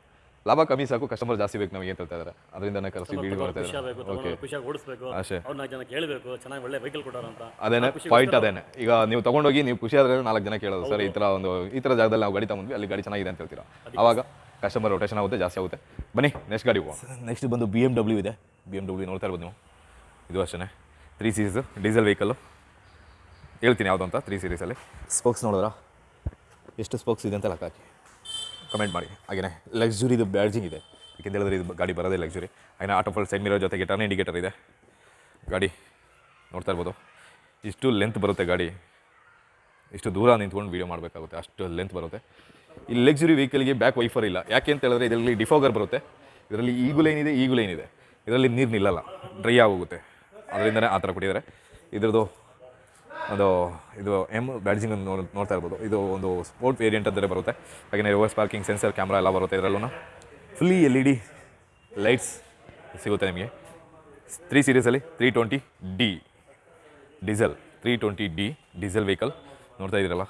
ಲಾಭ ಕಮ್ಮಿ ಸಾಕು ಕಸ್ಟಮರ್ ಜಾಸ್ತಿ ಬೇಕು ನಮಗೆ ಅಂತ ಹೇಳ್ತಾ ಇದ್ದಾರೆ ಅದರಿಂದನೇ ಕರೆಸಿ ವೀಡಿಯೋ ಮಾಡ್ತಾ ಇದ್ದಾರೆ ಓಕೆ ಖುಷಿಯಾಗಿ ಓಡಿಸ್ಬೇಕು. ಅಷ್ಟೇ ಅವ್ರು ಜನ ಕೇಳಬೇಕು ಚೆನ್ನಾಗಿ ಒಳ್ಳೆ ವೆಹಿಕಲ್ ಕೊಟ್ಟಾರ ಅಂತ. ಅದೇನೆ ಪಾಯಿಂಟ್ ಅದೇನೆ. ಈಗ ನೀವು ತಗೊಂಡೋಗಿ ನೀವು ಖುಷಿ ಆದ್ರೆ ನಾಲ್ಕು ಜನ ಕೇಳೋದು ಸರ್ ಈ ಥರ ಒಂದು ಈ ಥರ ಜಾಗದಲ್ಲಿ ನಾವು ಗಾಡಿ ತಗೊಂಡ್ವಿ ಅಲ್ಲಿ ಗಾಡಿ ಚೆನ್ನಾಗಿದೆ ಅಂತ ಹೇಳ್ತೀರಾ? ಅವಾಗ ಕಸ್ಟಮರ್ ರೊಟೇಷನ್ ಆಗುತ್ತೆ ಜಾಸ್ತಿ ಆಗುತ್ತೆ. ಬನ್ನಿ ನೆಕ್ಸ್ಟ್ ಗಾಡಿ ಹೋಗುವ ನೆಕ್ಸ್ಟ್ ಬಂದು ಬಿ ಎಂ ಡಬ್ಲ್ಯೂ ಇದೆ. ಬಿ ಎಂ ಡಬ್ಲ್ಯೂ ನೋಡ್ತಾ ಇರ್ಬೋದು ನೀವು. ಇದು ಅಷ್ಟೇ ತ್ರೀ ಸೀರೀಸ್ ಡೀಸೆಲ್ ವೆಹಿಕಲ್ಲು ಹೇಳ್ತೀನಿ ಯಾವುದು ಅಂತ ತ್ರೀ ಸೀರೀಸಲ್ಲಿ ಸ್ಪೋಕ್ಸ್ ನೋಡಿದ್ರಾ? ಎಷ್ಟು ಸ್ಪೋಕ್ಸ್ ಇದೆ ಅಂತ ಲೆಕ್ಕ ಹಾಕಿ. ಕಮೆಂಟ್ ಮಾಡಿ. ಹಾಗೆಯೇ ಲಕ್ಸುರಿದು ಬ್ಯಾಡ್ಜಿಂಗ್ ಇದೆ. ಯಾಕೆಂತ ಹೇಳಿದ್ರೆ ಇದು ಗಾಡಿ ಬರೋದೇ ಲಕ್ಸುರಿ ಹಾಗೆ ಆಟೋ ಫುಲ್ ಸೈಡ್ ಮಿರೋ ಜೊತೆಗೆ ಟರ್ನ್ ಇಂಡಿಕೇಟರ್ ಇದೆ. ಗಾಡಿ ನೋಡ್ತಾ ಇರ್ಬೋದು. ಇಷ್ಟು ಲೆಂತ್ ಬರುತ್ತೆ ಗಾಡಿ. ಇಷ್ಟು ದೂರ ನಿಂತ್ಕೊಂಡು ವೀಡಿಯೋ ಮಾಡಬೇಕಾಗುತ್ತೆ. ಅಷ್ಟು ಲೆಂತ್ ಬರುತ್ತೆ. ಈ ಲಕ್ಸುರಿ ವೆಹಿಕಲ್ಗೆ ಬ್ಯಾಕ್ ವೈಫರ್ ಇಲ್ಲ. ಯಾಕೆ ಅಂತ ಹೇಳಿದ್ರೆ ಇದರಲ್ಲಿ ಡಿಫೋಗರ್ ಬರುತ್ತೆ. ಇದರಲ್ಲಿ ಇದೆ ಏನಿದೆ ಲೈನ್ ಇದೆ ಇದರಲ್ಲಿ ನೀರು ನಿಲ್ಲಲ್ಲ. ಡ್ರೈ ಆಗೋಗುತ್ತೆ. ಅದರಿಂದನೇ ಆ ಥರ ಕೊಟ್ಟಿದ್ದಾರೆ. ಇದ್ರದ್ದು ಒಂದು ಇದು ಎಂ ಬ್ಯಾಡ್ಜಿಂಗ್ ನೋಡ್, ನೋಡ್ತಾ ಇರ್ಬೋದು. ಇದು ಒಂದು ಸ್ಪೋರ್ಟ್ ವೇರಿಯಂಟ್ ಅಂತಲೇ ಬರುತ್ತೆ. ಹಾಗೆಯೇ ರಿವರ್ಸ್ ಪಾರ್ಕಿಂಗ್ ಸೆನ್ಸರ್ ಕ್ಯಾಮ್ರಾ ಎಲ್ಲ ಬರುತ್ತೆ ಇದರಲ್ಲೂ fully L E D lights ಸಿಗುತ್ತೆ ನಿಮಗೆ. Three ಸೀರೀಸಲ್ಲಿ three twenty D diesel three twenty D diesel vehicle ನೋಡ್ತಾ ಇದ್ದೀರಲ್ಲ.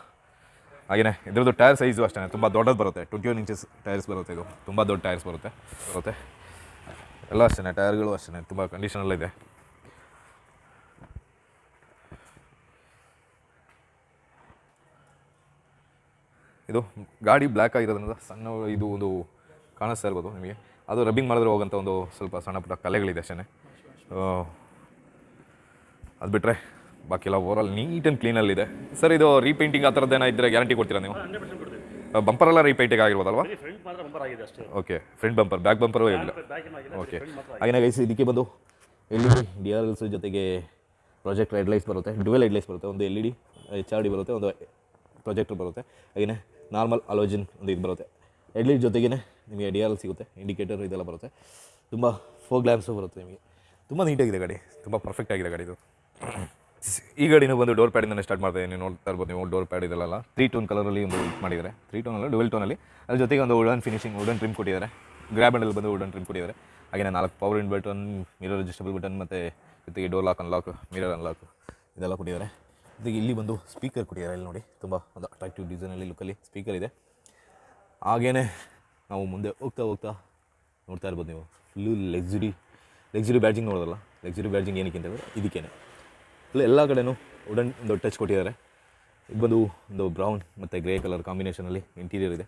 ಹಾಗೆಯೇ ಇದರದ್ದು ಟೈರ್ ಸೈಜು ಅಷ್ಟೇ ತುಂಬ ದೊಡ್ಡದು ಬರುತ್ತೆ. ಟ್ವೆಂಟಿ ಒನ್ ಇಂಚಸ್ ಟೈರ್ಸ್ ಬರುತ್ತೆ ಇದು. ತುಂಬ ದೊಡ್ಡ ಟೈರ್ಸ್ ಬರುತ್ತೆ ಬರುತ್ತೆ. ಎಲ್ಲ ಅಷ್ಟೇ ಟೈರ್ಗಳು ಅಷ್ಟೇ ತುಂಬ ಕಂಡೀಷನಲ್ಲಿದೆ ಇದು ಗಾಡಿ ಬ್ಲ್ಯಾಕ್ ಆಗಿರೋದ್ರಿಂದ ಸಣ್ಣ ಇದು ಒಂದು ಕಾಣಿಸ್ತಾ ಇರ್ಬೋದು ನಿಮಗೆ. ಅದು ರಬ್ಬಿಂಗ್ ಮಾಡಿದ್ರೆ ಹೋಗೋಂಥ ಒಂದು ಸ್ವಲ್ಪ ಸಣ್ಣ ಪುಟ್ಟ ಕಲೆಗಳಿದೆ ಅಷ್ಟೇ ಅದು ಬಿಟ್ಟರೆ ಬಾಕಿ ಎಲ್ಲ ಆಲ್ ನೀಟ್ ಆ್ಯಂಡ್ ಕ್ಲೀನಲ್ಲಿದೆ ಸರ್ ಇದು ರೀಪೇಂಟಿಂಗ್ ಆ ಥರದ್ದು ಏನೋ ಇದ್ದರೆ ಗ್ಯಾರಂಟಿ ಕೊಡ್ತೀರಾ ನೀವು? ಬಂಪರ್ ಎಲ್ಲ repainting ಆಗಿರ್ಬೋದಲ್ವಾ? Okay front bumper back bumper ಇಲ್ಲ. ಓಕೆ ಹಾಗೆಯೇ ಗೈಸ್ ಇದಕ್ಕೆ ಬಂದು L E D D R Ls ಜೊತೆಗೆ ಪ್ರಾಜೆಕ್ಟ್ ಹೆಡ್ ಲೈಟ್ಸ್ ಬರುತ್ತೆ ಡ್ಯುವೆಲ್ ಹೆಡ್ ಲೈಟ್ಸ್ ಬರುತ್ತೆ ಒಂದು L E D H R D ಬರುತ್ತೆ ಒಂದು ಪ್ರೊಜೆಕ್ಟರ್ ಬರುತ್ತೆ. ಹಾಗೆಯೇ ನಾರ್ಮಲ್ ಅಲೋಜಿನ್ ಒಂದು ಇದು ಬರುತ್ತೆ. ಎಡ್ಲಿಟ್ ಲೈಟ್ ಜೊತೆಗೇ ನಿಮಗೆ ಡಿ ಸಿಗುತ್ತೆ, ಇಂಡಿಕೇಟರ್ ಇದೆಲ್ಲ ಬರುತ್ತೆ. ತುಂಬ ಫೋರ್ ಗ್ಲಾಮ್ಸು ಬರುತ್ತೆ ನಿಮಗೆ. ತುಂಬ ನೀಟಾಗಿದೆ ಗಾಡಿ, ತುಂಬ ಪರ್ಫೆಕ್ಟ್ ಆಗಿದೆ ಗಾಡಿ ಇದು. ಈ ಗಾಡಿನ ಬಂದು ಡೋರ್ ಪ್ಯಾಡಿಂದನೇ ಸ್ಟಾರ್ಟ್ ಮಾಡ್ತಾ ನೀವು ನೋಡ್ತಾ ಇರ್ಬೋದು ನೀವು ಡೋರ್ ಪ್ಯಾಡ್ ಇದೆಲ್ಲ ತ್ರೀ ಟೋನ್ ಕಲರಲ್ಲಿ ಒಂದು ಇದು ಮಾಡಿದ್ದಾರೆ. ತ್ರೀ ಟೋನಲ್ಲಿ ಡುವೆಲ್ ಟೋನಲ್ಲಿ ಅದ್ರ ಜೊತೆಗೆ ಒಂದು ವುಡನ್ ಫಿನಿಶಿಂಗ್ ವುಡನ್ ಟ್ರಿಮ್ ಕೊಟ್ಟಿದ್ದಾರೆ. ಗ್ರ್ಯಾಬ್ ಹ್ಯಾಂಡಲ್ ಬಂದು ವುಡನ್ ಟ್ರಿಮ್ ಕೊಟ್ಟಿದ್ದಾರೆ. ಹಾಗೆ ನಾಲ್ಕು power in button mirror adjustable button ಮತ್ತು ಜೊತೆಗೆ door lock unlock mirror unlock ಇದೆಲ್ಲ ಕೊಟ್ಟಿದ್ದಾರೆ. ಜೊತೆಗೆ ಇಲ್ಲಿ ಬಂದು ಸ್ಪೀಕರ್ ಕೊಟ್ಟಿದ್ದಾರೆ. ಇಲ್ಲಿ ನೋಡಿ, ತುಂಬ ಒಂದು ಅಟ್ರಾಕ್ಟಿವ್ ಡಿಸೈನಲ್ಲಿ ಲುಕ್ಕಲ್ಲಿ ಸ್ಪೀಕರ್ ಇದೆ. ಹಾಗೇ ನಾವು ಮುಂದೆ ಹೋಗ್ತಾ ಹೋಗ್ತಾ ನೋಡ್ತಾ ಇರ್ಬೋದು ನೀವು. ಫುಲ್ಲು ಲೆಕ್ಸುರಿ ಲೆಕ್ಸುರಿ ಬ್ಯಾಡ್ಜಿಂಗ್ ನೋಡೋದಲ್ಲ? ಲೆಕ್ಸುರಿ ಬ್ಯಾಡ್ಜಿಂಗ್ ಏನಕ್ಕೆ ಅಂತಂದರೆ ಇದಕ್ಕೇ ಇದಕ್ಕೇನೆ. ಫುಲ್ ಎಲ್ಲ ಕಡೆನೂ ವುಡನ್ ಒಂದು ಟಚ್ ಕೊಟ್ಟಿದ್ದಾರೆ. ಇದು ಬಂದು ಒಂದು ಬ್ರೌನ್ ಮತ್ತು ಗ್ರೇ ಕಲರ್ ಕಾಂಬಿನೇಷನಲ್ಲಿ ಇಂಟೀರಿಯರ್ ಇದೆ.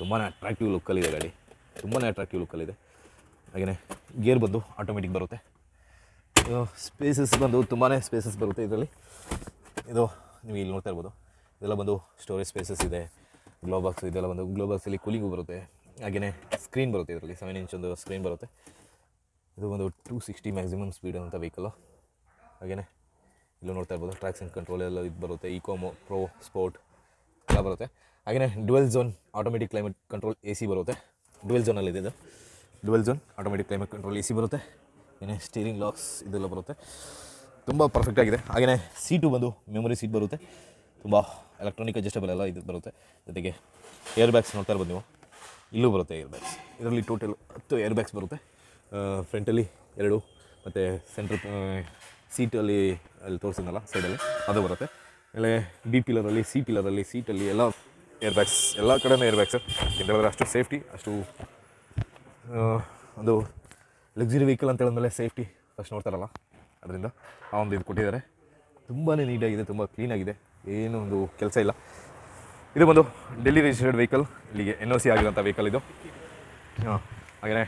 ತುಂಬಾ ಅಟ್ರಾಕ್ಟಿವ್ ಲುಕ್ಕಲ್ಲಿದೆ ಗಾಡಿ. ತುಂಬಾ ಅಟ್ರಾಕ್ಟಿವ್ ಲುಕ್ಕಲ್ಲಿದೆ ಹಾಗೆಯೇ ಗೇರ್ ಬಂದು ಆಟೋಮೆಟಿಕ್ ಬರುತ್ತೆ. ಸ್ಪೇಸಸ್ ಬಂದು ತುಂಬಾ ಸ್ಪೇಸಸ್ ಬರುತ್ತೆ ಇದರಲ್ಲಿ. ಇದು ನೀವು ಇಲ್ಲಿ ನೋಡ್ತಾ ಇರ್ಬೋದು. ಇದೆಲ್ಲ ಬಂದು ಸ್ಟೋರೇಜ್ ಸ್ಪೇಸಸ್ ಇದೆ ಗ್ಲೋ ಬಾಕ್ಸ್ ಇದೆಲ್ಲ ಬಂದು ಗ್ಲೋ ಬಾಕ್ಸಲ್ಲಿ ಕೂಲಿಂಗು ಬರುತ್ತೆ. ಹಾಗೆಯೇ ಸ್ಕ್ರೀನ್ ಬರುತ್ತೆ ಇದರಲ್ಲಿ ಸೆವೆನ್ ಇಂಚ್ ಒಂದು ಸ್ಕ್ರೀನ್ ಬರುತ್ತೆ. ಇದು ಒಂದು ಟೂ ಸಿಕ್ಸ್ಟಿ ಮ್ಯಾಕ್ಸಿಮಮ್ ಸ್ಪೀಡ್ ಅಂತ ವೆಹಿಕಲ್ಲು ಹಾಗೆಯೇ ಇಲ್ಲೂ ನೋಡ್ತಾ ಇರ್ಬೋದು ಟ್ರ್ಯಾಕ್ಷನ್ ಕಂಟ್ರೋಲ್ ಎಲ್ಲ ಇದು ಬರುತ್ತೆ ಇಕೋಮೋ ಪ್ರೋ ಸ್ಪೋರ್ಟ್ ಎಲ್ಲ ಬರುತ್ತೆ. ಹಾಗೆಯೇ dual zone automatic climate control A C ಬರುತ್ತೆ. ಡುವೆಲ್ ಝೋನಲ್ಲಿದೆ ಇದು. Dual zone automatic climate control A C ಬರುತ್ತೆ. ಏನೇ ಸ್ಟೀರಿಂಗ್ ಲಾಕ್ಸ್ ಇದೆಲ್ಲ ಬರುತ್ತೆ. ತುಂಬ ಪರ್ಫೆಕ್ಟ್ ಆಗಿದೆ. ಹಾಗೆಯೇ ಸೀಟು ಬಂದು ಮೆಮೊರಿ ಸೀಟ್ ಬರುತ್ತೆ. ತುಂಬ ಎಲೆಕ್ಟ್ರಾನಿಕ್ ಅಡ್ಜಸ್ಟಬಲ್ ಎಲ್ಲ ಇದು ಬರುತ್ತೆ. ಜೊತೆಗೆ ಏರ್ ಬ್ಯಾಗ್ಸ್ ನೋಡ್ತಾ ಇರ್ಬೋದು ನೀವು. ಇಲ್ಲೂ ಬರುತ್ತೆ ಏರ್ ಬ್ಯಾಗ್ಸ್ ಇದರಲ್ಲಿ ಟೋಟಲ್ ಹತ್ತು ಏರ್ ಬ್ಯಾಗ್ಸ್ ಬರುತ್ತೆ ಫ್ರಂಟಲ್ಲಿ ಎರಡು, ಮತ್ತು ಸೆಂಟ್ರ್ ಸೀಟಲ್ಲಿ ಅಲ್ಲಿ ತೋರಿಸಿದ್ನಲ್ಲ ಸೈಡಲ್ಲಿ ಅದು ಬರುತ್ತೆ. ಆಮೇಲೆ ಬಿ ಪಿಲರಲ್ಲಿ ಸಿ ಪಿಲರಲ್ಲಿ ಸೀಟಲ್ಲಿ ಎಲ್ಲ ಏರ್ ಬ್ಯಾಗ್ಸ್ ಎಲ್ಲ ಕಡೆಯೂ ಏರ್ ಬ್ಯಾಗ್ಸ್ ಹೇಳಿದ್ರೆ ಅಷ್ಟು ಸೇಫ್ಟಿ ಅಷ್ಟು ಒಂದು ಲಕ್ಸುರಿ ವೆಹಿಕಲ್ ಅಂತ ಹೇಳಿದ್ಮೇಲೆ ಸೇಫ್ಟಿ ಫಸ್ಟ್ ನೋಡ್ತಾರಲ್ಲ. ಅದರಿಂದ ಆ ಒಂದು ಇದು ಕೊಟ್ಟಿದ್ದಾರೆ. ತುಂಬಾ ನೀಟಾಗಿದೆ, ತುಂಬ ಕ್ಲೀನಾಗಿದೆ ಏನು ಒಂದು ಕೆಲಸ ಇಲ್ಲ. ಇದು ಬಂದು ಡೆಲ್ಲಿ ರಿಜಿಸ್ಟರ್ಡ್ ವೆಹಿಕಲ್ ಇಲ್ಲಿಗೆ ಎನ್ ಒ ಸಿ ಆಗಿರೋಂಥ ವೆಹಿಕಲ್ ಇದು. ಹಾಂ ಹಾಗೆಯೇ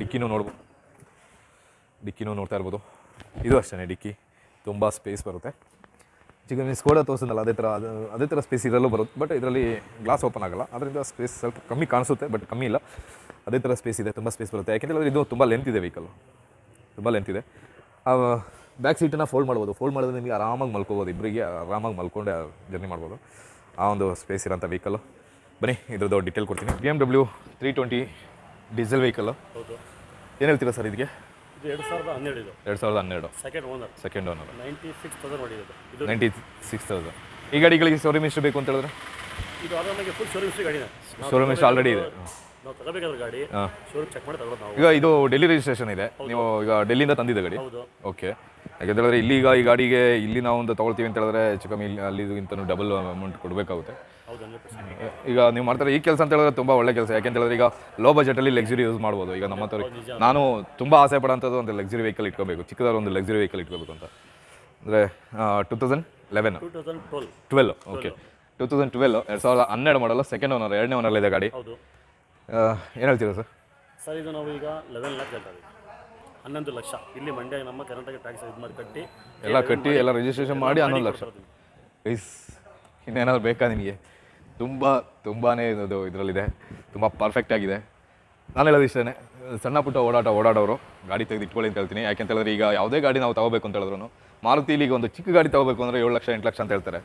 ಡಿಕ್ಕಿನೂ ನೋಡ್ಬೋದು ಡಿಕ್ಕಿನೂ ನೋಡ್ತಾ ಇರ್ಬೋದು. ಇದು ಅಷ್ಟೇ ಡಿಕ್ಕಿ. ತುಂಬ ಸ್ಪೇಸ್ ಬರುತ್ತೆ. ಚಿಕನ್ ಸ್ಕೋಡ ತೋರಿಸಿದ್ನಲ್ಲ, ಅದೇ ಥರ ಅದು ಅದೇ ಥರ ಸ್ಪೇಸ್ ಇದರಲ್ಲೂ ಬರುತ್ತೆ. ಬಟ್ ಇದರಲ್ಲಿ ಗ್ಲಾಸ್ ಓಪನ್ ಆಗಲ್ಲ. ಅದರಿಂದ ಸ್ಪೇಸ್ ಸ್ವಲ್ಪ ಕಮ್ಮಿ ಕಾಣಿಸುತ್ತೆ ಬಟ್ ಕಮ್ಮಿ ಇಲ್ಲ. ಅದೇ ಥರ ಸ್ಪೇಸ್ ಇದೆ, ತುಂಬ ಸ್ಪೇಸ್ ಬರುತ್ತೆ. ಯಾಕೆಂದರೆ ಇದು ತುಂಬ ಲೆಂತ್ ಇದೆ ವೆಹಿಕಲ್ ತುಂಬ ಲೆಂತ್ ಇದೆ. ಬ್ಯಾಕ್ ಸೀಟನ್ನು ಫೋಲ್ಡ್ ಮಾಡ್ಬೋದು. ಫೋಲ್ಡ್ ಮಾಡಿದ್ರೆ ನಿಮಗೆ ಆರಾಮಾಗಿ ಮಲ್ಕೋಬೋದು ಇಬ್ಬರಿಗೆ ಆರಾಮಾಗಿ ಮಲ್ಕೊಂಡೆ ಜರ್ನಿ ಮಾಡ್ಬೋದು. ಆ ಒಂದು ಸ್ಪೇಸ್ ಇರೋಂಥ ವೆಹಿಕಲ್ಲು ಬನ್ನಿ ಇದ್ರದ್ದು ಡೀಟೇಲ್ ಕೊಡ್ತೀನಿ. B M W three twenty diesel vehicle ಹೌದು. ಏನು ಹೇಳ್ತೀರಾ ಸರ್ ಇದಕ್ಕೆ ಇದು ಎರಡು ಸಾವಿರದ ಹನ್ನೆರಡು ಎರಡು ಸಾವಿರದ ಹನ್ನೆರಡು. Second owner second owner ninety six thousand ninety six thousand ಈ ಗಾಡಿಗಳಿಗೆ ಶೋರೂಮ್ ಎಷ್ಟು ಬೇಕು ಅಂತ ಹೇಳಿದ್ರೆ? ಇದು ಫುಲ್ ಶೋರೂಮ್ ಗಾಡಿನ. ಶೋರೂಮ್ ಎಷ್ಟು ಆಲ್ರೆಡಿ ಇದೆ. ನಾವು ತಗೋಬೇಕಾದ್ರೆ ಗಾಡಿ ಹಾಂ. ಶೋರೂಮ್ ಚೆಕ್ ಮಾಡಿ ತಗೊಳ್ಳೋದು ನಾವು. ಈಗ ಇದು ಡೆಲ್ಲಿ ರಿಜಿಸ್ಟ್ರೇಷನ್ ಇದೆ. ನೀವು ಈಗ ಡೆಲ್ಲಿಂದ ತಂದಿದ್ದ ಗಾಡಿ? ಹೌದು. ಓಕೆ ಯಾಕೆಂತ ಹೇಳಿದ್ರೆ ಇಲ್ಲಿ ಈಗ ಈ ಗಾಡಿಗೆ ಇಲ್ಲಿ ನಾವು ಒಂದು ತಗೊಳ್ತೀವಿ ಅಂತ ಹೇಳಿದ್ರೆ ಹೆಚ್ಚು ಕಮ್ಮಿ ಇಲ್ಲಿ ಅಲ್ಲಿಗಿಂತ ಡಬಲ್ ಅಮೌಂಟ್ ಕೊಡಬೇಕಾಗುತ್ತೆ. ಹೌದು ಹಂಡ್ರೆಡ್ ಪರ್ಸೆಂಟ್ ಈಗ ನೀವು ಮಾಡ್ತಾರೆ ಈ ಕೆಲಸ ಅಂತ ಹೇಳಿದ್ರೆ ತುಂಬ ಒಳ್ಳೆ ಕೆಲಸ. ಯಾಕೆಂತ ಹೇಳಿದ್ರೆ ಈಗ ಲೋ ಬಜೆಟಲ್ಲಿ ಲಕ್ಸುರಿ ಯೂಸ್ ಮಾಡ್ಬೋದು. ಈಗ ನಮ್ಮ ಹತ್ರ ನಾನು ತುಂಬ ಆಸೆ ಪಡೋಂಥದ್ದು ಒಂದು ಲಕ್ಸುರಿ ವೆಹಿಕಲ್ ಇಟ್ಕೋಬೇಕು. ಚಿಕ್ಕದಾರ ಒಂದು ಲಕ್ಸುರಿ ವೆಹಿಕಲ್ ಇಟ್ಕೋಬೇಕು ಅಂತ. ಅಂದರೆ two thousand eleven two thousand twelve twelve okay two thousand twelve ಎರಡು ಸಾವಿರದ ಹನ್ನೆರಡು ಮಾಡಲ್ಲ ಸೆಕೆಂಡ್ ಓನರ್ ಎರಡನೇ ಓನರ್ ಇದೆ ಗಾಡಿ. ಏನು ಹೇಳ್ತೀರಾ ಸರ್? ಸರ್ ಇದು ನಾವು ಈಗ ಲೆವೆನ್ ಲ್ಯಾಕ್ ಹೇಳ್ತಾ ಇದ್ದೀವಿ ಹನ್ನೊಂದು ಲಕ್ಷ. ಇಲ್ಲಿ ಮಂಡ್ಯ ನಮ್ಮ ಕರ್ನಾಟಕ ಟ್ಯಾಕ್ಸ್ ಇದು ಮಾಡಿ ಕಟ್ಟಿ ಎಲ್ಲ ಕಟ್ಟಿ ಎಲ್ಲ ರಿಜಿಸ್ಟ್ರೇಷನ್ ಮಾಡಿ ಹನ್ನೊಂದು ಲಕ್ಷ. ಪ್ಲೀಸ್ ಇನ್ನೇನಾದ್ರು ಬೇಕಾ ನಿಮಗೆ? ತುಂಬ ತುಂಬಾ ಇದು ಇದರಲ್ಲಿದೆ. ತುಂಬ ಪರ್ಫೆಕ್ಟ್ ಆಗಿದೆ. ನಾನು ಹೇಳೋದು ಇಷ್ಟೇ ಸಣ್ಣ ಪುಟ್ಟ ಓಡಾಟ ಓಡಾಡೋರು ಗಾಡಿ ತೆಗೆದು ಇಟ್ಕೊಳ್ಳಿ ಅಂತ ಹೇಳ್ತೀನಿ. ಯಾಕೆಂತ ಹೇಳಿದ್ರೆ ಈಗ ಯಾವುದೇ ಗಾಡಿ ನಾವು ತಗೋಬೇಕು ಅಂತ ಹೇಳಿದ್ರು ಮಾರುತಿ ಈಗ ಒಂದು ಚಿಕ್ಕ ಗಾಡಿ ತಗೋಬೇಕು ಅಂದರೆ ಏಳು ಲಕ್ಷ ಎಂಟು ಲಕ್ಷ ಅಂತ ಹೇಳ್ತಾರೆ.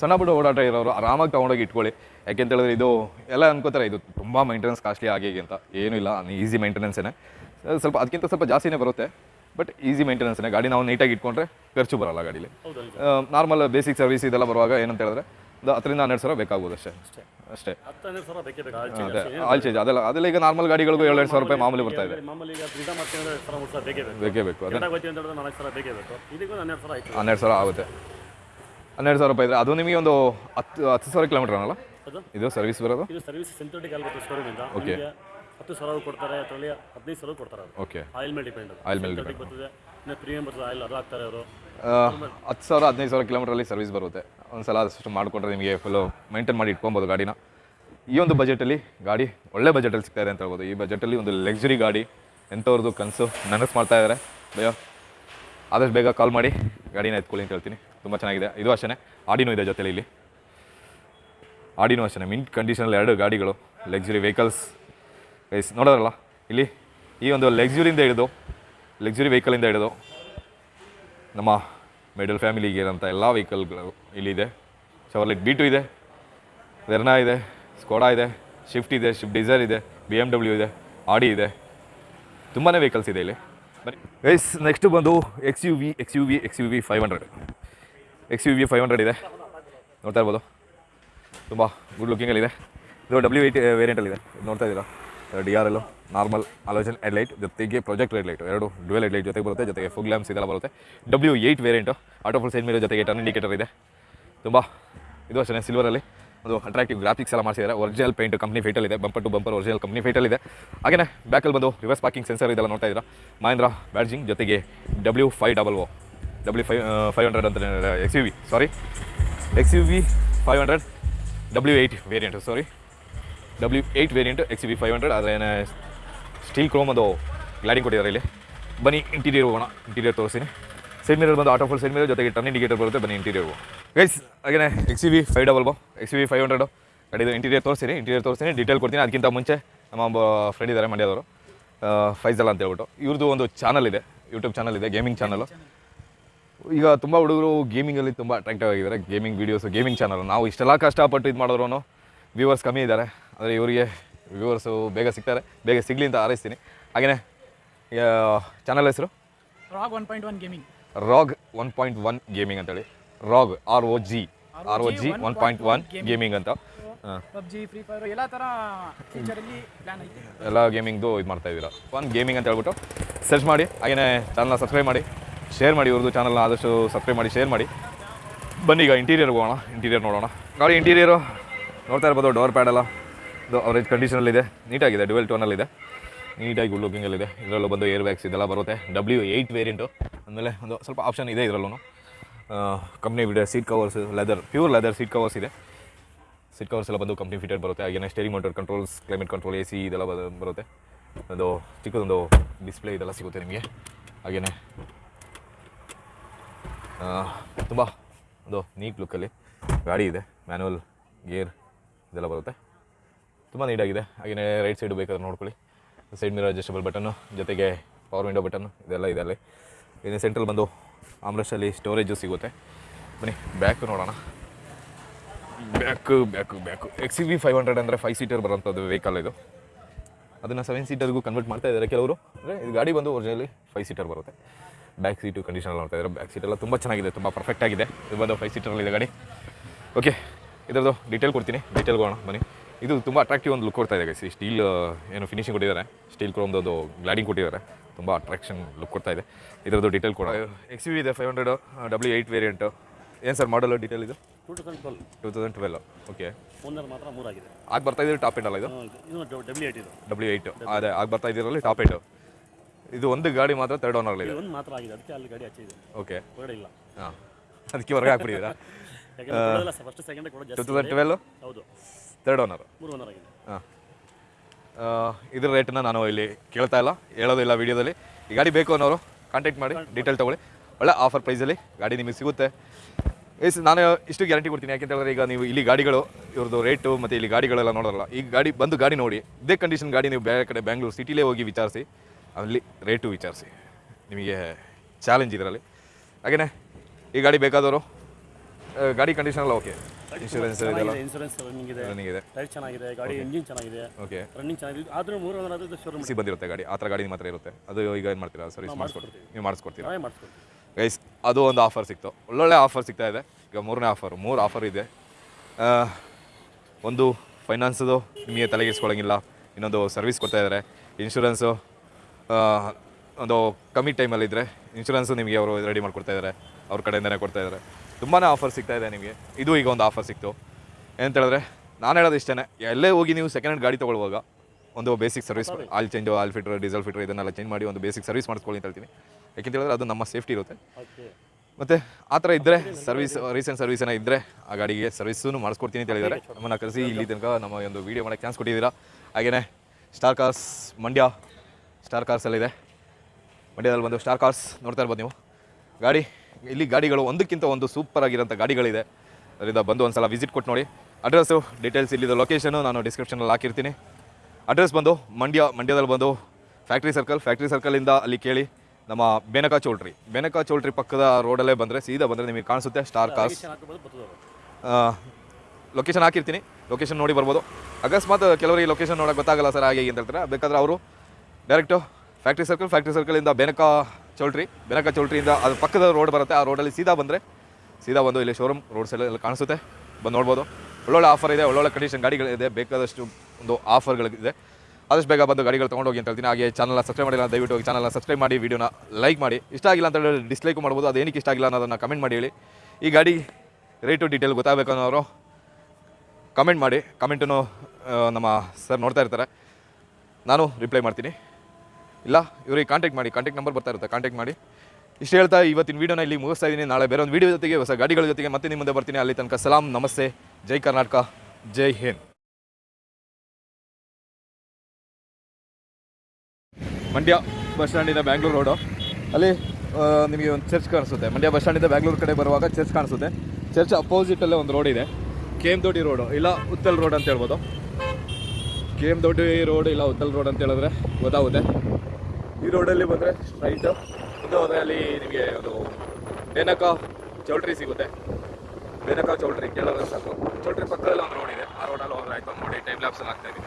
ಸಣ್ಣ ಪುಟ್ಟ ಓಡಾಟ ಇರೋರು ಆರಾಮಾಗಿ ತೊಗೊಂಡೋಗಿ ಇಟ್ಕೊಳ್ಳಿ. ಯಾಕೆಂತ ಹೇಳಿದ್ರೆ ಇದು ಎಲ್ಲ ಅನ್ಕೋತಾರೆ ಇದು ತುಂಬ ಮೈಂಟೆನೆನ್ಸ್ ಕಾಸ್ಟ್ಲಿ ಆಗಿ ಅಂತ. ಏನೂ ಇಲ್ಲ ಈಸಿ ಮೇಂಟೆನೆನ್ಸೇ ಸ್ವಲ್ಪ ಅದಕ್ಕಿಂತ ಸ್ವಲ್ಪ ಜಾಸ್ತಿನೇ ಬರುತ್ತೆ ಬಟ್ ಈಸಿ ಮೇಂಟೆನೆನ್ಸ್ನೇ ಗಾಡಿ ನಾವು ನೀಟಾಗಿ ಇಟ್ಕೊಂಡ್ರೆ ಖರ್ಚು ಬರಲ್ಲ ಗಾಡೀಲಿ. ನಾರ್ಮಲ್ ಬೇಸಿಕ್ ಸರ್ವಿಸ್ ಇದೆಲ್ಲ ಬರುವಾಗ ಏನಂತ ಹೇಳಿದ್ರೆ ಒಂದು ಹತ್ತರಿಂದ ಹನ್ನೆರಡು ಸಾವಿರ ಬೇಕಾಗ್ಬೋದು ಅಷ್ಟೇ. ಅಷ್ಟೇ. ಅದೇ ಆಲ್ ಚೇಂಜ್ ಅದೆಲ್ಲ ಅದೆಲ್ಲ ಈಗ ನಾರ್ಮಲ್ ಗಾಡಿಗಳಿಗೂ ಏಳು ಎರಡು ಸಾವಿರ ರೂಪಾಯಿ ಮಾಮೂಲಿ ಬರ್ತಾ ಇದೆ. ಬೇಕೇ ಬೇಕು. ಹನ್ನೆರಡು ಸಾವಿರ ಆಯ್ತು. ಹನ್ನೆರಡು ಸಾವಿರ ಆಗುತ್ತೆ. ಹನ್ನೆರಡು ಸಾವಿರ ರೂಪಾಯಿ ಇದ್ರೆ ಅದು ನಿಮಗೆ ಒಂದು ಹತ್ತು ಹತ್ತು ಸಾವಿರ ಕಿಲೋಮೀಟರ್ ಅನ್ನಲ್ಲ ಅದು? ಇದು ಸರ್ವಿಸ್ ಬರೋದು? ಇದು ಸರ್ವಿಸ್ ಸಿಂಥೆಟಿಕ್ ಆಗುತ್ತೆ ಶೋರೂಮಿಂದ ಓಕೆ ಹತ್ತು ಸಾವಿರ ಕೊಡ್ತಾರೆ ಅದರಲ್ಲಿ ಹದಿನೈದು ಸಾವಿರ ಕೊಡ್ತಾರೆ ಅದು. ಓಕೆ ಆಯಿಲ್ ಮೇಲೆ ಡಿಪೆಂಡ್ ಆಯಿಲ್ ಮೇಲೆ ಡಿಪೆಂಡ್ ಬರ್ತದೆ. ಇನ್ನು ಪ್ರೀಮಿಯಂ ಬರ್ತದೆ ಆಯಿಲ್ ಅದು ಹಾಕ್ತಾರೆ ಅವರು. ಹತ್ತು ಸಾವಿರ ಹದಿನೈದು ಸಾವಿರ ಕಿಲೋಮೀಟ್ರಲ್ಲಿ ಸರ್ವಿಸ್ ಬರುತ್ತೆ. ಒಂದು ಸಲ ಅಷ್ಟು ಮಾಡಿಕೊಂಡ್ರೆ ನಿಮಗೆ ಫುಲ್ಲು ಮೈಂಟೈನ್ ಮಾಡಿ ಇಟ್ಕೊಬೋದು ಗಾಡಿನ. ಈ ಒಂದು ಬಜೆಟಲ್ಲಿ ಗಾಡಿ ಒಳ್ಳೆ ಬಜೆಟಲ್ಲಿ ಸಿಗ್ತಾ ಇದೆ ಅಂತ ಹೇಳ್ಬೋದು. ಈ ಬಜೆಟಲ್ಲಿ ಒಂದು ಲಕ್ಸುರಿ ಗಾಡಿ ಎಂಥವ್ರದ್ದು ಕನಸು ನನಸು ಮಾಡ್ತಾ ಇದ್ದಾರೆ ಭಯ. ಆದಷ್ಟು ಬೇಗ ಕಾಲ್ ಮಾಡಿ ಗಾಡಿನ ಎತ್ಕೊಳ್ಳಿ ಅಂತ ಹೇಳ್ತೀನಿ. ತುಂಬ ಚೆನ್ನಾಗಿದೆ. ಇದು ಅಷ್ಟೇ ಆಡಿನೂ ಇದೆ ಜೊತೆಲಿ ಇಲ್ಲಿ. ಆಡಿನೂ ಅಷ್ಟೇ ಮಿಂಟ್ ಕಂಡೀಷನಲ್ಲಿ ಎರಡು ಗಾಡಿಗಳು ಲಕ್ಸುರಿ ವೆಹಿಕಲ್ಸ್ ಗೈಸ್ ನೋಡೋದ್ರಲ್ಲ, ಇಲ್ಲಿ ಈ ಒಂದು ಲಕ್ಸುರಿಯಿಂದ ಹಿಡಿದು ಲಕ್ಸುರಿ ವೆಹಿಕಲಿಂದ ಹಿಡಿದು ನಮ್ಮ ಮಿಡಲ್ ಫ್ಯಾಮಿಲಿಗೆ ಇರೋಂಥ ಎಲ್ಲ ವೆಹಿಕಲ್ಗಳು ಇಲ್ಲಿದೆ. ಶವರ್ಲೆಟ್ ಬಿ ಟು ಇದೆ ವೆರ್ನಾ ಇದೆ ಸ್ಕೋಡಾ ಇದೆ ಶಿಫ್ಟ್ ಇದೆ ಶಿಫ್ಟ್ ಡಿಸೈರ್ ಇದೆ ಬಿ ಎಂ ಡಬ್ಲ್ಯೂ ಇದೆ ಆಡಿ ಇದೆ. ತುಂಬಾ ವೆಹಿಕಲ್ಸ್ ಇದೆ ಇಲ್ಲಿ. ಬರಿ ಗೈಸ್ ನೆಕ್ಸ್ಟ್ ಬಂದು X U V X U V X U V five hundred X U V five hundred ಇದೆ. ನೋಡ್ತಾ ಇರ್ಬೋದು. ತುಂಬ ಗುಡ್ ಲುಕಿಂಗಲ್ಲಿದೆ ಇದು. ಡಬ್ಲ್ಯೂ ಏಯ್ಟ್ ವೇರಿಯಂಟಲ್ಲಿದೆ ಇದು. ನೋಡ್ತಾ ಇದ್ದೀರಾ? D R L normal halogen headlight ಜೊತೆಗೆ ಪ್ರೊಜೆಕ್ಟ್ ಹೆಡ್ಲೈಟ್ ಎರಡು ಡುವೆಲ್ ಹೆಡ್ಲೈಟ್ ಜೊತೆಗೆ ಬರುತ್ತೆ, ಜೊತೆಗೆ ಫುಲ್ ಲ್ಯಾಂಪ್ಸ್ ಇದೆಲ್ಲ ಬರುತ್ತೆ. W eight variant auto full side ಮೇಲೆ ಜೊತೆಗೆ ಟರ್ನ್ ಇಂಡಿಕೇಟರ್ ಇದೆ. ತುಂಬ ಇದು ಅಷ್ಟೇ ಸಿಲ್ವರಲ್ಲಿ ಒಂದು ಅಟ್ರಾಕ್ಟಿವ್ ಗ್ರಾಫಿಕ್ಸ್ ಎಲ್ಲ ಮಾಡಿಸಿದ್ದಾರೆ original paint company ಫೇಟಲ್ಲಿದೆ bumper to bumper original company ಫೇಟಲ್ಲಿದೆ ಹಾಗೆಯೇ ಬ್ಯಾಕಲ್ಲಿ ಬಂದು ರಿವರ್ಸ್ ಪಾರ್ಕಿಂಗ್ ಸೆನ್ಸರ್ ಇದೆಲ್ಲ ನೋಡ್ತಾ ಇದ್ದೀರಾ? ಮಹೇಂದ್ರ ಬ್ಯಾಡ್ಜಿಂಗ್ ಜೊತೆಗೆ W five double O W five five hundred ಅಂತ X U V sorry X U V five hundred W eight variant sorry W eight variant X V five hundred ಆದರೆ steel chrome ಅದು cladding ಕೊಟ್ಟಿದ್ದಾರೆ ಇಲ್ಲಿ. ಬನ್ನಿ interior ಹೋಗೋಣ. Interior ತೋರಿಸ್ತೀನಿ. Side ಬಂದು auto full side ಜೊತೆಗೆ ಟರ್ನ್ ಇಂಡಿಕೇಟರ್ ಬರುತ್ತೆ, ಬನ್ನಿ ಇಂಟೀರಿಯರ್ ಗೈಸ್ ಹಾಗೆ ಎಕ್ಸ್ ವಿ ಫೈವ್ ಡಬಲ್ ಬೋ. X V five hundred interior ತೋರಿಸ್ತೀನಿ ಇಂಟೀರಿಯರ್ ತೋರಿಸ್ತೀನಿ ಡೀಟೇಲ್ ಕೊಡ್ತೀನಿ. ಅದಕ್ಕಿಂತ ಮುಂಚೆ ನಮ್ಮ ಒಬ್ಬ ಫ್ರೆಂಡ್ ಇದ್ದಾರೆ, ಮಂಡ್ಯದವರು. ಫೈಜಲ್ ಅಂತ ಹೇಳ್ಬಿಟ್ಟು ಇವ್ರದ್ದು ಒಂದು ಚಾನಲ್ ಇದೆ ಯೂಟ್ಯೂಬ್ ಚಾನಲ್ ಇದೆ ಗೇಮಿಂಗ್ ಚಾನಲ್ ಈಗ ತುಂಬ ಹುಡುಗರು ಗೇಮಿಂಗಲ್ಲಿ ತುಂಬ ಅಟ್ರಾಕ್ಟಿವ್ ಆಗಿದ್ದಾರೆ. ಗೇಮಿಂಗ್ ವೀಡಿಯೋಸ್ ಗೇಮಿಂಗ್ ಚಾನಲ್ ನಾವು ಇಷ್ಟೆಲ್ಲ ಕಷ್ಟಪಟ್ಟು ಇದು ಮಾಡಿದ್ರು ವ್ಯೂವರ್ಸ್ ಕಮ್ಮಿ ಇದ್ದಾರೆ. ಆದರೆ ಇವರಿಗೆ ವ್ಯೂವರ್ಸು ಬೇಗ ಸಿಗ್ತಾರೆ. ಬೇಗ ಸಿಗಲಿ ಅಂತ ಹಾರೈಸ್ತೀನಿ. ಹಾಗೆಯೇ ಚಾನಲ್ ಹೆಸರು? ROG one point one gaming ROG one point one gaming ಅಂತೇಳಿ. ROG R O G R O G one point one gaming ಅಂತ. ಪಬ್ಜಿ ಫ್ರೀ ಫೈರ್ ಎಲ್ಲ ಥರ ಫೀಚರಲ್ಲಿ ಪ್ಲ್ಯಾನ್ ಐತೆ. ಎಲ್ಲ ಗೇಮಿಂಗ್ದು ಇದು ಮಾಡ್ತಾ ಇದ್ದೀರಾ. ಒನ್ ಗೇಮಿಂಗ್ ಅಂತ ಹೇಳ್ಬಿಟ್ಟು ಸರ್ಚ್ ಮಾಡಿ. ಹಾಗೆಯೇ ಚಾನಲ್ನ ಸಬ್ಸ್ಕ್ರೈಬ್ ಮಾಡಿ. ಶೇರ್ ಮಾಡಿ, ಇವ್ರದ್ದು ಚಾನಲ್ನ ಆದಷ್ಟು ಸಬ್ಸ್ಕ್ರೈಬ್ ಮಾಡಿ ಶೇರ್ ಮಾಡಿ. ಬನ್ನಿ ಈಗ ಇಂಟೀರಿಯರ್ ಹೋಗೋಣ ಇಂಟೀರಿಯರ್ ನೋಡೋಣ. ಗಾಡಿ ಇಂಟೀರಿಯರು ನೋಡ್ತಾ ಇರ್ಬೋದು ಡೋರ್ ಪ್ಯಾಡೆಲ್ಲ ಇದು ಅವರೇಜ್ ಕಂಡೀಷನಲ್ಲಿದೆ ನೀಟಾಗಿದೆ ಡ್ಯುವೆಲ್ ಟೋನಲ್ಲಿದೆ ನೀಟಾಗಿ ಗುಡ್ ಲುಕಿಂಗಲ್ಲಿದೆ ಇದರಲ್ಲೂ ಬಂದು ಏರ್ ಬ್ಯಾಗ್ಸ್ ಇದೆಲ್ಲ ಬರುತ್ತೆ. ಡಬ್ಲ್ಯೂ ಏಯ್ಟ್ ವೇರಿಯಂಟು ಆಮೇಲೆ ಒಂದು ಸ್ವಲ್ಪ ಆಪ್ಷನ್ ಇದೆ ಇದರಲ್ಲೂ ಕಂಪ್ನಿ ಬಿಡ seat covers leather pure leather seat covers ಇದೆ. ಸೀಟ್ ಕವರ್ಸ್ ಎಲ್ಲ ಬಂದು ಕಂಪ್ನಿ ಫಿಟೆಡ್ ಬರುತ್ತೆ. ಹಾಗೇನೇ steering motor controls climate control A C ಇದೆಲ್ಲ ಬರುತ್ತೆ. ಒಂದು ಚಿಕ್ಕದೊಂದು ಡಿಸ್ಪ್ಲೇ ಇದೆಲ್ಲ ಸಿಗುತ್ತೆ ನಿಮಗೆ. ಹಾಗೆಯೇ ತುಂಬ ಒಂದು ನೀಟ್ ಲುಕ್ಕಲ್ಲಿ ಗಾಡಿ ಇದೆ ಮ್ಯಾನುವಲ್ ಗೇರ್ ಇದೆಲ್ಲ ಬರುತ್ತೆ. ತುಂಬ ನೀಟಾಗಿದೆ ಹಾಗೆಯೇ ರೈಟ್ ಸೈಡು ಬೇಕಾದ್ರೆ ನೋಡ್ಕೊಳ್ಳಿ. ಸೈಡ್ ಮಿರರ್ ಅಡ್ಜಸ್ಟಬಲ್ ಬಟನ್ನು ಜೊತೆಗೆ ಪವರ್ ವಿಂಡೋ ಬಟನ್ನು ಇದೆಲ್ಲ ಇದೆ ಅಲ್ಲಿ. ಇನ್ನು ಸೆಂಟ್ರಲ್ ಬಂದು ಆಮ್ರೆಸ್ಟಲ್ಲಿ ಸ್ಟೋರೇಜು ಸಿಗುತ್ತೆ. ಬನ್ನಿ ಬ್ಯಾಕು ನೋಡೋಣ. Back back back X V five hundred ಅಂದರೆ ಫೈವ್ ಸೀಟರ್ ಬರೋಂಥದ್ದು ವೆಹಿಕಲ್ ಇದು. ಅದನ್ನು ಸೆವೆನ್ ಸೀಟರ್ಗೂ ಕನ್ವರ್ಟ್ ಮಾಡ್ತಾ ಇದ್ದಾರೆ ಕೆಲವರು. ಅಂದರೆ ಇದು ಗಾಡಿ ಬಂದು ಒರಿಜಿನಲಿ ಫೈವ್ ಸೀಟರ್ ಬರುತ್ತೆ. ಬ್ಯಾಕ್ ಸೀಟು ಕಂಡೀಷನಲ್ಲಿ ನೋಡ್ತಾ ಇದ್ದಾರೆ. ಬ್ಯಾಕ್ ಸೀಟ್ ಎಲ್ಲ ತುಂಬ ಚೆನ್ನಾಗಿದೆ ತುಂಬ ಪರ್ಫೆಕ್ಟ್ ಆಗಿದೆ. ಇದು ಬಂದು ಫೈವ್ ಇದೆ ಗಾಡಿ. ಓಕೆ ಇದರದ್ದು ಡೀಟೇಲ್ ಕೊಡ್ತೀನಿ. ಡೀಟೇಲ್ ಹೋಗೋಣ ಬನ್ನಿ. ಇದು ತುಂಬ ಅಟ್ರಾಕ್ಟಿವ್ ಒಂದು ಲುಕ್ ಕೊಡ್ತಾ ಇದೆ ಗೈಸ್ ಸ್ಟೀಲ್ ಏನು ಫಿನಿಶಿಂಗ್ ಕೊಟ್ಟಿದ್ದಾರೆ. ಸ್ಟೀಲ್ ಕ್ರೋಮ್ದು ಗ್ಲಾಡಿಂಗ್ ಕೊಟ್ಟಿದ್ದಾರೆ. ತುಂಬ ಅಟ್ರಾಕ್ಷನ್ ಲುಕ್ ಕೊಡ್ತಾ ಇದೆ. ಇದರದ್ದು ಡೀಟೇಲ್ ಕೊಡ ಎಕ್ಸ್ ಯು ಇದೆ five hundred W eight variant ಏನು ಸರ್ ಮಾಡಲು ಡೀಟೇಲ್ ಇದು? Two thousand twelve two thousand twelve okay ಒಂದರಲ್ಲಿ ಮಾತ್ರ ಮೂರಾಗಿದೆ. ಆಗ ಬರ್ತಾ ಇದ್ದೀರಿ ಟಾಪ್ ಎಂಡ್ ಅಲ್ಲ ಇದು? ಇದು ಡಬ್ಲ್ಯೂ ಏಟ್ ಇದು. ಡಬ್ಲ್ಯೂ ಏಯ್ಟ್ ಅದೇ ಆಗ ಬರ್ತಾ ಇದ್ದೀರಲ್ಲಿ ಟಾಪ್ ಎಂಡು ಇದು ಒಂದು ಗಾಡಿ ಮಾತ್ರ ತರ್ಡ್ ಆಗಿದೆ ಒಂದು ಮಾತ್ರ ಆಗಿದೆ. ಅದಕ್ಕೆ ಅಲ್ಲಿ ಗಾಡಿ ಹಚ್ಚಿದೆ ಓಕೆ ಹೊರಗಡೆ ಇಲ್ಲ. ಹಾಂ. ಅದಕ್ಕೆ ಹೊರಗೆ ಹಾಕ್ಬಿಟ್ಟಿದ್ದೀರಾ? ಫಸ್ಟ್ ಸೆಕೆಂಡ್ ಕೂಡ ಟೂ ತೌಸಂಡ್ ಟ್ವೆಲ್ ಹೌದು. ತರ್ಡ್ ಓನರ್ ಮೂರು ಓನರ್ ಆಗಿದೆ. ಹಾಂ. ಇದ್ರ ರೇಟನ್ನ ನಾನು ಇಲ್ಲಿ ಕೇಳ್ತಾ ಇಲ್ಲ ಹೇಳೋದಿಲ್ಲ ವೀಡಿಯೋದಲ್ಲಿ. ಈ ಗಾಡಿ ಬೇಕು ಅನ್ನೋರು ಕಾಂಟ್ಯಾಕ್ಟ್ ಮಾಡಿ ಡೀಟೇಲ್ ತೊಗೊಳ್ಳಿ. ಒಳ್ಳೆ ಆಫರ್ ಪ್ರೈಸಲ್ಲಿ ಗಾಡಿ ನಿಮಗೆ ಸಿಗುತ್ತೆ. ಎಸ್ ನಾನು ಇಷ್ಟು ಗ್ಯಾರಂಟಿ ಕೊಡ್ತೀನಿ. ಯಾಕೆಂತ ಹೇಳಿದ್ರೆ ಈಗ ನೀವು ಇಲ್ಲಿ ಗಾಡಿಗಳು ಇವ್ರದ್ದು ರೇಟು ಮತ್ತು ಇಲ್ಲಿ ಗಾಡಿಗಳೆಲ್ಲ ನೋಡೋಲ್ಲ ಈ ಗಾಡಿ ಬಂದು ಗಾಡಿ ನೋಡಿ ಇದೇ ಕಂಡೀಷನ್ ಗಾಡಿ ನೀವು ಬೇರೆ ಕಡೆ ಬ್ಯಾಂಗ್ಳೂರು ಸಿಟಿಲೇ ಹೋಗಿ ವಿಚಾರಿಸಿ. ಅಲ್ಲಿ ರೇಟು ವಿಚಾರಿಸಿ. ನಿಮಗೆ ಚಾಲೆಂಜ್ ಇದರಲ್ಲಿ. ಹಾಗೆಯೇ ಈ ಗಾಡಿ ಬೇಕಾದವರು ಗಾಡಿ ಕಂಡೀಷನ್ ಎಲ್ಲ ಓಕೆ ಇನ್ಶೂರೆನ್ಸ್ ಇನ್ಶೂರೆನ್ಸ್ ರನ್ನಿಂಗ್ ಇದೆ. ರನ್ನಿಂಗ್ ಇದೆ. ಟೈರ್ ಚೆನ್ನಾಗಿದೆ ಗಾಡಿ ಚೆನ್ನಾಗಿದೆ. ಓಕೆ ರನ್ನಿಂಗ್ ಚೆನ್ನಾಗಿದೆ. ಆದ್ರೂ ಮೂರು ಓನರ್ ಆದ್ರೆ ಶೋರೂಮ್ ಸಿ ಬಂದಿರುತ್ತೆ ಗಾಡಿ. ಆ ಥರ ಗಾಡಿ ಮಾತ್ರ ಇರುತ್ತೆ. ಅದು ಈಗ ಏನು ಮಾಡ್ತೀರಾ? ಸರ್ವಿಸ್ ಮಾಡಿಸ್ಕೊಡ್ತೀವಿ. ನೀವು ಮಾಡಿಸ್ಕೊಡ್ತೀರಾ? ಮಾಡಿಸ್ಕೊಡ್ತೀವಿ. ಗೈಸ್ ಅದು ಒಂದು ಆಫರ್ ಸಿಕ್ತು. ಒಳ್ಳೊಳ್ಳೆ ಆಫರ್ ಸಿಗ್ತಾ ಇದೆ. ಈಗ ಮೂರನೇ ಆಫರ್ ಮೂರು ಆಫರ್ ಇದೆ. ಒಂದು ಫೈನಾನ್ಸದು ನಿಮಗೆ ತಲೆಗೆಡ್ಸ್ಕೊಳ್ಳೋಂಗಿಲ್ಲ ಇನ್ನೊಂದು ಸರ್ವಿಸ್ ಕೊಡ್ತಾ ಇದ್ದಾರೆ ಇನ್ಶೂರೆನ್ಸು ಒಂದು ಕಮ್ಮಿ ಟೈಮಲ್ಲಿದ್ದರೆ ಇನ್ಶೂರೆನ್ಸು ನಿಮಗೆ ಅವರು ರೆಡಿ ಮಾಡಿಕೊಡ್ತಾ ಇದ್ದಾರೆ ಅವ್ರ ಕಡೆಯಿಂದನೇ ಕೊಡ್ತಾ ಇದ್ದಾರೆ ತುಂಬಾ ಆಫರ್ ಸಿಗ್ತಾ ಇದೆ ನಿಮಗೆ. ಇದು ಈಗ ಒಂದು ಆಫರ್ ಸಿಕ್ತು. ಏನಂತ ಹೇಳಿದ್ರೆ ನಾನು ಹೇಳೋದು ಇಷ್ಟೇ ಎಲ್ಲೇ ಹೋಗಿ ನೀವು ಸೆಕೆಂಡ್ ಹ್ಯಾಂಡ್ ಗಾಡಿ ತೊಗೊಳ್ಳುವಾಗ ಒಂದು basic service oil change oil filter diesel filter ಇದನ್ನೆಲ್ಲ ಚೇಂಜ್ ಮಾಡಿ ಒಂದು ಬೇಸಿಕ್ ಸರ್ವಿಸ್ ಮಾಡಿಸ್ಕೊಳ್ಳಿ ಅಂತ ಹೇಳ್ತೀನಿ. ಯಾಕೆಂತ ಹೇಳಿದ್ರೆ ಅದು ನಮ್ಮ ಸೇಫ್ಟಿ ಇರುತ್ತೆ. ಮತ್ತು ಆ ಥರ ಇದ್ದರೆ ಸರ್ವಿಸ್ ರೀಸೆಂಟ್ ಸರ್ವಿಸ್ ಏನೋ ಇದ್ದರೆ ಆ ಗಾಡಿಗೆ ಸರ್ವಿಸೂ ಮಾಡಿಸ್ಕೊಡ್ತೀನಿ ಅಂತ ಹೇಳಿದ್ದಾರೆ. ನಮ್ಮನ್ನು ಕರೆಸಿ ಇಲ್ಲಿ ತನಕ ನಮ್ಮ ಒಂದು ವೀಡಿಯೋ ಮಾಡೋಕ್ಕೆ ಚಾನ್ಸ್ ಕೊಟ್ಟಿದ್ದೀರಾ. ಹಾಗೆಯೇ ಸ್ಟಾರ್ ಕಾರ್ಸ್ ಮಂಡ್ಯ ಸ್ಟಾರ್ ಕಾರ್ಸಲ್ಲಿದೆ ಮಂಡ್ಯದಲ್ಲಿ ಬಂದು ಸ್ಟಾರ್ ಕಾರ್ಸ್ ನೋಡ್ತಾ ಇರ್ಬೋದು ನೀವು. ಗಾಡಿ ಇಲ್ಲಿ ಗಾಡಿಗಳು ಒಂದಕ್ಕಿಂತ ಒಂದು ಸೂಪರ್ ಆಗಿರೋಂಥ ಗಾಡಿಗಳಿದೆ. ಅದರಿಂದ ಬಂದು ಒಂದು ಸಲ ವಿಸಿಟ್ ಕೊಟ್ಟು ನೋಡಿ. ಅಡ್ರೆಸ್ಸು ಡೀಟೇಲ್ಸ್ ಇಲ್ಲಿದ್ದು ಲೊಕೇಶನು ನಾನು ಡಿಸ್ಕ್ರಿಪ್ಷನಲ್ಲಿ ಹಾಕಿರ್ತೀನಿ. ಅಡ್ರೆಸ್ ಬಂದು ಮಂಡ್ಯ ಮಂಡ್ಯದಲ್ಲಿ ಬಂದು ಫ್ಯಾಕ್ಟ್ರಿ ಸರ್ಕಲ್ ಫ್ಯಾಕ್ಟ್ರಿ ಸರ್ಕಲಿಂದ ಅಲ್ಲಿ ಕೇಳಿ ನಮ್ಮ ಬೆನಕ ಚೌಲ್ಟ್ರಿ ಬೆನಕ ಚೌಲ್ಟ್ರಿ ಪಕ್ಕದ ರೋಡಲ್ಲೇ ಬಂದರೆ ಸೀದಾ ಬಂದರೆ ನಿಮಗೆ ಕಾಣಿಸುತ್ತೆ ಸ್ಟಾರ್ ಕಾರ್ಸ್ ಲೊಕೇಶನ್ ಹಾಕಿರ್ತೀನಿ. ಲೊಕೇಶನ್ ನೋಡಿ ಬರ್ಬೋದು. ಅಕಸ್ಮಾತ್ ಕೆಲವರಿಗೆ ಲೊಕೇಶನ್ ನೋಡೋಕೆ ಗೊತ್ತಾಗಲ್ಲ ಸರ್ ಹಾಗೆ ಹೀಗೆ ಅಂತ ಹೇಳ್ತಾರೆ. ಬೇಕಾದ್ರೆ ಅವರು ಡೈರೆಕ್ಟು, ಫ್ಯಾಕ್ಟ್ರಿ ಸರ್ಕಲ್, ಫ್ಯಾಕ್ಟ್ರಿ ಸರ್ಕಲಿಂದ ಬೆನಕ ಚೌಲ್ಟ್ರಿ, ಬೆನಕ ಚೌಲ್ಟ್ರಿಯಿಂದ ಅದು ಪಕ್ಕದ ರೋಡ್ ಬರುತ್ತೆ, ಆ ರೋಡಲ್ಲಿ ಸೀದಾ ಬಂದರೆ, ಸೀದಾ ಬಂದು ಇಲ್ಲಿ ಶೋರೂಮ್ ರೋಡ್ ಎಲ್ಲ ಕಾಣಿಸುತ್ತೆ. ಬಂದು ನೋಡ್ಬೋದು. ಒಳ್ಳೊಳ್ಳೆ ಆಫರ್ ಇದೆ, ಒಳ್ಳೊಳ್ಳೆ ಕಂಡೀಷನ್ ಗಾಡಿಗಳಿದೆ ಬೇಕಾದಷ್ಟು ಒಂದು ಆಫರ್ಗಳಿದೆ ಆದಷ್ಟು ಬೇಗ ಬಂದು ಗಾಡಿಗಳು ತೊಗೊಂಡೋಗಿ ಅಂತ ಹೇಳ್ತೀನಿ. ಹಾಗೆ ಚಾನಲ್ನ ಸಬ್ಸ್ಕ್ರೈಬ್ ಮಾಡಿಲ್ಲ, ದಯವಿಟ್ಟು ಹೋಗಿ ಚಾನಲ್ನ ಸಬ್ಸ್ಕ್ರೈಬ್ ಮಾಡಿ ವಿಡಿಯೋನ ಲೈಕ್ ಮಾಡಿ. ಇಷ್ಟ ಆಗಿಲ್ಲ ಅಂತ ಹೇಳಿ ಡಿಸ್ಲೈಕ್ ಮಾಡ್ಬೋದು. ಅದೇನಕ್ಕೆ ಇಷ್ಟ ಆಗಿಲ್ಲ ಅನ್ನೋದನ್ನು ಕಮೆಂಟ್ ಮಾಡಿ ಹೇಳಿ. ಈ ಗಾಡಿ ರೇಟು ಡೀಟೇಲ್ ಗೊತ್ತಾಗಬೇಕು ಅನ್ನೋರು ಕಮೆಂಟ್ ಮಾಡಿ. ಕಮೆಂಟನ್ನು ನಮ್ಮ ಸರ್ ನೋಡ್ತಾ ಇರ್ತಾರೆ. ನಾನು ರಿಪ್ಲೈ ಮಾಡ್ತೀನಿ. ಇಲ್ಲ, ಇವರಿಗೆ ಕಾಂಟ್ಯಾಕ್ಟ್ ಮಾಡಿ ಕಾಂಟ್ಯಾಕ್ಟ್ ನಂಬರ್ ಬರ್ತಾ ಇರುತ್ತೆ ಕಾಂಟ್ಯಾಕ್ಟ್ ಮಾಡಿ. ಇಷ್ಟು ಹೇಳ್ತಾ ಇವತ್ತಿನ ವೀಡಿಯೋನ ಇಲ್ಲಿ ಮುಗಿಸ್ತಾ ಇದ್ದೀನಿ. ನಾಳೆ ಬೇರೆ ಒಂದು ವೀಡಿಯೋ ಜೊತೆಗೆ, ಹೊಸ ಗಾಡಿಗಳ ಜೊತೆಗೆ ಮತ್ತೆ ನಿಮ್ಮ ಮುಂದೆ ಬರ್ತೀನಿ. ಅಲ್ಲಿ ತನಕ ಸಲಾಂ, ನಮಸ್ತೆ, ಜೈ ಕರ್ನಾಟಕ, ಜೈ ಹಿಂದ್. ಮಂಡ್ಯ ಬಸ್ ಸ್ಟ್ಯಾಂಡಿಂದ ಬ್ಯಾಂಗ್ಳೂರು ರೋಡು. ಅಲ್ಲಿ ನಿಮಗೆ ಒಂದು ಚರ್ಚ್ ಕಾಣಿಸುತ್ತೆ. ಮಂಡ್ಯ ಬಸ್ ಸ್ಟ್ಯಾಂಡಿಂದ ಬ್ಯಾಂಗ್ಳೂರು ಕಡೆ ಬರುವಾಗ ಚರ್ಚ್ ಕಾಣಿಸುತ್ತೆ. ಚರ್ಚ್ ಅಪೋಸಿಟಲ್ಲೇ ಒಂದು ರೋಡ್ ಇದೆ. ಕೆ ದೊಡ್ಡಿ ರೋಡು, ಇಲ್ಲ ಉತ್ತಲ್ ರೋಡ್ ಅಂತ ಹೇಳ್ಬೋದು. ಕೆ ಎಂ ದೊಡ್ಡ ರೋಡ್ ಇಲ್ಲ ಉತ್ತಲ್ ರೋಡ್ ಅಂತ ಹೇಳಿದ್ರೆ ಗೊತ್ತಾಗುತ್ತೆ. ಈ ರೋಡಲ್ಲಿ ಬಂದರೆ ಸ್ಟ್ರೈಟು ಮುಂದೆ ಹೋದರೆ ಅಲ್ಲಿ ನಿಮಗೆ ಒಂದು ಬೇನಕ ಚೌಲ್ಟ್ರಿ ಸಿಗುತ್ತೆ. ಬೇನಕ ಚೌಲ್ಟ್ರಿ ಕೇಳೋದ್ರೆ ಸಾಕು. ಚೌಲ್ಟ್ರಿ ಪಕ್ಕದಲ್ಲಿ ಒಂದು ರೋಡ್ ಇದೆ. ಆ ರೋಡಲ್ಲಿ ಹೋದ್ರೆ ಆಯ್ತು. ನೋಡಿ ಟೈಮ್ ಲ್ಯಾಪ್ಸಲ್ಲಿ ಆಗ್ತಾ ಇದೆ